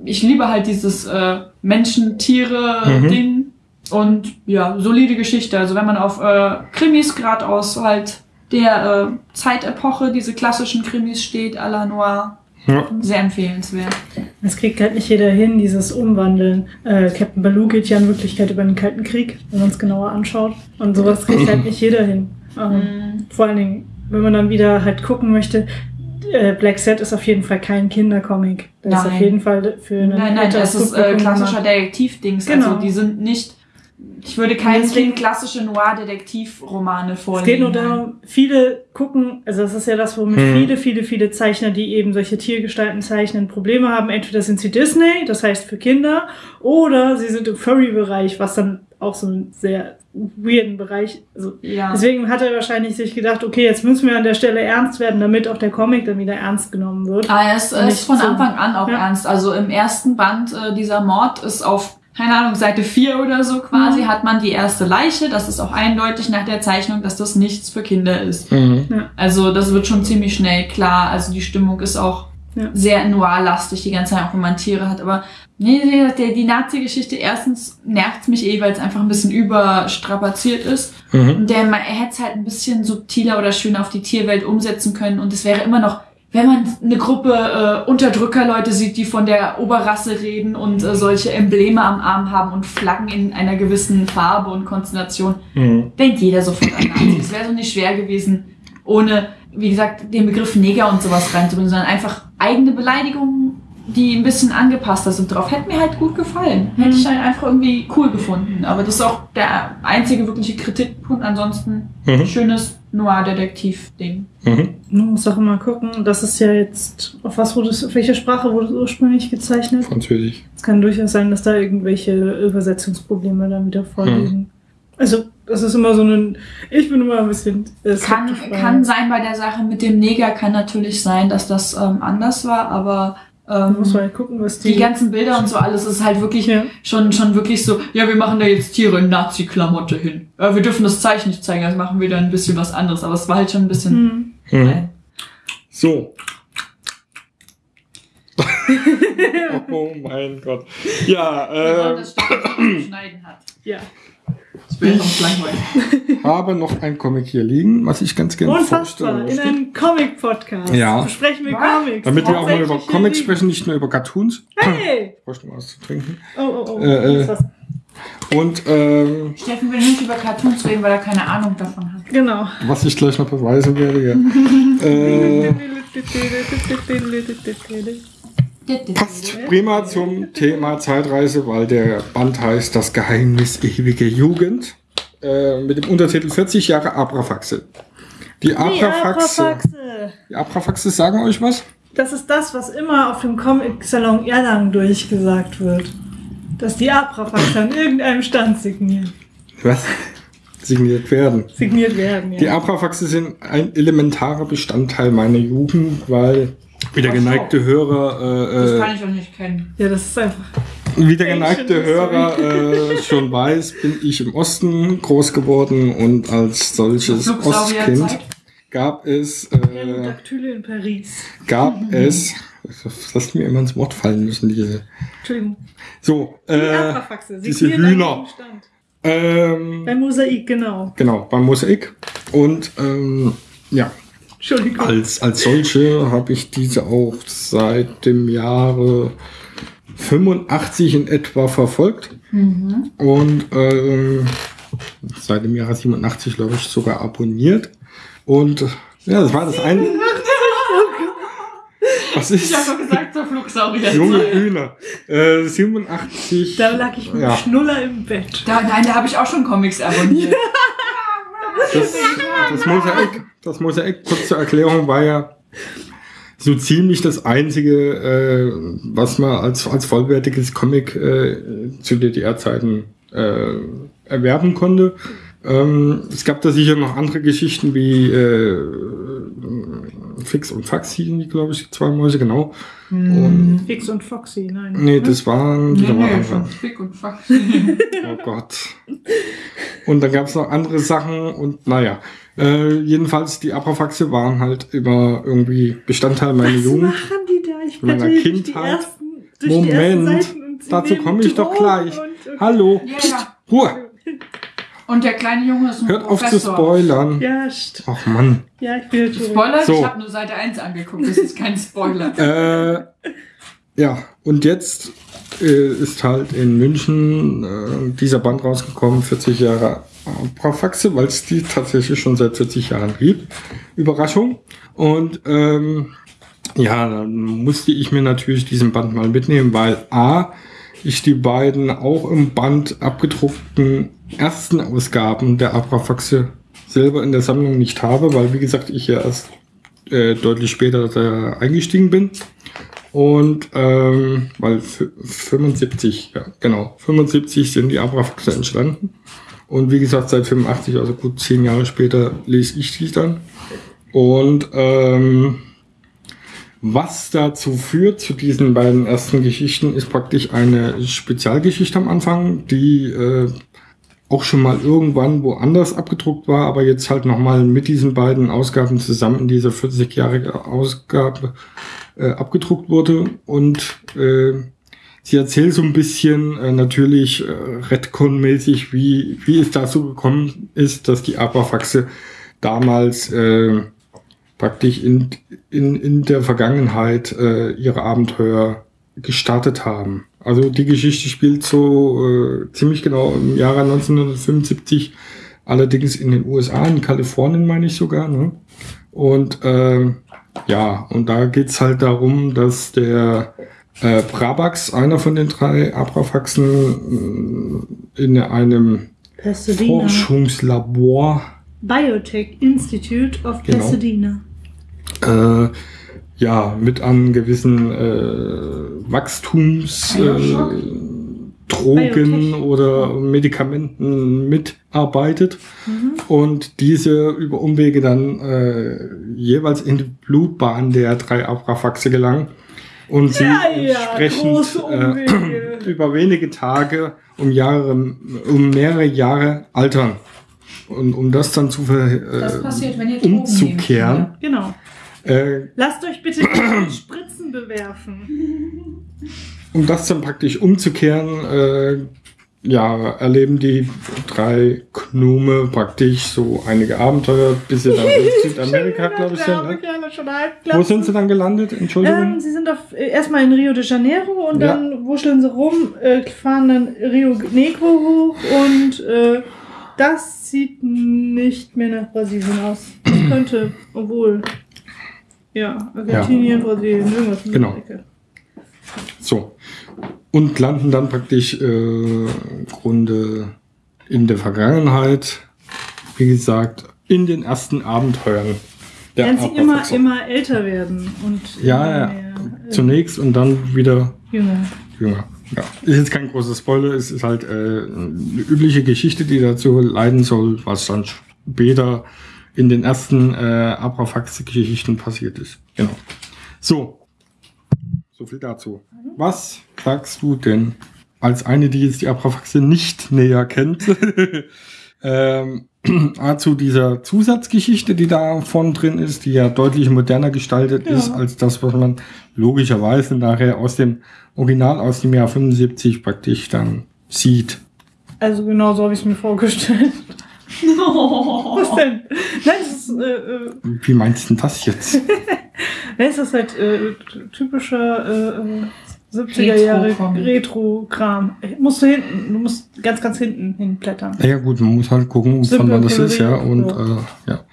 Ich liebe halt dieses äh, Menschen-Tiere-Ding. Und ja, solide Geschichte. Also wenn man auf äh, Krimis gerade aus halt der äh, Zeitepoche, diese klassischen Krimis steht, à la Noir, Ja. sehr empfehlenswert. Das kriegt halt nicht jeder hin, dieses Umwandeln. Äh, Captain Baloo geht ja in Wirklichkeit über den Kalten Krieg, wenn man es genauer anschaut. Und sowas kriegt halt nicht jeder hin. Ähm, Vor allen Dingen, wenn man dann wieder halt gucken möchte, äh, Black Set ist auf jeden Fall kein Kindercomic. Das ist Nein. auf jeden Fall für einen Nein, nein, das ist äh, klassischer. Detektiv-Dings. Genau. Also die sind nicht. Ich würde keinem Deswegen- Kind klassische Noir-Detektiv-Romane Es vorlegen. geht nur darum, viele gucken, also das ist ja das, womit Hm. viele, viele, viele Zeichner, die eben solche Tiergestalten zeichnen, Probleme haben. Entweder sind sie Disney, das heißt für Kinder, oder sie sind im Furry-Bereich, was dann auch so ein sehr weirden Bereich, also Ja. Deswegen hat er wahrscheinlich sich gedacht, okay, jetzt müssen wir an der Stelle ernst werden, damit auch der Comic dann wieder ernst genommen wird. Ah, er ist, er ist nicht von so. Anfang an auch Ja. ernst. Also im ersten Band äh, dieser Mord ist auf, keine Ahnung, Seite 4 oder so quasi, Mhm. hat man die erste Leiche. Das ist auch eindeutig nach der Zeichnung, dass das nichts für Kinder ist. Mhm. Also das wird schon ziemlich schnell klar. Also die Stimmung ist auch Ja. sehr noir-lastig die ganze Zeit, auch wenn man Tiere hat. Aber nee, nee, der, die Nazi-Geschichte, erstens nervt mich eh, weil es einfach ein bisschen überstrapaziert ist. Mhm. Und der, man- er hätte es halt ein bisschen subtiler oder schöner auf die Tierwelt umsetzen können. Und es wäre immer noch, wenn man eine Gruppe äh, Unterdrückerleute sieht, die von der Oberrasse reden und äh, solche Embleme am Arm haben und Flaggen in einer gewissen Farbe und Konstellation, Mhm. denkt jeder sofort an Nazis. Es wäre so nicht schwer gewesen, ohne, wie gesagt, den Begriff Neger und sowas reinzubringen, sondern einfach eigene Beleidigungen, die ein bisschen angepasster sind drauf. Hätte mir halt gut gefallen. Hätte ich halt einfach irgendwie cool gefunden. Aber das ist auch der einzige wirkliche Kritikpunkt. Ansonsten Mhm. schönes Noir-Detektiv-Ding. Mhm. Man muss auch immer gucken, das ist ja jetzt, auf was wurde es, auf welche Sprache wurde es ursprünglich gezeichnet? Französisch. Es kann durchaus sein, dass da irgendwelche Übersetzungsprobleme dann wieder vorliegen. Also, das ist immer so ein, ich bin immer ein bisschen äh, Kann, kann sein bei der Sache mit dem Neger, kann natürlich sein, dass das ähm, anders war, aber ähm, muss mal gucken, was die, die ganzen Bilder und so alles ist halt wirklich Ja. schon, schon wirklich so, ja, wir machen da jetzt Tiere in Nazi-Klamotte hin. Ja, wir dürfen das Zeichen nicht zeigen, also machen wir da ein bisschen was anderes. Aber es war halt schon ein bisschen. Hm. Mhm. äh, So. [LAUGHS] oh mein Gott. Ja, genau äh, das Stück, das man schneiden hat. Ja. Wäre sonst langweilig. habe noch ein Comic hier liegen, was ich ganz gerne Unfassbar, vorstellen in möchte. einem Comic-Podcast Ja. besprechen wir Was? Comics. Damit wir auch mal über Comics sprechen, nicht nur über Cartoons. Hey! Ich bräuchte mal was zu trinken. Oh, oh, oh. Äh, äh. Und ähm, Steffen will nicht über Cartoons reden, weil er keine Ahnung davon hat. Genau. was ich gleich noch beweisen werde, ja. [LAUGHS] äh, [LAUGHS] passt prima zum Thema Zeitreise, weil der Band heißt Das Geheimnis ewiger Jugend. Äh, mit dem Untertitel 40 Jahre Abrafaxe. Die Die Abrafaxe. Die Abrafaxe sagen euch was? Das ist das, was immer auf dem Comic-Salon Erlangen durchgesagt wird. Dass die Abrafaxe an irgendeinem Stand signiert, Was? Signiert werden. signiert werden. Die Ja. Abrafaxe sind ein elementarer Bestandteil meiner Jugend, weil wie der geneigte Hörer, Das äh, kann ich auch nicht kennen. ja, das ist einfach. wie der geneigte Hörer äh, schon weiß, bin ich im Osten groß geworden und als solches Ostkind gab es, äh, in Paris. gab [LAUGHS] es, das mir immer ins Wort fallen müssen, diese, Entschuldigung. so, Die äh, Abrafaxe. diese Hühner. Ähm, Bei Mosaik, genau. genau, beim Mosaik. Und ähm, ja, Entschuldigung. als, als solche habe ich diese auch seit dem Jahre 85 in etwa verfolgt. Und ähm, seit dem Jahre 87, glaube ich, sogar abonniert. Und ja, das war das eine. [LAUGHS] Was ist? Ich habe gesagt, so Flugsaurier. Junge Hühner. Äh, 87. Da lag ich mit Ja. dem Schnuller im Bett. Da, nein, da habe ich auch schon Comics abonniert. [LAUGHS] Das, das, Mosaik, das Mosaik, kurz zur Erklärung, war ja so ziemlich das einzige, äh, was man als, als vollwertiges Comic äh, zu DDR-Zeiten äh, erwerben konnte. Ähm, es gab da sicher noch andere Geschichten wie äh, Fix und Fax hießen die, glaube ich, die zwei Mäuse, genau. Und, Fix und Foxy, nein. nee, das waren, Nee, da war nee, von Fick und Fuck. [LAUGHS] Oh Gott. Und dann gab es noch andere Sachen und naja. Äh, jedenfalls, die Abrafaxe waren halt immer irgendwie Bestandteil meiner Was Jugend. machen die da? Ich Meiner durch die Kindheit. ersten, durch die ersten Moment, Seiten und sie dazu komme ich doch gleich. und- und- Hallo, Ja, Psst, [LAUGHS] ja. Ruhe, Und der kleine Junge ist ein hört auf zu Professor. spoilern. Ja, st- Ach Mann. ja, ich bin jetzt Spoiler? So. Ich habe nur Seite 1 angeguckt, das ist kein Spoiler. [LAUGHS] Äh, ja, und jetzt äh, ist halt in München äh, dieser Band rausgekommen, 40 Jahre Abrafaxe, weil es die tatsächlich schon seit 40 Jahren gibt. Überraschung. Und ähm, ja, dann musste ich mir natürlich diesen Band mal mitnehmen, weil A, ich die beiden auch im Band abgedruckten ersten Ausgaben der Abrafaxe selber in der Sammlung nicht habe, weil wie gesagt ich ja erst äh, deutlich später da eingestiegen bin. Und ähm, weil f- 75, ja genau, 75 sind die Abrafaxe entstanden. Und wie gesagt, seit 85, also gut zehn Jahre später, lese ich die dann. Und ähm, was dazu führt, zu diesen beiden ersten Geschichten, ist praktisch eine Spezialgeschichte am Anfang, die äh, auch schon mal irgendwann woanders abgedruckt war, aber jetzt halt nochmal mit diesen beiden Ausgaben zusammen in dieser 40-jährige Ausgabe äh, abgedruckt wurde. Und äh, sie erzählt so ein bisschen äh, natürlich äh, Redcon-mäßig, wie, wie es dazu gekommen ist, dass die Abrafaxe damals äh, praktisch in, in, in der Vergangenheit äh, ihre Abenteuer gestartet haben. Also die Geschichte spielt so äh, ziemlich genau im Jahre 1975, allerdings in den USA, in Kalifornien meine ich sogar. Ne? Und ähm, ja, und da geht's halt darum, dass der äh, Brabax, einer von den drei Abrafaxen, äh, in einem Pasadena. Forschungslabor Biotech Institute of Genau. Pasadena. äh, ja, mit an gewissen äh, Wachstums äh, oder Medikamenten mitarbeitet und diese über Umwege dann äh, jeweils in die Blutbahn der drei Abrafaxe gelangen und sie Ja, ja, entsprechend äh, [CLEARS THROAT] über wenige Tage um Jahre, um mehrere Jahre altern. Und um das dann zu ver, Das passiert, wenn ihr Drogen umzukehren, Genau. Äh, Lasst euch bitte nicht mit Spritzen bewerfen. um das dann praktisch umzukehren, äh, ja, erleben die drei Gnome praktisch so einige Abenteuer, bis sie dann in [LAUGHS] Südamerika, glaube ich, sind. Ne? Wo sind sie dann gelandet? Entschuldigung. Ähm, sie sind auf, äh, erstmal in Rio de Janeiro und Ja. dann wuscheln sie rum, äh, fahren dann Rio Negro hoch und äh, das sieht nicht mehr nach Brasilien aus. Das könnte, obwohl, ja, Argentinien, Brasilien, irgendwas in Genau. Ecke. So. Und landen dann praktisch äh, im Grunde in der Vergangenheit, wie gesagt, in den ersten Abenteuern der Während sie immer, immer älter werden und Ja, ja. äh, Zunächst und dann wieder jünger. jünger. Ja. Ist jetzt kein großer Spoiler, es ist halt äh, eine übliche Geschichte, die dazu leiden soll, was dann später in den ersten äh, Abrafaxe-Geschichten passiert ist. Genau. So. So viel dazu. Was sagst du denn als eine, die jetzt die Abrafaxe nicht näher kennt? [LAUGHS] ähm, [CLEARS THROAT] zu dieser Zusatzgeschichte, die da vorne drin ist, die ja deutlich moderner gestaltet Ja. ist als das, was man logischerweise nachher aus dem Original aus dem Jahr 75 praktisch dann sieht. Also genau so habe ich es mir vorgestellt. [LAUGHS] Was denn? Nein, es ist, äh, äh, Wie meinst du denn das jetzt? [LAUGHS] nein, es ist halt äh, typischer äh, äh, 70er Jahre Retro-Comic. Retro-Kram. Musst du hinten, du musst ganz, ganz hinten hinblättern. Ja gut, man muss halt gucken, von wann das ist, ja. Und ja. äh, ja.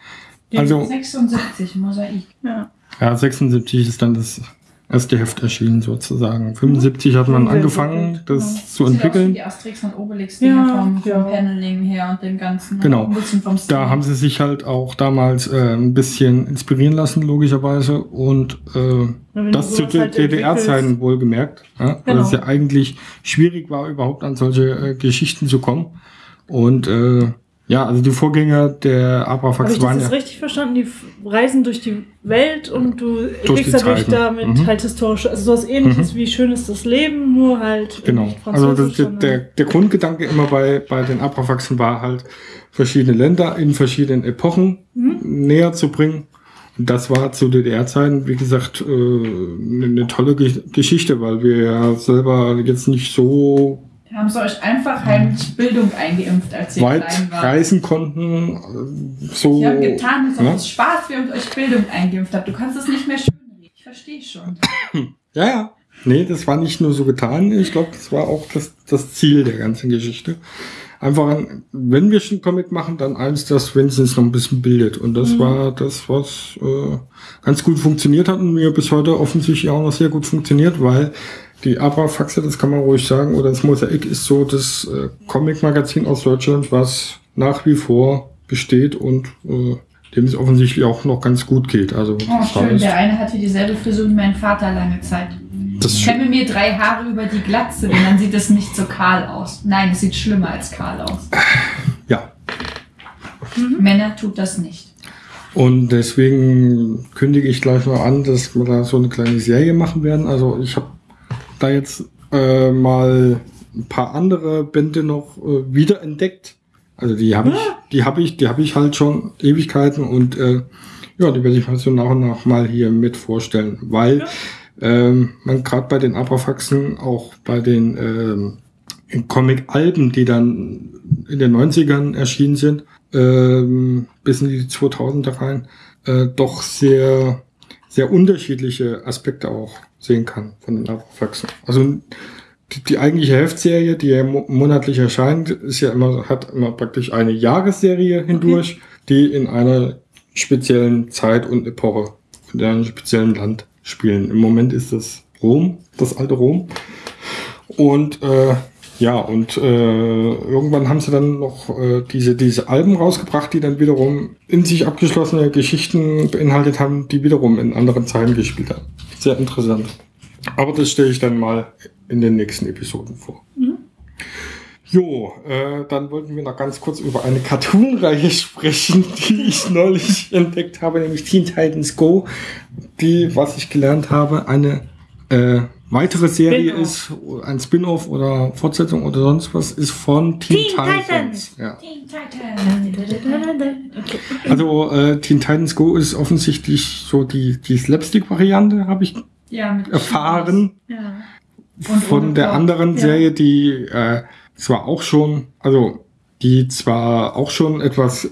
Also, 76, Mosaik. Ja. ja, 76 ist dann das erste Heft erschienen sozusagen. 75 hat man 75, angefangen, das genau. zu Sieht aus wie entwickeln. die Asterix und Obelix Ja, vom, vom ja. Paneling her und dem Ganzen. Genau. Vom Stil. Da haben sie sich halt auch damals äh, ein bisschen inspirieren lassen, logischerweise. Und äh, das zu halt DDR-Zeiten wohlgemerkt. Ja? Weil Genau. es ja eigentlich schwierig war, überhaupt an solche äh, Geschichten zu kommen. Und äh, ja, also die Vorgänger der Habe Abrafax ich das waren ja. richtig verstanden? Die reisen durch die Welt und du kriegst dadurch damit Mhm. halt historische, also sowas ähnliches wie Schön ist das Leben, nur halt Genau. Also das, der, der, der Grundgedanke immer bei, bei den Abrafaxen war halt, verschiedene Länder in verschiedenen Epochen Mhm. näher zu bringen. Und das war zu DDR-Zeiten, wie gesagt, äh, eine eine tolle Ge Geschichte, weil wir ja selber jetzt nicht so Haben sie euch einfach heimlich Bildung eingeimpft, als ihr weit klein wart. reisen konnten. äh, So, Sie haben getan, ne? es Spaß wäre und euch Bildung eingeimpft habt. Du kannst es nicht mehr schön reden. Ich verstehe schon. [CLEARS THROAT] Ja, ja. Nee, das war nicht nur so getan. Ich glaube, das war auch das, das Ziel der ganzen Geschichte. Einfach, ein, wenn wir schon Comic machen, dann eins, das wenigstens noch ein bisschen bildet. Und das war das, was äh, ganz gut funktioniert hat und mir bis heute offensichtlich auch noch sehr gut funktioniert, weil die Abrafaxe, das kann man ruhig sagen, oder das Mosaik ist so das äh, Comic-Magazin aus Deutschland, was nach wie vor besteht und äh, dem es offensichtlich auch noch ganz gut geht. Also Oh, schön. Der eine hatte dieselbe Frisur wie mein Vater lange Zeit. das Ich kämme mir drei Haare über die Glatze, denn dann sieht es nicht so kahl aus. Nein, es sieht schlimmer als kahl aus. ja, Männer tut das nicht. Und deswegen kündige ich gleich mal an, dass wir da so eine kleine Serie machen werden. Also ich habe da jetzt äh, mal ein paar andere Bände noch äh, wiederentdeckt. Also die habe ich, die habe ich, die habe ich halt schon Ewigkeiten und äh, ja, die werde ich mal so nach und nach mal hier mit vorstellen, weil ähm, man gerade bei den Abrafaxen, auch bei den ähm, Comic-Alben, die dann in den 90ern erschienen sind, ähm, bis in die 2000er rein, äh, doch sehr, sehr unterschiedliche Aspekte auch sehen kann von den Abrafaxen. Also die, die eigentliche Heftserie, die ja mo monatlich erscheint, ist ja immer, hat immer praktisch eine Jahresserie hindurch, die in einer speziellen Zeit und Epoche, in einem speziellen Land spielen. Im Moment ist das Rom, das alte Rom. Und äh, ja, und äh, irgendwann haben sie dann noch äh, diese, diese Alben rausgebracht, die dann wiederum in sich abgeschlossene Geschichten beinhaltet haben, die wiederum in anderen Zeiten gespielt haben. Sehr interessant. Aber das stelle ich dann mal in den nächsten Episoden vor. Jo, äh, dann wollten wir noch ganz kurz über eine Cartoon-Reihe sprechen, [LAUGHS] die ich neulich entdeckt habe, nämlich Teen Titans Go, die, was ich gelernt habe, eine äh, weitere Serie ist, ein Spin-off oder Fortsetzung oder sonst was, ist von Teen, Teen Titans. Titans. Ja. Teen Titans. Also äh, Teen Titans Go ist offensichtlich so die, die Slapstick-Variante, habe ich Ja, mit erfahren. Ja. Von der Plot. anderen Ja. Serie, die äh, zwar auch schon, also die zwar auch schon etwas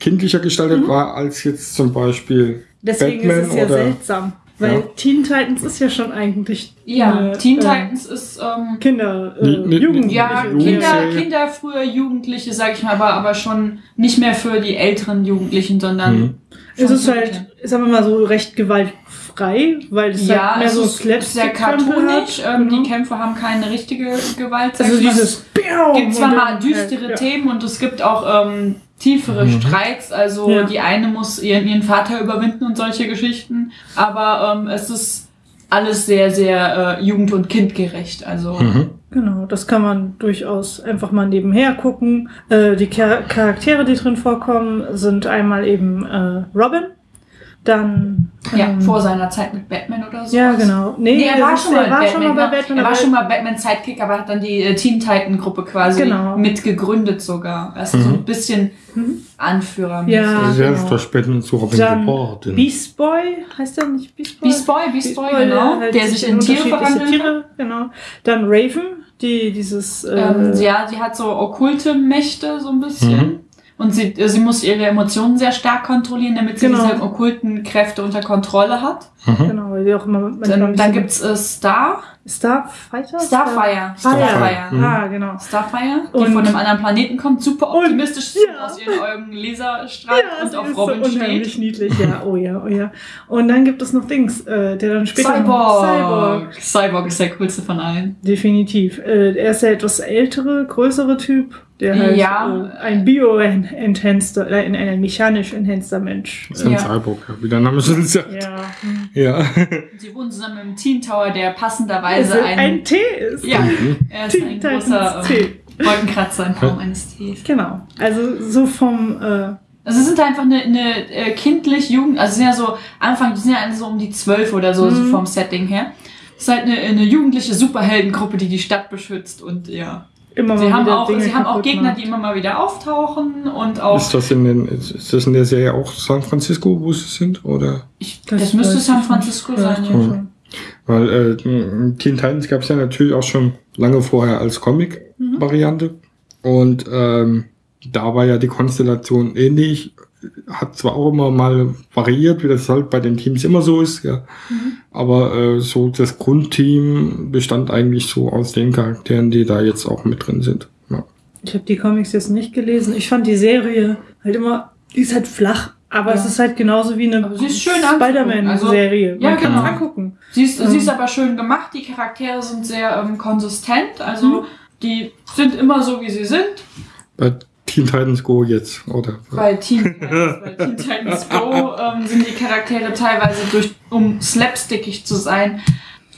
kindlicher gestaltet war als jetzt zum Beispiel Deswegen Batman ist es ja oder seltsam. Weil Ja. Teen Titans ist ja schon eigentlich Ja, eine, Teen äh, Titans ist ähm, Kinder, äh, Jugendliche. ja. Kinder, Kinder, früher Jugendliche, sag ich mal, aber, aber schon nicht mehr für die älteren Jugendlichen, sondern Mhm. Es ist halt, sagen wir mal so, recht gewaltfrei, weil es ja, halt mehr es so ist sehr hat. Ähm, Genau. Die Kämpfe haben keine richtige Gewalt. Also dieses Biau gibt zwar mal düstere halt, ja. Themen und es gibt auch ähm, tiefere Streits. Also Ja. die eine muss ihren, ihren Vater überwinden und solche Geschichten. Aber ähm, es ist alles sehr, sehr äh, jugend- und kindgerecht. Also Mhm. Genau, das kann man durchaus einfach mal nebenher gucken. Äh, die Char Charaktere, die drin vorkommen, sind einmal eben äh, Robin. Dann. Ja, ähm, vor seiner Zeit mit Batman oder so. Ja, genau. Nee, er war, schon mal, er war Batman, schon mal bei ja. Batman. Er war aber- schon mal Batman Sidekick, aber hat dann die äh, Teen Titan Gruppe quasi Genau. mitgegründet sogar. Also so ein bisschen Anführer. Ja. Also genau. doch später zu Robin Dann geworden. Beast Boy, heißt der nicht Beast Boy? Beast Boy, Beast Boy, genau. halt Der sich in Tiere verwandelt. Tiere, genau. Dann Raven, die dieses. Äh, Ähm, ja, sie hat so okkulte Mächte so ein bisschen. Mhm. Und sie, äh, sie muss ihre Emotionen sehr stark kontrollieren, damit sie Genau. diese okkulten Kräfte unter Kontrolle hat. Genau, weil die auch immer Dann, dann bisschen- gibt's äh, Star, Starfighter? Starfire. Starfire. Starfire. Mhm. Ah, genau. Starfire, die Und- von einem anderen Planeten kommt, super Und- optimistisch ja. [LAUGHS] aus ihren Augen Laser strahlt und sie auf ist Robin so unheimlich steht. niedlich, ja, oh ja, oh ja. Und dann gibt es noch Dings, äh, der dann später Cyborg. Cyborg. Cyborg ist der coolste von allen. Definitiv. Äh, er ist der etwas ältere, größere Typ, der halt Ja. äh, ein bio-enhanceder, äh, ein, ein mechanisch enhanceder Mensch. Das ist ein Ja. Cyborg, wie der Name schon sagt. Ja. Ja. [LAUGHS] Sie wohnen zusammen im Teen Tower, der passenderweise ein, ein T ist. ja, er ist Teen ein Titans großer T. ähm, Wolkenkratzer in Form eines Ts. Genau. Also so vom äh, Also sie sind einfach eine, eine äh, kindlich Jugend, also sie sind ja so Anfang, die sind ja alle so um die zwölf oder so, so Mhm. vom Setting her. Es ist halt eine, eine jugendliche Superheldengruppe, die die Stadt beschützt und ja. Immer Sie mal haben wieder auch, Dinge sie haben auch Gegner, macht. die immer mal wieder auftauchen und auch. Ist das in den, ist das in der Serie auch San Francisco, wo sie sind? Oder? ich, das, müsste weiß San Francisco sein, Ja, schon. Weil äh, Teen Titans gab es ja natürlich auch schon lange vorher als Comic-Variante. Und ähm, da war ja die Konstellation ähnlich. Hat zwar auch immer mal variiert, wie das halt bei den Teams immer so ist, ja. Aber äh, so das Grundteam bestand eigentlich so aus den Charakteren, die da jetzt auch mit drin sind. Ja. Ich habe die Comics jetzt nicht gelesen. Ich fand die Serie halt immer, die ist halt flach. Aber Ja. es ist halt genauso wie eine Aber sie ist schön anzugucken. Spider-Man-Serie. Also, ja, Man kann genau. angucken. Sie ist, Ähm. sie ist aber schön gemacht, die Charaktere sind sehr ähm, konsistent, also Mhm. die sind immer so, wie sie sind. Bei Teen Titans Go jetzt, oder? Bei Teen Titans, [LAUGHS] bei Teen Titans Go ähm, sind die Charaktere teilweise durch, um slapstickig zu sein,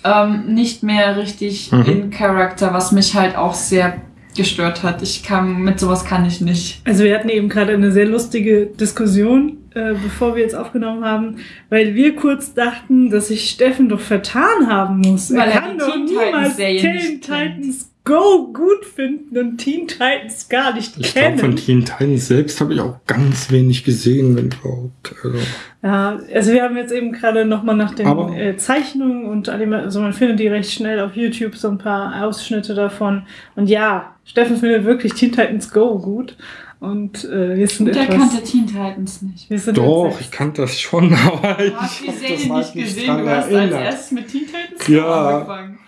ähm, nicht mehr richtig Mhm. in Charakter, was mich halt auch sehr gestört hat. Ich kann, mit sowas kann ich nicht. Also wir hatten eben gerade eine sehr lustige Diskussion, äh, bevor wir jetzt aufgenommen haben, weil wir kurz dachten, dass sich Steffen doch vertan haben muss. Weil er kann die doch Teen niemals Teen. Titans Go gut finden und Teen Titans gar nicht Ich glaube, von kennen. Teen Titans selbst habe ich auch ganz wenig gesehen, wenn überhaupt. Also, Ja, also wir haben jetzt eben gerade nochmal nach den Aber- äh, Zeichnungen und also man findet die recht schnell auf YouTube, so ein paar Ausschnitte davon. Und ja, Steffen findet wirklich Teen Titans Go gut. Und äh, wir sind Der etwas... kannte Teen Titans nicht. wir sind doch, ich kannte das schon, [LAUGHS] aber ich Du hast die Serie halt nicht gesehen, du hast als erinnert. erstes mit Teen Titans Ja. angefangen.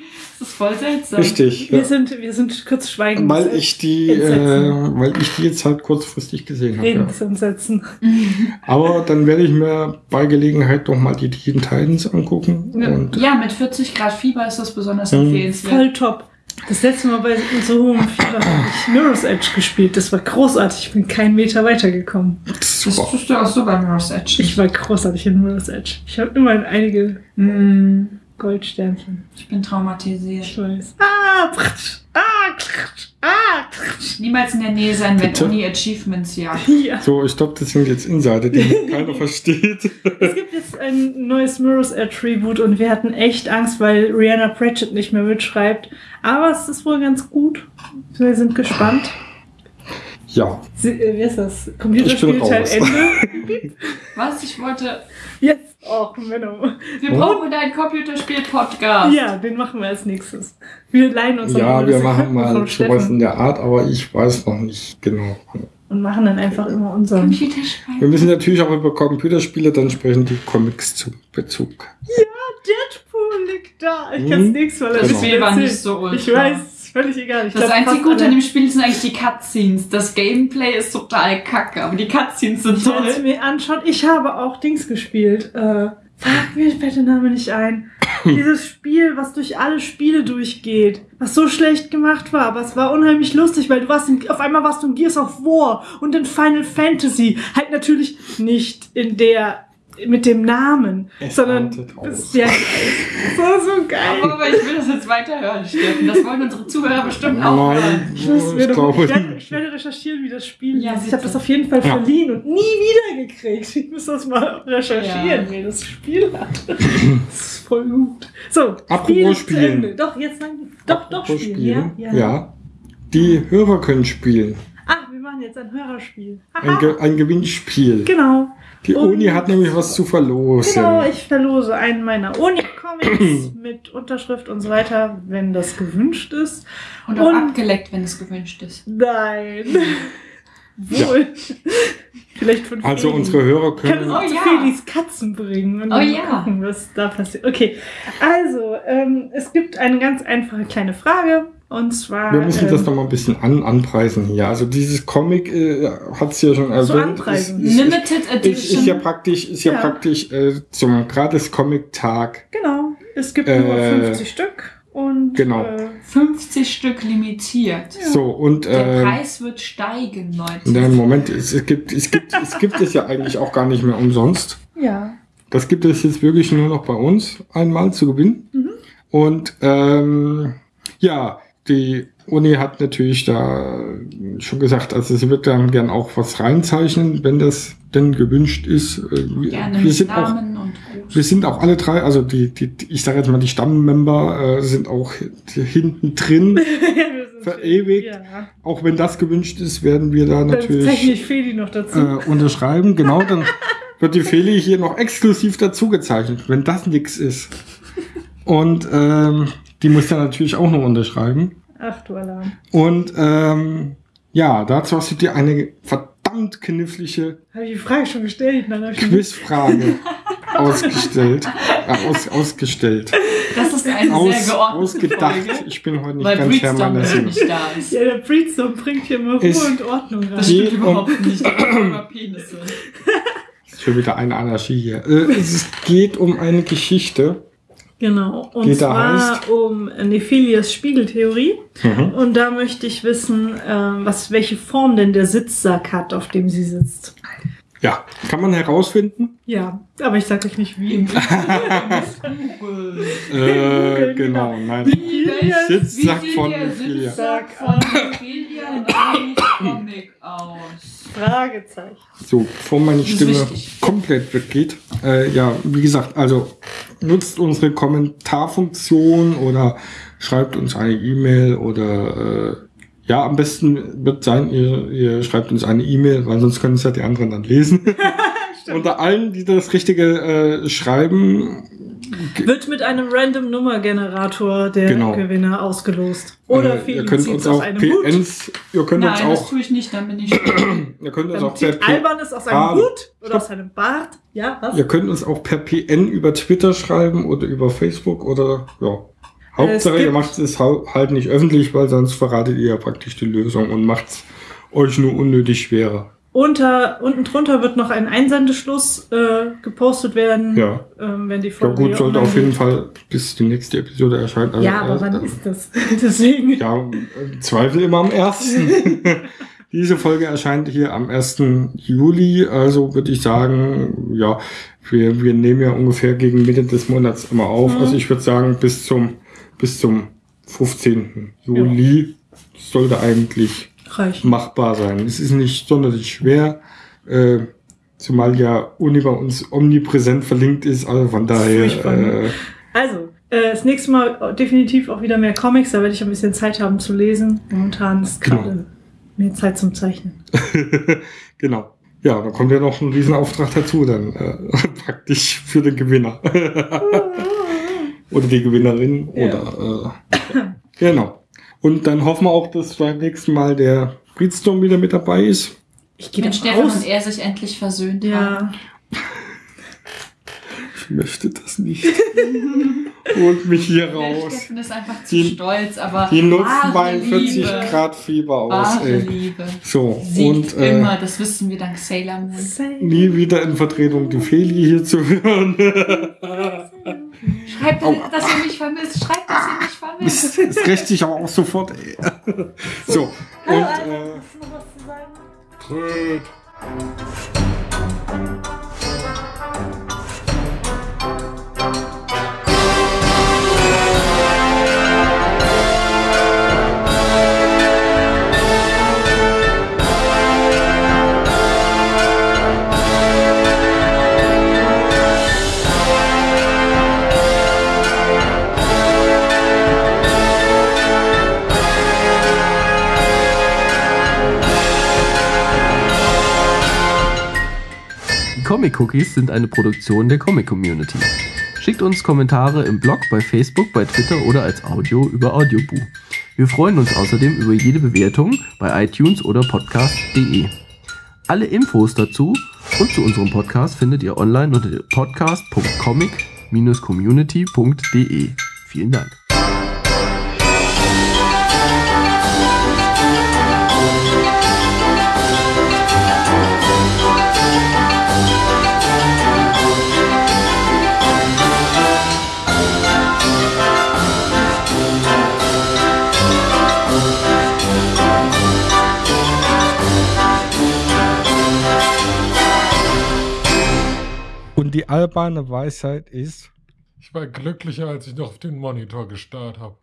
Das ist voll seltsam. Richtig. Wir Ja. sind, wir sind kurz schweigen. Weil ich die, äh, weil ich die jetzt halt kurzfristig gesehen habe. Ja. Redensumsetzen. [LAUGHS] Aber dann werde ich mir bei Gelegenheit doch mal die Teen Titans angucken. Ja. Und Ja, mit 40 Grad Fieber ist das besonders Mhm. empfehlenswert. Voll top. Das letzte Mal bei so hohem Fieber habe ich Mirror's Edge gespielt. Das war großartig. Ich bin keinen Meter weitergekommen. Das tust du auch so bei Mirror's Edge. Ich war großartig in Mirror's Edge. Ich habe immerhin einige Mm, Goldsternchen. ich bin traumatisiert. Ich weiß. Ah, pratsch, ah, kratsch, ah. Niemals in der Nähe sein, wenn Bitte? Uni Achievements jagt. [LAUGHS] Ja. So, ich glaube, das sind jetzt Insider, die [LAUGHS] keiner versteht. Es gibt jetzt ein neues Mirror's Reboot und wir hatten echt Angst, weil Rihanna Pratchett nicht mehr mitschreibt. Aber es ist wohl ganz gut. Wir sind gespannt. Ja, Sie, äh, wie ist das? Computerspielteil. Ende. Was? Ich wollte. Jetzt. Och, Menno. Wir Oh. brauchen einen Computerspiel-Podcast. Ja, den machen wir als nächstes. Wir leihen uns dann ja, wir machen mal sowas Steffen in der Art, aber ich weiß noch nicht genau. und machen dann einfach immer unseren. Computerspiel. Wir müssen natürlich auch über Computerspiele dann sprechen, die Comics zu Bezug. Deadpool liegt da. Ich Hm? kann es nächstes Mal Das Spiel war nicht so ultra. Ich weiß, völlig egal. Ich Das glaub, einzige Gute an dem Spiel sind eigentlich die Cutscenes. Das Gameplay ist total kacke, aber die Cutscenes sind toll. mir anschauen. Ich habe auch Dings gespielt. Äh, fuck, mir fällt der Name nicht ein. [LAUGHS] Dieses Spiel, was durch alle Spiele durchgeht, was so schlecht gemacht war, aber es war unheimlich lustig, weil du warst in, auf einmal warst du in Gears of War und in Final Fantasy. Halt natürlich nicht in der mit dem Namen, Es sondern das, ja, so, so geil. Aber ich will das jetzt weiter hören, Steffen. Das wollen unsere Zuhörer bestimmt auch hören. Nein, Ich, muss mir ich doch, ich, werde, ich werde recherchieren, wie das Spiel Ja, hieß. Ich habe das auf jeden Fall Ja. verliehen und nie wiedergekriegt. Ich muss das mal recherchieren, Ja. wer das Spiel hat. Das ist voll gut. So, Apropos Spiel Spielen. Ende. Doch, jetzt sagen Doch, doch, Apropos spielen. Ja, ja. ja. Die Hörer können spielen. Ah, wir machen jetzt ein Hörerspiel. Ein. Ge ein Gewinnspiel. Genau. Die Und- Uni hat nämlich was zu verlosen. Genau, ich verlose einen meiner Uni-Comics [CLEARS THROAT] mit Unterschrift und so weiter, wenn das gewünscht ist. Und auch Und- abgeleckt, wenn es gewünscht ist. Nein. [LAUGHS] Wohl. Vielleicht von Also Feli. unsere Hörer können. auch Oh zu ja. Felis Katzen bringen und Oh dann ja. gucken, was da passiert. Okay, also ähm, es gibt eine ganz einfache kleine Frage und zwar. Wir müssen ähm, das noch mal ein bisschen an, anpreisen hier. Also dieses Comic äh, hat es ja schon erwähnt. anpreisen. Ist, ist, Limited ist, ist Edition. ja praktisch, ist ja, Ja. praktisch äh, zum gratis Comic-Tag. Genau, es gibt Äh, nur 50 Stück und. genau. Äh, 50 Stück limitiert. So, und Der äh, Preis wird steigen, Leute. nein, Moment, es, es, gibt, es, gibt, es gibt es ja eigentlich auch gar nicht mehr umsonst. ja. Das gibt es jetzt wirklich nur noch bei uns einmal zu gewinnen. Mhm. Und ähm, ja, die Uni hat natürlich da schon gesagt, also sie wird dann gern auch was reinzeichnen, wenn das denn gewünscht ist. Äh, Wir, Gerne wir sind auch Namen und Gruß. wir sind auch alle drei, also die, die, ich sage jetzt mal, die Stammmember äh, sind auch hinten drin. [LAUGHS] Verewigt. Ja. Auch wenn das gewünscht ist, werden wir da Dann natürlich ich Feli noch dazu. äh, unterschreiben. Genau, dann [LAUGHS] wird die Feli hier noch exklusiv dazu gezeichnet, wenn das nix ist. Und ähm, die muss dann natürlich auch noch unterschreiben. Ach du Alarm. Und ähm, ja, dazu hast du dir eine verdammt knifflige Habe ich die Frage schon gestellt? Nein, ich. Quizfrage [LAUGHS] ausgestellt. Äh, aus, ausgestellt. Das ist eine Aus, sehr geordnete ausgedacht. Folge. Ich bin heute nicht Weil ganz Herr meiner Sinne. nicht da ist. Ja, der Breedstorm bringt hier immer Ruhe und Ordnung rein. Das Geht stimmt um- überhaupt nicht. Über [CLEARS THROAT] Penisse. Ist Schon wieder eine Anarchie hier. Äh, es geht um eine Geschichte. Genau. Und da zwar heißt? um Nephilias Spiegeltheorie. Mhm. Und da möchte ich wissen, ähm, was, welche Form denn der Sitzsack hat, auf dem sie sitzt. Ja, kann man herausfinden? Ja, aber ich sag euch nicht wie. [LAUGHS] [LAUGHS] Äh, genau, nein. Sitzsack Wie sieht von der Ophelia. Sitzsack von in einem Comic aus? Fragezeichen. So, bevor meine Stimme komplett weggeht. Äh, ja, wie gesagt, also nutzt unsere Kommentarfunktion oder schreibt uns eine E-Mail oder äh, ja, am besten wird sein, ihr, ihr schreibt uns eine E-Mail, weil sonst können es ja die anderen dann lesen. [LAUGHS] Unter allen, die das Richtige äh, schreiben, Wird mit einem Random Nummergenerator der Genau. Gewinner ausgelost. Oder äh, Feli ihr könnt uns aus auch einem Hut. PNs, ihr könnt uns Nein, das auch, tue ich nicht, dann bin ich. [CLEARS THROAT] ihr könnt uns Dann auch per Alban es aus einem Hut oder stopp. aus einem Bart. Ja, was? Ihr könnt uns auch per PN über Twitter schreiben oder über Facebook oder ja. Hauptsache, Es ihr macht es halt nicht öffentlich, weil sonst verratet ihr ja praktisch die Lösung und macht es euch nur unnötig schwerer. Unter, unten drunter wird noch ein Einsendeschluss äh, gepostet werden, Ja. ähm, wenn die Ja Folge gut, hier sollte auf jeden geht. Fall bis die nächste Episode erscheint. Also, Ja, aber äh, wann äh, ist das? [LAUGHS] Deswegen. Ja, Zweifel immer am 1. [LAUGHS] Diese Folge erscheint hier am 1. Juli, also würde ich sagen, ja, wir, wir nehmen ja ungefähr gegen Mitte des Monats immer auf. Mhm. Also ich würde sagen, bis zum, bis zum 15. Juli sollte eigentlich Reichen. machbar sein. Es ist nicht sonderlich schwer, äh, zumal ja Uni bei uns omnipräsent verlinkt ist, also von daher, ne? äh, Also, äh, das nächste Mal definitiv auch wieder mehr Comics, da werde ich ein bisschen Zeit haben zu lesen. Momentan ist Genau. gerade mehr Zeit zum Zeichnen. [LAUGHS] Genau. Ja, dann kommt ja noch ein Riesenauftrag dazu, dann äh, [LAUGHS] praktisch für den Gewinner. [LAUGHS] oder die Gewinnerin. Ja. Oder äh, [COUGHS] genau. Und dann hoffen wir auch, dass beim nächsten Mal der Breedstorm wieder mit dabei ist. Ich gehe Wenn davon Stefan aus. und er sich endlich versöhnt haben. Ja, Ich möchte das nicht. [LAUGHS] Holt mich hier Der raus. Steffen ist einfach zu Die- stolz, aber Die nutzen mein 40 Liebe, Grad Fieber aus, Wahre ey. Liebe. So, Siegt und äh, immer, das wissen wir dank Sailor Moon. nie wieder in Vertretung die Feli hier zu hören. [LAUGHS] Schreibt, Au. dass ihr mich vermisst. Schreibt, dass ihr mich vermisst. Das, rächt sich aber auch sofort, ey. So, und äh, noch was zu sagen? Tröd. Comic Cookies sind eine Produktion der Comic Community. Schickt uns Kommentare im Blog, bei Facebook, bei Twitter oder als Audio über Audioboo. Wir freuen uns außerdem über jede Bewertung bei iTunes oder podcast.de. Alle Infos dazu und zu unserem Podcast findet ihr online unter podcast.comic-community.de. Vielen Dank. Die alberne Weisheit ist, Ich war glücklicher, als ich noch auf den Monitor gestarrt habe.